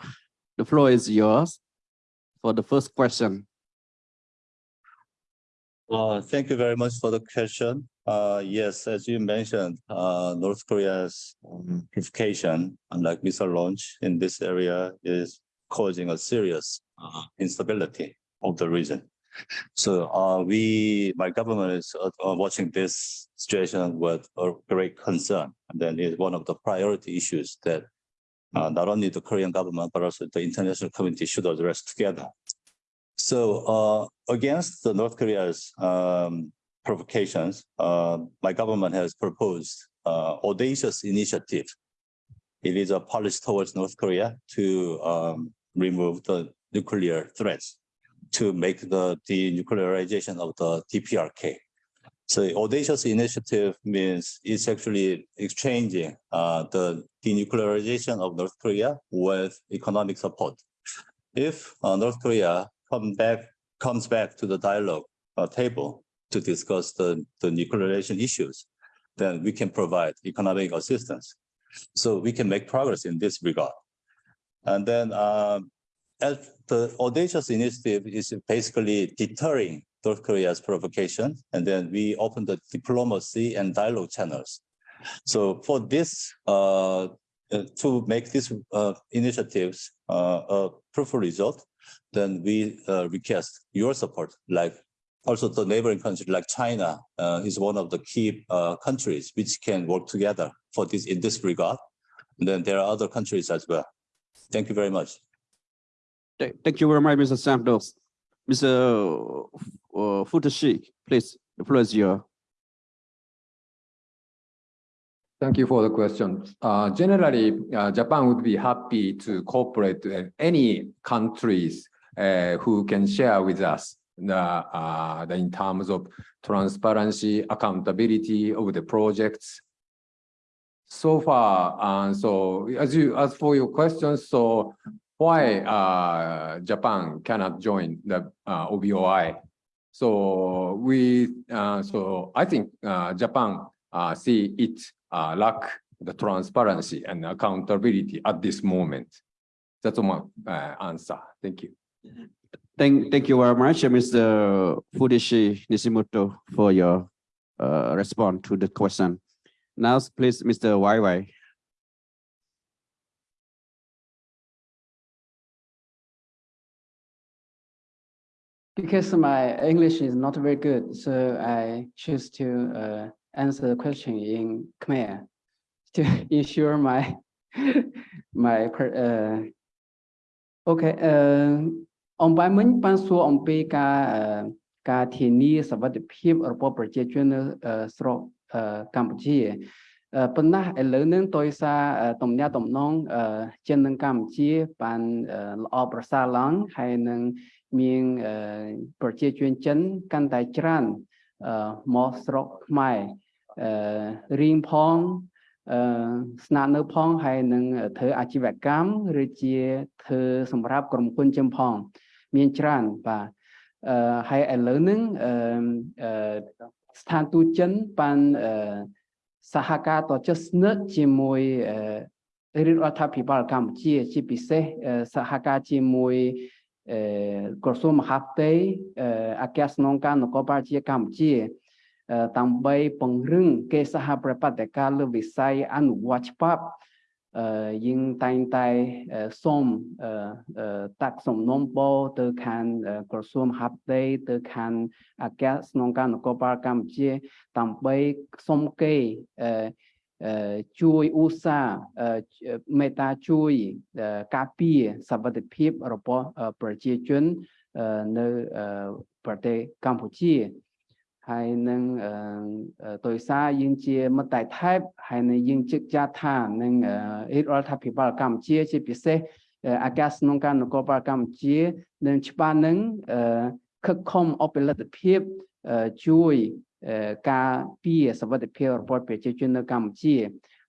Speaker 1: the floor is yours for the first question.
Speaker 7: Uh, thank you very much for the question. Uh, yes, as you mentioned, uh, North Korea's um, provocation, unlike missile launch in this area, is causing a serious uh, instability of the region. So uh, we, my government is uh, uh, watching this situation with a great concern. And then it's one of the priority issues that uh, not only the Korean government, but also the international community should address together. So uh, against the North Korea's um, provocations, uh, my government has proposed audacious initiative. It is a policy towards North Korea to um, remove the nuclear threats, to make the denuclearization of the DPRK. So audacious initiative means it's actually exchanging uh, the denuclearization of North Korea with economic support. If uh, North Korea come back, comes back to the dialogue uh, table to discuss the, the nuclearization issues, then we can provide economic assistance. So we can make progress in this regard. And then um, as the audacious initiative is basically deterring North Korea's provocation, and then we open the diplomacy and dialogue channels. So for this, uh, uh, to make these uh, initiatives uh, a fruitful result, then we uh, request your support, like also the neighboring country like China uh, is one of the key countries which can work together for this in this regard. And then there are other countries as well. Thank you very much.
Speaker 1: Th- Thank you very much, Mr. Santos. Mr. uh, Futoshi, please, the floor is yours.
Speaker 6: Thank you for the question. Uh, generally, uh, Japan would be happy to cooperate with any countries uh, who can share with us the, uh, in terms of transparency, accountability of the projects. So far, uh, so as you as for your questions, so why uh, Japan cannot join the uh, OBOI? So we, uh, so I think uh, Japan uh, see it uh, lack the transparency and accountability at this moment. That's my uh, answer. Thank you.
Speaker 1: Thank, thank you very much, Mr. Futoshi Nishimoto, for your uh, response to the question. Now, please, Mr. Wai
Speaker 4: Because my English is not very good, so I choose to uh, answer the question in Khmer to ensure my my per- uh, okay អឺអំបញ្ញមិញបានសួរអំពីការអឺការធានាសวัสดิភាពរបស់ប្រជាជននៅអឺស្រុកអឺកម្ពុជាអឺប៉ុន្តែឥឡូវហ្នឹងដោយសារអឺទំនាក់ទំនងអឺចិននិងកម្ពុជាបានអឺល្អប្រសើរឡើងហើយនឹង មានអឺប្រជាជនចិនកាន់តែច្រើនអឺមកស្រុកខ្មែរអឺរៀងផងអឺស្នាក់នៅផងហើយនឹងធ្វើអាជីវកម្មឬជាធ្វើសម្រាប់ក្រុមហ៊ុនចិនផង មានច្រើនបាទអឺហើយឥឡូវហ្នឹងអឺអឺស្ថានទូតចិនបានអឺសហការតជិតស្និទ្ធជាមួយអឺរាជរដ្ឋាភិបាលកម្ពុជា ជាពិសេសអឺសហការជាមួយអឺ ក្រសួងមហាផ្ទៃអឺអគ្គស្នងការនគរបាលជាតិកម្ពុជាអឺដើម្បីពង្រឹងកិច្ចសហប្រតិបត្តិការលើវិស័យអនុវត្តច្បាប់អឺយើងតែងតែអឺសូមអឺអឺតាក់សំណុំពរទៅខាងអឺក្រសួងមហាផ្ទៃទៅខាងអគ្គស្នងការនគរបាលកម្ពុជាដើម្បីសុំគេអឺអឺ ជួយឧស្សាហ៍មេត្តាជួយការពារសវត្ថិភាពរបស់ប្រជាជននៅប្រទេសកម្ពុជាហើយនឹងដោយសារយើងជាមិត្តតែថែបហើយនឹងយើងជឹកចាត់ថានឹងរដ្ឋាភិបាលកម្ពុជាជាពិសេសអាកាសក្នុងការនគរបាលកម្ពុជានឹងច្បាស់នឹងខិតខំអពលិទ្ធភាពជួយ ការពារសវត្ថិភាពរបស់ប្រជាជននៅកម្ពុជា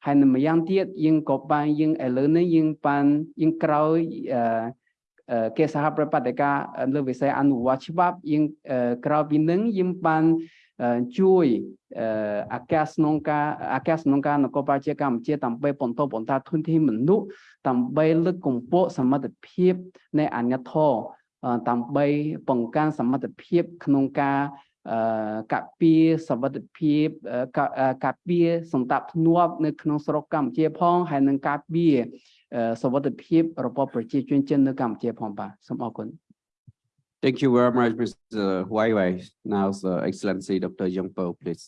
Speaker 4: ហើយនៅម្យ៉ាងទៀតយើងក៏បានយើងឥឡូវនេះយើងបានយើងក្រោយគេសហប្រតិបត្តិការលើវិស័យអនុវត្តច្បាប់យើងក្រោយពីនឹងយើងបានជួយអាកាសក្នុងការអាកាសក្នុងការនគរបាលជាកម្ពុជាដើម្បីបន្តបន្តធនធានមនុស្សដើម្បីលើកកម្ពស់សមត្ថភាពនៃអាញាធរដើម្បីបង្កើនសមត្ថភាពក្នុងការ កាពីសវត្ថិភាពអឺកាអឺកាពីសន្តិភាពនៅក្នុងស្រុកកម្ពុជាផងហើយនឹងកាពីអឺសវត្ថិភាពរបស់ប្រជាជនចិននៅកម្ពុជាផងបាទសូមអរគុណ
Speaker 1: Thank you very much, Mr. Wai Wai. Now, Sir Excellency Dr. Young Po, please.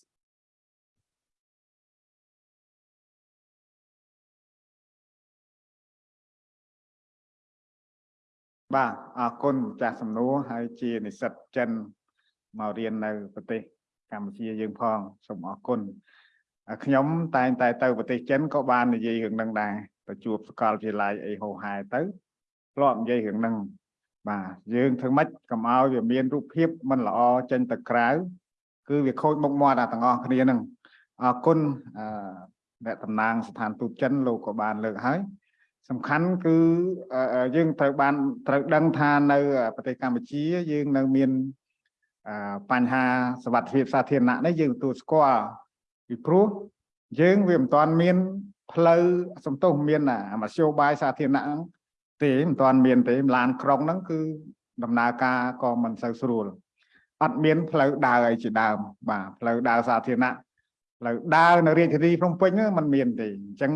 Speaker 3: បាទអរគុណម្ចាស់សំណួរហើយជានិស្សិតចិន មករៀននៅប្រទេសកម្ពុជាយើងផងសូមអរគុណហើយខ្ញុំតែងតែទៅប្រទេសចិនក៏បាននិយាយរឿងហ្នឹងដែរទៅជួបសាកលវិទ្យាល័យអីហោហែទៅធ្លាប់និយាយរឿងហ្នឹងបាទយើងធ្វើម៉េចកុំឲ្យវាមានរូបភាពមិនល្អចេញទៅក្រៅគឺវាខូចមុខមាត់អាទាំងអស់គ្នាហ្នឹងអរគុណអឺអ្នកតំណាងស្ថានទូតចិនលោកក៏បានលើកហើយសំខាន់គឺអឺអឺយើងត្រូវបានត្រូវដឹងថានៅប្រទេសកម្ពុជាយើងនៅមានអឺ បញ្ហាសវត្ថិភាពសាធារណៈនេះយើងទទួលស្គាល់ពីព្រោះយើងវាមិនទាន់មានផ្លូវសំទោសមានអាមធ្យោបាយសាធារណៈហ្នឹងទេមិនទាន់មានទេឡានក្រុងហ្នឹងគឺដំណើរការក៏មិនសូវស្រួលអត់មានផ្លូវដើរអីជាដើមបាទផ្លូវដើរសាធារណៈផ្លូវដើរនៅរាជធានីភ្នំពេញហ្នឹងมันមានទេអញ្ចឹង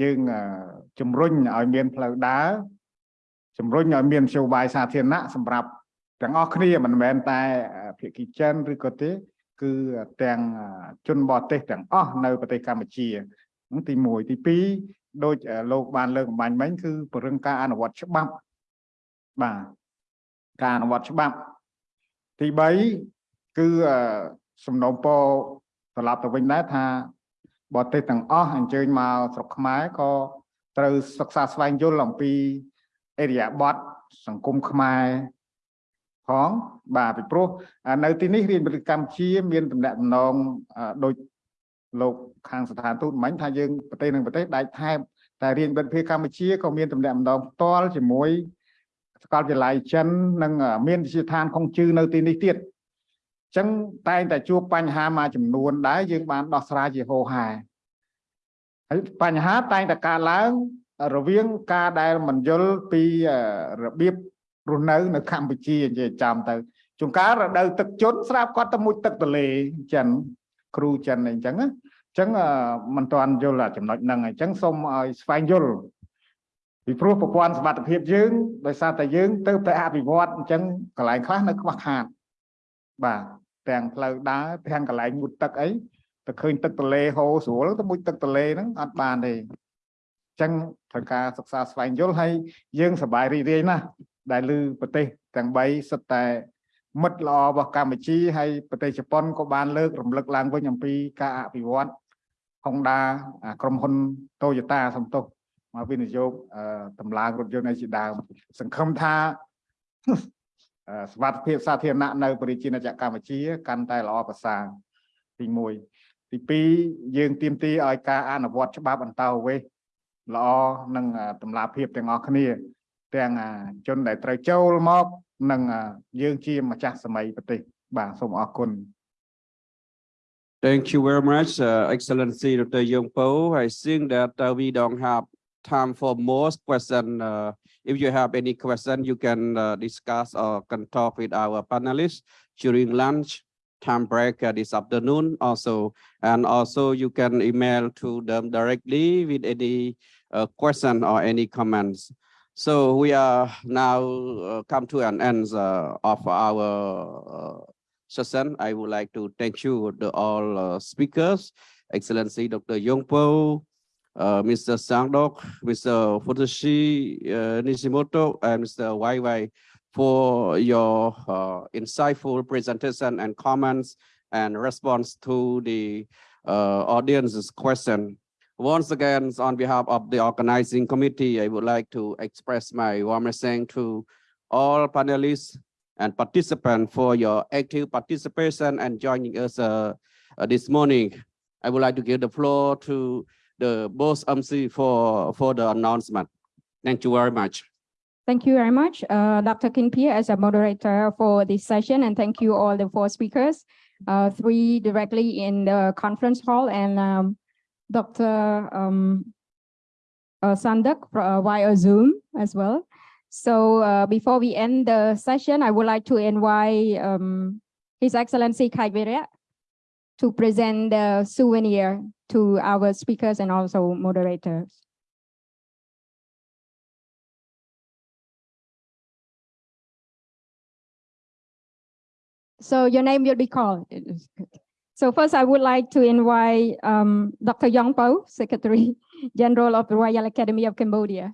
Speaker 3: យើងអឺជំរុញឲ្យមានផ្លូវដើរជំរុញឲ្យមានមធ្យោបាយសាធារណៈសម្រាប់ ទាំងអស់គ្នាមិនមែនតែភាគីចិនឬក៏ទេ គឺទាំងជនបរទេសទាំងអស់នៅប្រទេសកម្ពុជាហ្នឹងទី1ទី2ដូចលោកបានលើកបំបញ្ញមិញគឺពង្រឹងការអនុវត្តច្បាប់បាទការអនុវត្តច្បាប់ ទី3គឺអឺសំណូមពរត្រឡប់ទៅវិញដែរថាបរទេសទាំងអស់អញ្ជើញមកស្រុកខ្មែរក៏ត្រូវសិក្សាស្វែងយល់អំពីអេរិយាបថសង្គមខ្មែរ ផងបាទពីព្រោះនៅទីនេះរៀនវិទ្យាកម្ពុជាមានតំណែងតំណងដូចលោកខាងស្ថានទូតមិញថាយើងប្រទេសនឹងប្រទេសដាច់ថែបតែរៀនវិទ្យាកម្ពុជាក៏មានតំណែងតំណងផ្ទាល់ជាមួយសាកលវិទ្យាល័យចិននិងមានវិទ្យាឋានខុងជឺនៅទីនេះទៀតអញ្ចឹងតែងតែជួបបញ្ហាមួយចំនួនដែរយើងបានដោះស្រាយជាហោហែហើយបញ្ហាតែងតែកើតឡើងរវាងការដែលមិនយល់ពីរបៀប រស់នៅនៅកម្ពុជានិយាយចាំទៅជួនកាលរដូវទឹកជន់ស្រាប់គាត់ទៅមុជទឹកទលេចិនគ្រូចិនអីចឹងណាអញ្ចឹងមិនទាន់យល់ចំណុចហ្នឹងអញ្ចឹងសូមឲ្យស្វែងយល់ពីព្រោះប្រព័ន្ធសមត្ថភាពយើងដោយសារតែយើងទៅតែអភិវឌ្ឍអញ្ចឹងកន្លែងខ្លះនៅខ្វះខាតបាទទាំងផ្លូវដើរទាំងកន្លែងមុជទឹកអីទៅឃើញទឹកទលេហូរស្រួលទៅមុជទឹកទលេហ្នឹងអត់បានទេអញ្ចឹងត្រូវការសិក្សាស្វែងយល់ហើយយើងសប្បាយរីករាយណាស់ ដែលឮប្រទេសទាំង3សុទ្ធតែមិត្តល្អរបស់កម្ពុជាហើយប្រទេសជប៉ុនក៏បានលើករំលឹកឡើងវិញអំពីការអភិវឌ្ឍ Honda ក្រុមហ៊ុន Toyota សំទោសមកវិនិយោគតម្លើងរថយន្តឯជាដើមសង្ឃឹមថាសវត្ថិភាពសាធារណៈនៅប្រជាណាចក្រកម្ពុជាកាន់តែល្អប្រសើរទី1ទី2យើងទៀមទីឲ្យការអនុវត្តច្បាប់អន្តោប្រវេសន៍ល្អនិងតម្លាភាពទាំងអស់គ្នា
Speaker 1: Thank you very much uh, excellency Dr. Yang Peou I think that uh, we don't have time for more questions. uh, if you have any question you can uh, discuss or can talk with our panelists during lunch time break uh, this afternoon also and also you can email to them directly with any uh, question or any comments so we are now uh, come to an end uh, of our uh, session. I would like to thank you the all speakers, Excellency Dr. Yang Peou, uh, Mr. Sangdok, Mr. Futoshi uh, Nishimoto, and Mr. Wai for your uh, insightful presentation and comments and response to the audience's question. Once again, on behalf of the organizing committee, I would like to express my warmest thanks to all panelists and participants for your active participation and joining us uh, uh, this morning. I would like to give the floor to the boss MC for, for the announcement. Thank you very much.
Speaker 13: Thank you very much, uh, Dr. Kin Phea as a moderator for this session, and thank you all the four speakers, uh, three directly in the conference hall and um, Dr. Um, uh, Sandak uh, via Zoom as well. So uh, before we end the session, I would like to invite um, His Excellency Kai to present the souvenir to our speakers and also moderators. So your name will be called. So first, I would like to invite um, Dr. Yang Peou, Secretary (laughs) General of the Royal Academy of Cambodia.